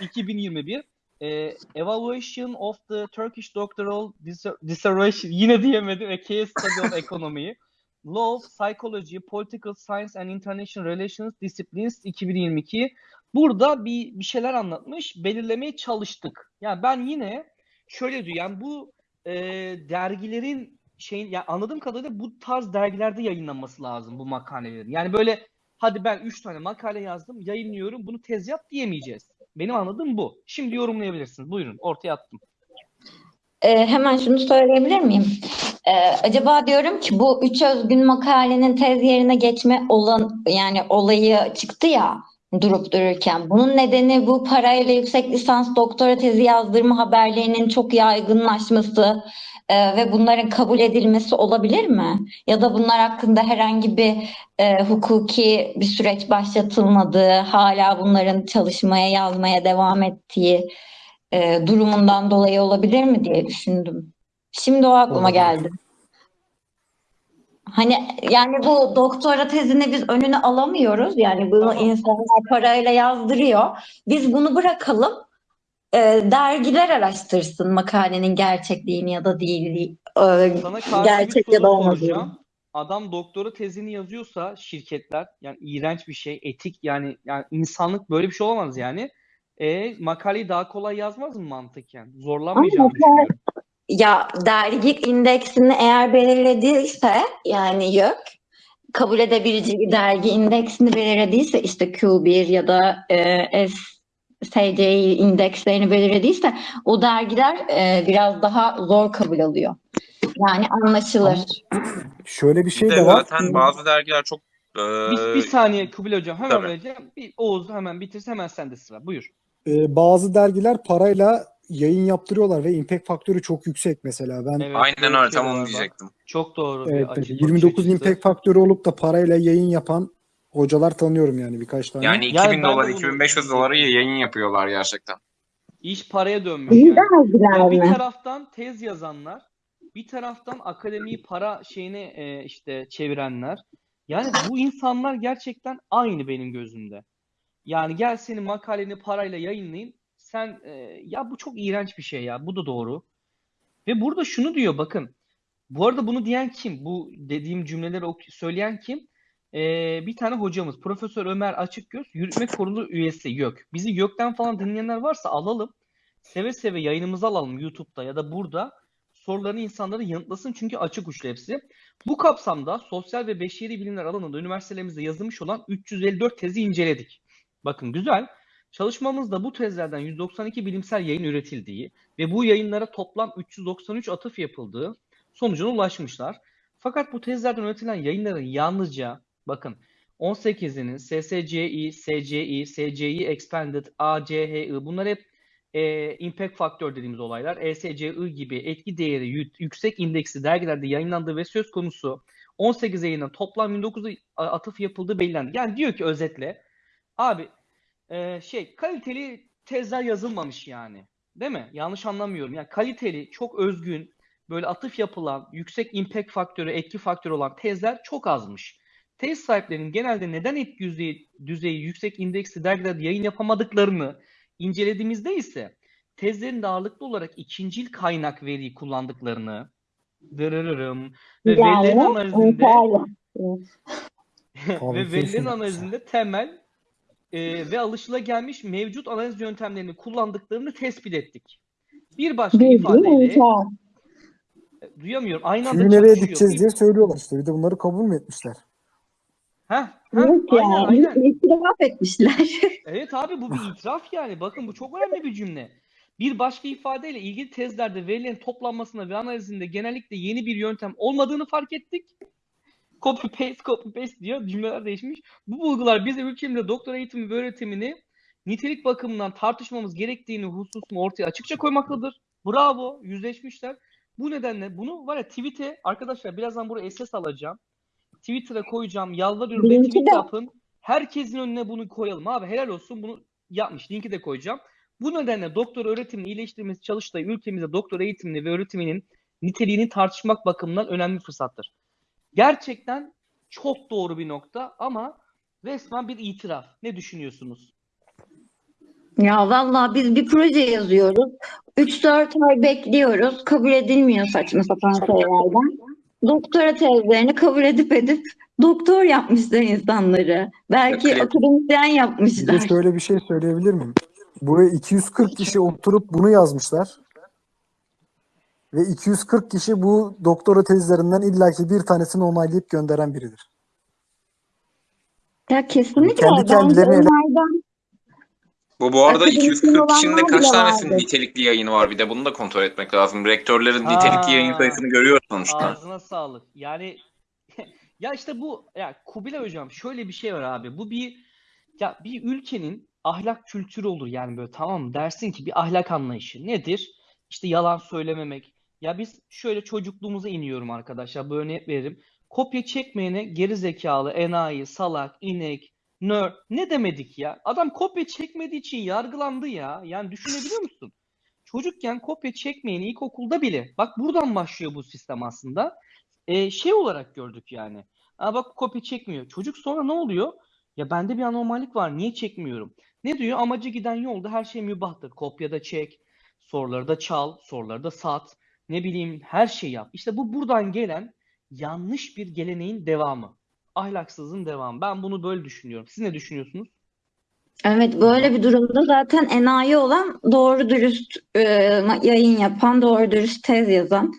2021 e, Evaluation of the Turkish Doctoral Disser- Dissertation yine diyemedim. A Case Study on Economy. Law, Psychology, Political Science and International Relations Disciplines 2022. Burada bir, bir şeyler anlatmış. Belirlemeye çalıştık. Yani ben yine şöyle diyor. Yani bu e, dergilerin şeyin ya anladığım kadarıyla bu tarz dergilerde yayınlanması lazım bu makalelerin. Yani böyle hadi ben 3 tane makale yazdım, yayınlıyorum. Bunu tez yap diyemeyeceğiz. Benim anladığım bu. Şimdi yorumlayabilirsiniz. Buyurun. Ortaya attım. E, hemen şunu söyleyebilir miyim? E, acaba diyorum ki bu üç özgün makalenin tez yerine geçme olan yani olayı çıktı ya durup dururken. Bunun nedeni bu parayla yüksek lisans doktora tezi yazdırma haberlerinin çok yaygınlaşması e, ve bunların kabul edilmesi olabilir mi? Ya da bunlar hakkında herhangi bir e, hukuki bir süreç başlatılmadığı, hala bunların çalışmaya, yazmaya devam ettiği e, durumundan dolayı olabilir mi diye düşündüm. Şimdi o aklıma geldi. Hani yani bu doktora tezini biz önüne alamıyoruz. Yani bunu insanlar parayla yazdırıyor. Biz bunu bırakalım. E, dergiler araştırsın makalenin gerçekliğini ya da değilliği. e, gerçek ya da olmadığını. Adam doktora tezini yazıyorsa şirketler yani iğrenç bir şey, etik yani yani insanlık böyle bir şey olamaz yani. E makaleyi daha kolay yazmaz mı mantıken? Zorlanmayacağını Ama düşünüyorum. Ya dergi indeksini eğer belirlediyse yani YÖK kabul edebileceği dergi indeksini belirlediyse işte Q1 ya da e, S, SCI indekslerini belirlediyse o dergiler e, biraz daha zor kabul alıyor. Yani anlaşılır. Şöyle bir şey de de var. zaten bazı dergiler çok e, Bir, bir saniye Kubilay Hocam hemen tabii. vereceğim. Bir Oğuz hemen bitirsin hemen sende sıra. Buyur. Ee, bazı dergiler parayla yayın yaptırıyorlar ve impact faktörü çok yüksek mesela. Ben Evet, aynen öyle tam onu diyecektim. Çok doğru bir evet, açı- bakış 29 açısı. impact faktörü olup da parayla yayın yapan hocalar tanıyorum yani birkaç tane. Yani Yani 2000 ben de dolar, bunu 2500 dolara yayın yapıyorlar gerçekten. İş paraya dönmüş İyi yani. bir taraftan tez yazanlar, bir taraftan akademiyi para şeyine e, işte çevirenler. Yani bu insanlar gerçekten aynı benim gözümde. Yani gel senin makaleni parayla yayınlayayım. Sen e, ya bu çok iğrenç bir şey ya. Bu da doğru. Ve burada şunu diyor bakın. Bu arada bunu diyen kim? Bu dediğim cümleleri ok- söyleyen kim? Ee, bir tane hocamız Profesör Ömer Açıkgöz yürütme kurulu üyesi YÖK. Bizi YÖK'ten falan dinleyenler varsa alalım. Seve seve yayınımıza alalım YouTube'da ya da burada. Sorularını insanlara yanıtlasın çünkü açık uçlu hepsi. Bu kapsamda sosyal ve beşeri bilimler alanında üniversitelerimizde yazılmış olan 354 tezi inceledik. Bakın güzel. Çalışmamızda bu tezlerden 192 bilimsel yayın üretildiği ve bu yayınlara toplam 393 atıf yapıldığı sonucuna ulaşmışlar. Fakat bu tezlerden üretilen yayınların yalnızca bakın 18'inin SSCI, SCI, SCI Expanded, ACHI bunlar hep e, impact faktör dediğimiz olaylar. ESCI gibi etki değeri yü- yüksek indeksli dergilerde yayınlandığı ve söz konusu 18 yayından toplam 29 atıf yapıldığı belirlendi. Yani diyor ki özetle abi e, şey kaliteli tezler yazılmamış yani. Değil mi? Yanlış anlamıyorum. Yani kaliteli, çok özgün, böyle atıf yapılan, yüksek impact faktörü, etki faktörü olan tezler çok azmış. Tez sahiplerinin genelde neden etki düzeyi, düzeyi yüksek indeksli dergilerde yayın yapamadıklarını incelediğimizde ise tezlerin ağırlıklı olarak ikincil kaynak veriyi kullandıklarını dırırırım ve verilerin analizinde ve verilerin analizinde temel e, ve alışılagelmiş mevcut analiz yöntemlerini kullandıklarını tespit ettik. Bir başka ifadeyle inşaat. duyamıyorum. Aynı anda Tüyü nereye dikeceğiz diye söylüyorlar işte. Bir de bunları kabul mü etmişler? Heh, heh, Yok aynen yani. aynen. İtiraf etmişler. Evet abi bu bir itiraf yani. Bakın bu çok önemli bir cümle. Bir başka ifadeyle ilgili tezlerde verilerin toplanmasında ve analizinde genellikle yeni bir yöntem olmadığını fark ettik. Copy paste copy paste diyor. Cümleler değişmiş. Bu bulgular bize ülkemizde doktora eğitimi ve öğretimini nitelik bakımından tartışmamız gerektiğini hususunu ortaya açıkça koymaktadır. Bravo. Yüzleşmişler. Bu nedenle bunu var ya tweet'e arkadaşlar birazdan buraya SS alacağım. Twitter'a koyacağım. Yalvarıyorum. Retweet de- yapın. Herkesin önüne bunu koyalım abi. Helal olsun bunu yapmış. Linki de koyacağım. Bu nedenle doktor öğretimini iyileştirmesi çalıştığı ülkemizde doktor eğitimini ve öğretiminin niteliğini tartışmak bakımından önemli fırsattır. Gerçekten çok doğru bir nokta ama resmen bir itiraf. Ne düşünüyorsunuz? Ya vallahi biz bir proje yazıyoruz. 3-4 ay bekliyoruz. Kabul edilmiyor saçma sapan şeylerden. Doktora tezlerini kabul edip edip doktor yapmışlar insanları. Belki Evet. akademisyen Bir de yapmışlar. şöyle bir şey söyleyebilir miyim? Buraya 240 kişi oturup bunu yazmışlar. Ve 240 kişi bu doktora tezlerinden illaki bir tanesini onaylayıp gönderen biridir. Ya kesinlikle Kendi bence kendilerine ele- onlardan Bu bu arada Akademisyen 240 kişinin de olanlar kaç bile tanesinin vardır. nitelikli yayını var bir de bunu da kontrol etmek lazım. Rektörlerin Ha. nitelikli yayın sayısını görüyor sonuçta. Ağzına sağlık. Yani ya işte bu ya Kubilay hocam şöyle bir şey var abi. Bu bir ya bir ülkenin ahlak kültürü olur yani böyle tamam mı? Dersin ki bir ahlak anlayışı nedir? İşte yalan söylememek. Ya biz şöyle çocukluğumuza iniyorum arkadaşlar. Bu örnek veririm. Kopya çekmeyene geri zekalı, enayi, salak, inek, nerd ne demedik ya? Adam kopya çekmediği için yargılandı ya. Yani düşünebiliyor musun? Çocukken kopya çekmeyeni ilkokulda bile bak buradan başlıyor bu sistem aslında. Ee, şey olarak gördük yani. Aa bak kopya çekmiyor. Çocuk sonra ne oluyor? Ya bende bir anormallik var. Niye çekmiyorum? Ne diyor? Amacı giden yolda her şey mübahtır. Kopyada çek, soruları da çal, soruları da sat. Ne bileyim her şeyi yap. İşte bu buradan gelen yanlış bir geleneğin devamı. Ahlaksızlığın devamı. Ben bunu böyle düşünüyorum. Siz ne düşünüyorsunuz? Evet böyle bir durumda zaten enayi olan doğru dürüst e, yayın yapan, doğru dürüst tez yazan,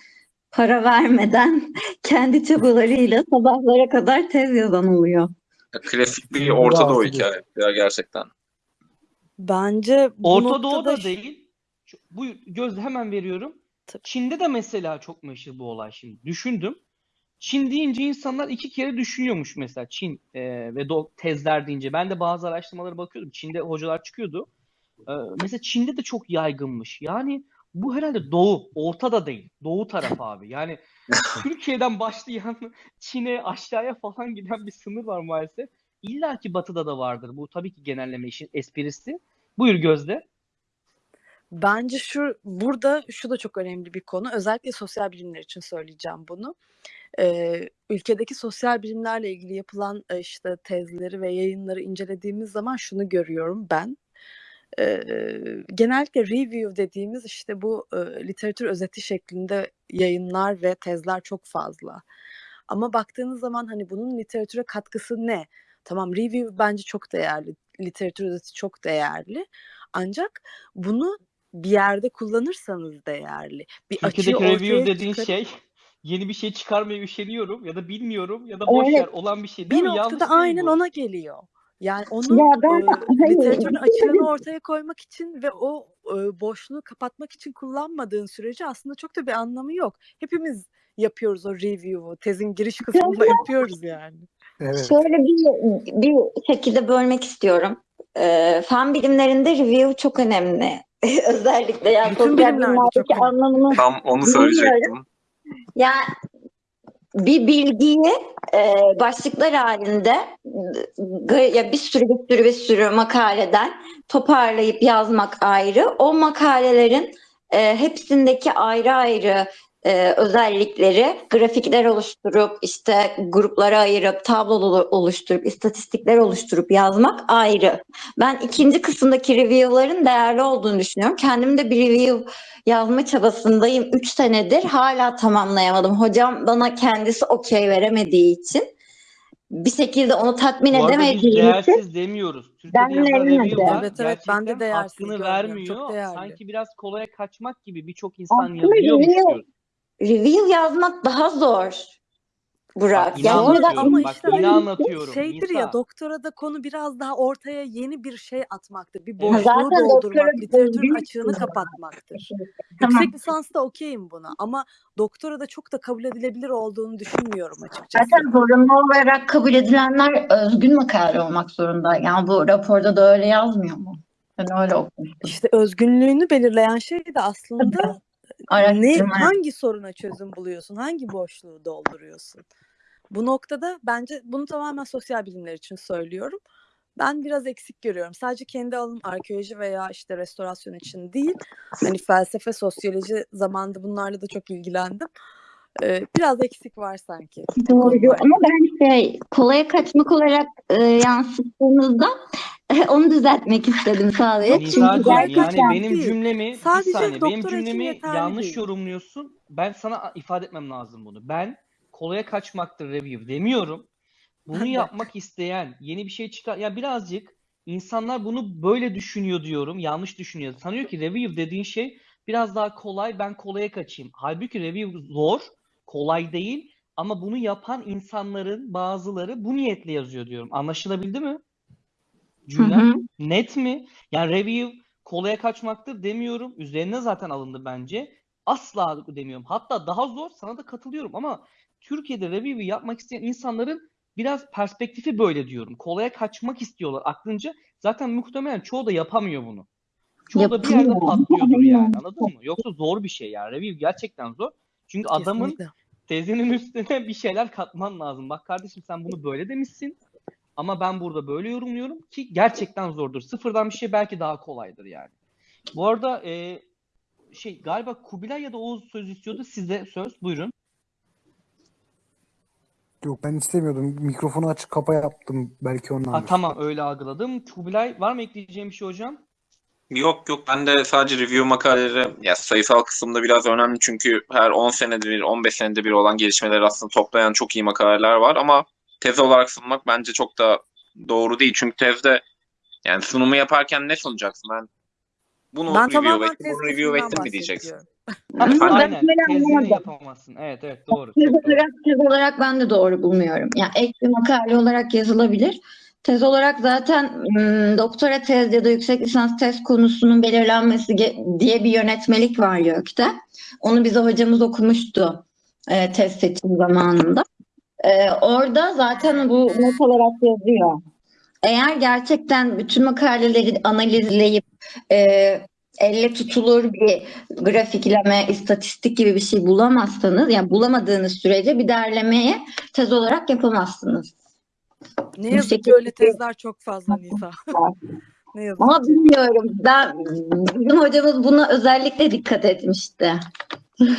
para vermeden kendi çabalarıyla sabahlara kadar tez yazan oluyor. Klasik bir Orta Doğu artı bir. hikaye ya gerçekten. Bence bu Orta Doğu'da ş- değil. Bu gözle hemen veriyorum. Tabii. Çin'de de mesela çok meşhur bu olay şimdi. Düşündüm. Çin deyince insanlar iki kere düşünüyormuş mesela Çin e, ve do- tezler deyince. Ben de bazı araştırmalara bakıyordum. Çin'de hocalar çıkıyordu. E, mesela Çin'de de çok yaygınmış. Yani bu herhalde Doğu, Orta da değil. Doğu tarafı abi. Yani Türkiye'den başlayan Çin'e aşağıya falan giden bir sınır var maalesef. İlla ki Batı'da da vardır. Bu tabii ki genelleme işin esprisi. Buyur Gözde. Bence şu burada şu da çok önemli bir konu. Özellikle sosyal bilimler için söyleyeceğim bunu. Ee, ülkedeki sosyal bilimlerle ilgili yapılan e, işte tezleri ve yayınları incelediğimiz zaman şunu görüyorum ben. Ee, genellikle review dediğimiz işte bu e, literatür özeti şeklinde yayınlar ve tezler çok fazla. Ama baktığınız zaman hani bunun literatüre katkısı ne? Tamam review bence çok değerli. Literatür özeti çok değerli. Ancak bunu bir yerde kullanırsanız değerli. Bir açığı Türkiye'deki review dediğin çıkar- şey yeni bir şey çıkarmaya üşeniyorum ya da bilmiyorum ya da boş Evet. ver olan bir şey değil bir mi? Yanlış noktada değil aynen bu. ona geliyor. Yani onun Ya ben e, hayır, literatürün açığını ortaya koymak için ve o e, boşluğu kapatmak için kullanmadığın sürece aslında çok da bir anlamı yok. Hepimiz yapıyoruz o review'u. Tezin giriş kısmında yapıyoruz yani. Evet. Şöyle bir, bir şekilde bölmek istiyorum. Ee, fen bilimlerinde review çok önemli. Özellikle yani Bütün sosyal bilimlerdeki anlamını Tam onu söyleyecektim. Yani bir bilgiyi e, başlıklar halinde ya bir sürü bir sürü bir sürü makaleden toparlayıp yazmak ayrı. O makalelerin e, hepsindeki ayrı ayrı e, özellikleri grafikler oluşturup işte gruplara ayırıp tablo oluşturup istatistikler oluşturup yazmak ayrı. Ben ikinci kısımdaki review'ların değerli olduğunu düşünüyorum. Kendim de bir review yazma çabasındayım. 3 senedir hala tamamlayamadım. Hocam bana kendisi okey veremediği için bir şekilde onu tatmin biz edemediğim için değersiz demiyoruz. Türkiye'de review'lar Evet, evet, ben de değersiz hakkını görmüyorum. vermiyor. Sanki biraz kolaya kaçmak gibi birçok insan Aslında yazıyormuş diyoruz. Review yazmak daha zor. Burak. Ya bak- anlatıyorum. ama Bak işte yine hani anlatıyorum. Şeydir Nisa. ya doktorada konu biraz daha ortaya yeni bir şey atmaktır. Bir boşluğu Zaten doldurmak, doktora literatürün açığını kapatmaktır. Tamam. Yüksek lisansta okeyim buna ama doktora da çok da kabul edilebilir olduğunu düşünmüyorum açıkçası. Zaten zorunlu olarak kabul edilenler özgün makale olmak zorunda. Yani bu raporda da öyle yazmıyor mu? Ben öyle okumuştum. İşte özgünlüğünü belirleyen şey de aslında ne Araştırma. hangi soruna çözüm buluyorsun, hangi boşluğu dolduruyorsun. Bu noktada bence bunu tamamen sosyal bilimler için söylüyorum. Ben biraz eksik görüyorum. Sadece kendi alanım arkeoloji veya işte restorasyon için değil. Hani felsefe, sosyoloji zamanında bunlarla da çok ilgilendim. Ee, biraz eksik var sanki. Doğru ama ben şey kolaya kaçmak olarak e, yansıttığınızda onu düzeltmek istedim sadece. Çünkü kolay yani benim cümlemi bir Sadece saniye benim cümlemi yanlış değil. yorumluyorsun. Ben sana ifade etmem lazım bunu. Ben kolaya kaçmaktır review demiyorum. Bunu yapmak isteyen, yeni bir şey çıkar ya birazcık insanlar bunu böyle düşünüyor diyorum. Yanlış düşünüyor. Sanıyor ki review dediğin şey biraz daha kolay. Ben kolaya kaçayım. Halbuki review zor, kolay değil ama bunu yapan insanların bazıları bu niyetle yazıyor diyorum. Anlaşılabildi mi? Hı. net mi? Yani review kolaya kaçmaktır demiyorum. Üzerine zaten alındı bence. Asla demiyorum. Hatta daha zor sana da katılıyorum ama Türkiye'de review'u yapmak isteyen insanların biraz perspektifi böyle diyorum. Kolaya kaçmak istiyorlar aklınca. Zaten muhtemelen çoğu da yapamıyor bunu. Çoğu da bir yerde patlıyordur yani anladın mı? Yoksa zor bir şey yani. Review gerçekten zor. Çünkü adamın Kesinlikle. tezinin üstüne bir şeyler katman lazım. Bak kardeşim sen bunu böyle demişsin. Ama ben burada böyle yorumluyorum ki gerçekten zordur. Sıfırdan bir şey belki daha kolaydır yani. Bu arada e, şey galiba Kubilay ya da Oğuz söz istiyordu. Size söz buyurun. Yok ben istemiyordum. Mikrofonu açık kapa yaptım. Belki Ha, ondandır. tamam öyle algıladım. Kubilay var mı ekleyeceğim bir şey hocam? Yok yok ben de sadece review makaleleri ya sayısal kısımda biraz önemli çünkü her 10 senede bir 15 senede bir olan gelişmeleri aslında toplayan çok iyi makaleler var ama tez olarak sunmak bence çok da doğru değil. Çünkü tezde Yani sunumu yaparken ne sunacaksın? Ben bunu Ben review ettim, bunu review ettim mi diyeceksin? Ama ben böyle yapamazsın. Evet evet doğru. Tez olarak, tez olarak ben de doğru bulmuyorum. Yani ek bir makale olarak yazılabilir. Tez olarak zaten ım, doktora tez ya da yüksek lisans tez konusunun belirlenmesi diye bir yönetmelik var YÖK'te. Onu bize hocamız okumuştu e, tez seçim zamanında. E, orada zaten bu not olarak yazıyor. Eğer gerçekten bütün makaleleri analizleyip e, elle tutulur bir grafikleme, istatistik gibi bir şey bulamazsanız, yani bulamadığınız sürece bir derlemeye tez olarak yapamazsınız. Ne yazık ki şekilde- öyle tezler çok fazla Nisa. ne yazık Ama ki. bilmiyorum. Ben bizim hocamız buna özellikle dikkat etmişti.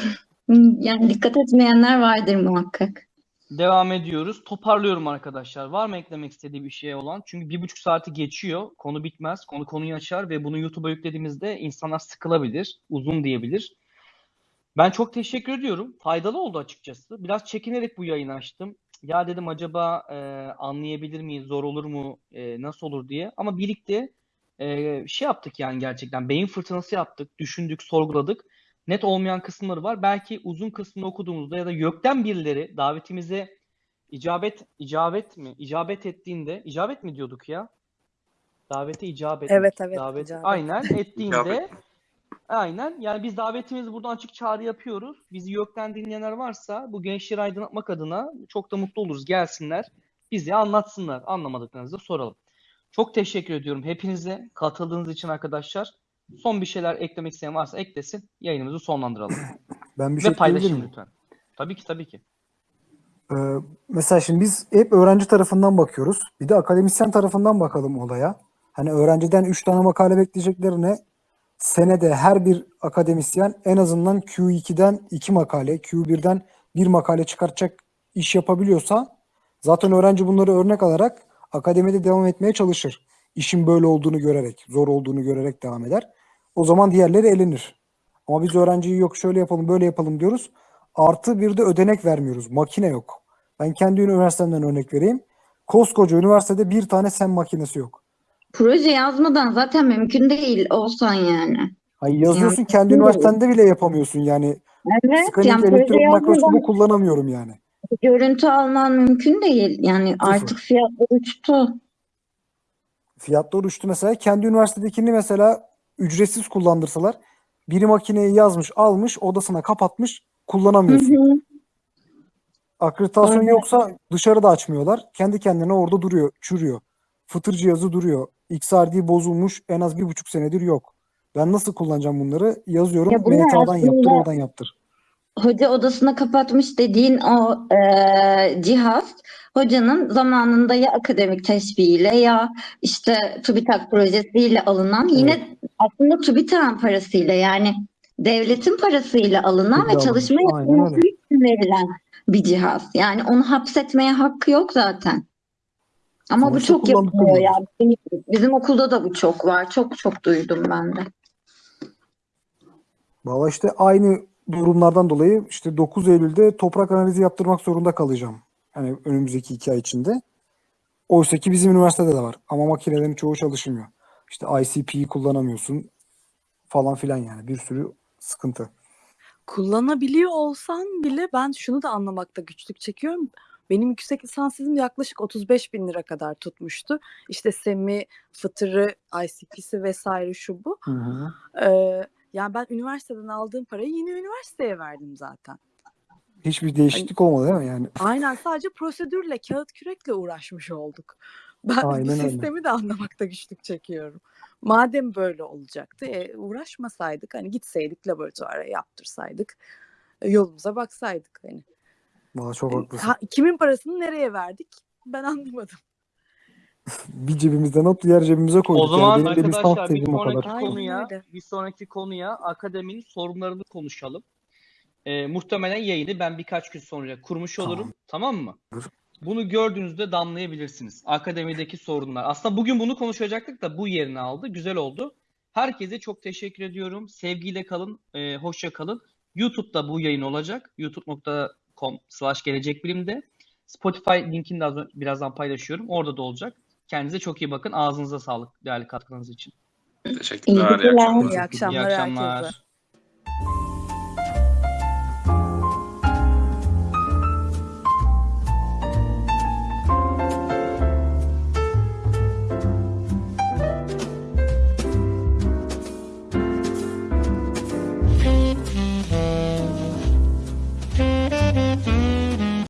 Yani dikkat etmeyenler vardır muhakkak. Devam ediyoruz. Toparlıyorum arkadaşlar. Var mı eklemek istediği bir şey olan? Çünkü bir buçuk saati geçiyor. Konu bitmez. Konu konuyu açar ve bunu YouTube'a yüklediğimizde insanlar sıkılabilir. Uzun diyebilir. Ben çok teşekkür ediyorum. Faydalı oldu açıkçası. Biraz çekinerek bu yayını açtım. Ya dedim acaba e, anlayabilir miyiz? Zor olur mu? E, nasıl olur diye. Ama birlikte e, şey yaptık yani gerçekten. Beyin fırtınası yaptık. Düşündük, sorguladık. Net olmayan kısımları var. Belki uzun kısmını okuduğumuzda ya da YÖK'ten birileri davetimize icabet icabet mi? İcabet ettiğinde icabet mi diyorduk ya? Davete icabet? Evet, evet, Davet icabet. aynen ettiğinde aynen yani biz davetimizi buradan açık çağrı yapıyoruz. Bizi YÖK'ten dinleyenler varsa bu gençleri aydınlatmak adına çok da mutlu oluruz. Gelsinler. Bize anlatsınlar. Anlamadıklarınızı da soralım. Çok teşekkür ediyorum hepinize katıldığınız için arkadaşlar. Son bir şeyler eklemek isteyen varsa eklesin. Yayınımızı sonlandıralım. Ben bir Ve şey ekleyebilir paylaşın lütfen. Tabii ki tabii ki. Ee, mesela şimdi biz hep öğrenci tarafından bakıyoruz. Bir de akademisyen tarafından bakalım olaya. Hani öğrenciden 3 tane makale bekleyeceklerine senede her bir akademisyen en azından Q2'den 2 makale, Q1'den 1 makale çıkartacak iş yapabiliyorsa zaten öğrenci bunları örnek alarak akademide devam etmeye çalışır. İşin böyle olduğunu görerek, zor olduğunu görerek devam eder. O zaman diğerleri elenir. Ama biz öğrenciyi yok şöyle yapalım, böyle yapalım diyoruz. Artı bir de ödenek vermiyoruz. Makine yok. Ben kendi üniversitemden örnek vereyim. Koskoca üniversitede bir tane sen makinesi yok. Proje yazmadan zaten mümkün değil olsan yani. Ay yazıyorsun Yani- kendi üniversitende bile yapamıyorsun yani. Evet, Skanik yani elektron yazmadan kullanamıyorum yani. görüntü alman mümkün değil. Yani artık fiyatlar uçtu. Fiyatlar uçtu mesela. Kendi üniversitedekini mesela ücretsiz kullandırsalar biri makineyi yazmış, almış, odasına kapatmış, Hı kullanamıyorsun. hı. Akreditasyon Aynen. yoksa dışarıda açmıyorlar. Kendi kendine orada duruyor, çürüyor. Fıtır cihazı duruyor. XRD bozulmuş en az bir buçuk senedir yok. Ben nasıl kullanacağım bunları? Yazıyorum. Ya bunlar MTA'dan yaptır, oradan yaptır. Hoca odasına kapatmış dediğin o e, cihaz hocanın zamanında ya akademik teşviğiyle ya işte TÜBİTAK projesiyle alınan yine aslında TÜBİTAK'ın parasıyla yani devletin parasıyla alınan Tabii ve çalışma yapılması için verilen bir cihaz. Yani onu hapsetmeye hakkı yok zaten. Ama bu Sonuçta çok yapılıyor ya. Bizim, bizim okulda da bu çok var. Çok çok duydum ben de. Valla işte aynı durumlardan dolayı işte 9 Eylül'de toprak analizi yaptırmak zorunda kalacağım. Hani önümüzdeki iki ay içinde. Oysa ki bizim üniversitede de var. Ama makinelerin çoğu çalışmıyor. İşte ICP'yi kullanamıyorsun falan filan yani. Bir sürü sıkıntı. Kullanabiliyor olsan bile ben şunu da anlamakta güçlük çekiyorum. Benim yüksek lisans tezim yaklaşık 35 bin lira kadar tutmuştu. İşte SEM'i, Fıtır'ı, ICP'si vesaire şu bu. Hı hı. Ee, yani ben üniversiteden aldığım parayı yine üniversiteye verdim zaten. Hiçbir değişiklik olmadı değil mi? Yani Aynen sadece prosedürle, kağıt kürekle uğraşmış olduk. Ben bu Aynen öyle. sistemi de anlamakta güçlük çekiyorum. Madem böyle olacaktı, e, uğraşmasaydık, hani gitseydik laboratuvara yaptırsaydık, e, yolumuza baksaydık hani. valla çok E, haklısın. ha- kimin parasını nereye verdik? Ben anlamadım. Bir cebimizden alıp diğer cebimize koyduk. O zaman yani arkadaşlar bir kadar. sonraki konuya öyle. bir sonraki konuya akademinin sorunlarını konuşalım. Ee, muhtemelen yayını ben birkaç gün sonra kurmuş olurum. Tamam mı? Tamamdır. Bunu gördüğünüzde damlayabilirsiniz. Akademideki sorunlar. Aslında bugün bunu konuşacaktık da bu yerini aldı. Güzel oldu. Herkese çok teşekkür ediyorum. Sevgiyle kalın. E, hoşça kalın. YouTube'da bu yayın olacak. youtube.com slash gelecek bilimde. Spotify linkini de az birazdan paylaşıyorum. Orada da olacak. Kendinize çok iyi bakın. Ağzınıza sağlık değerli katkılarınız için. Teşekkürler. iyi geceler. akşamlar. İyi akşamlar, İyi akşamlar. herkese.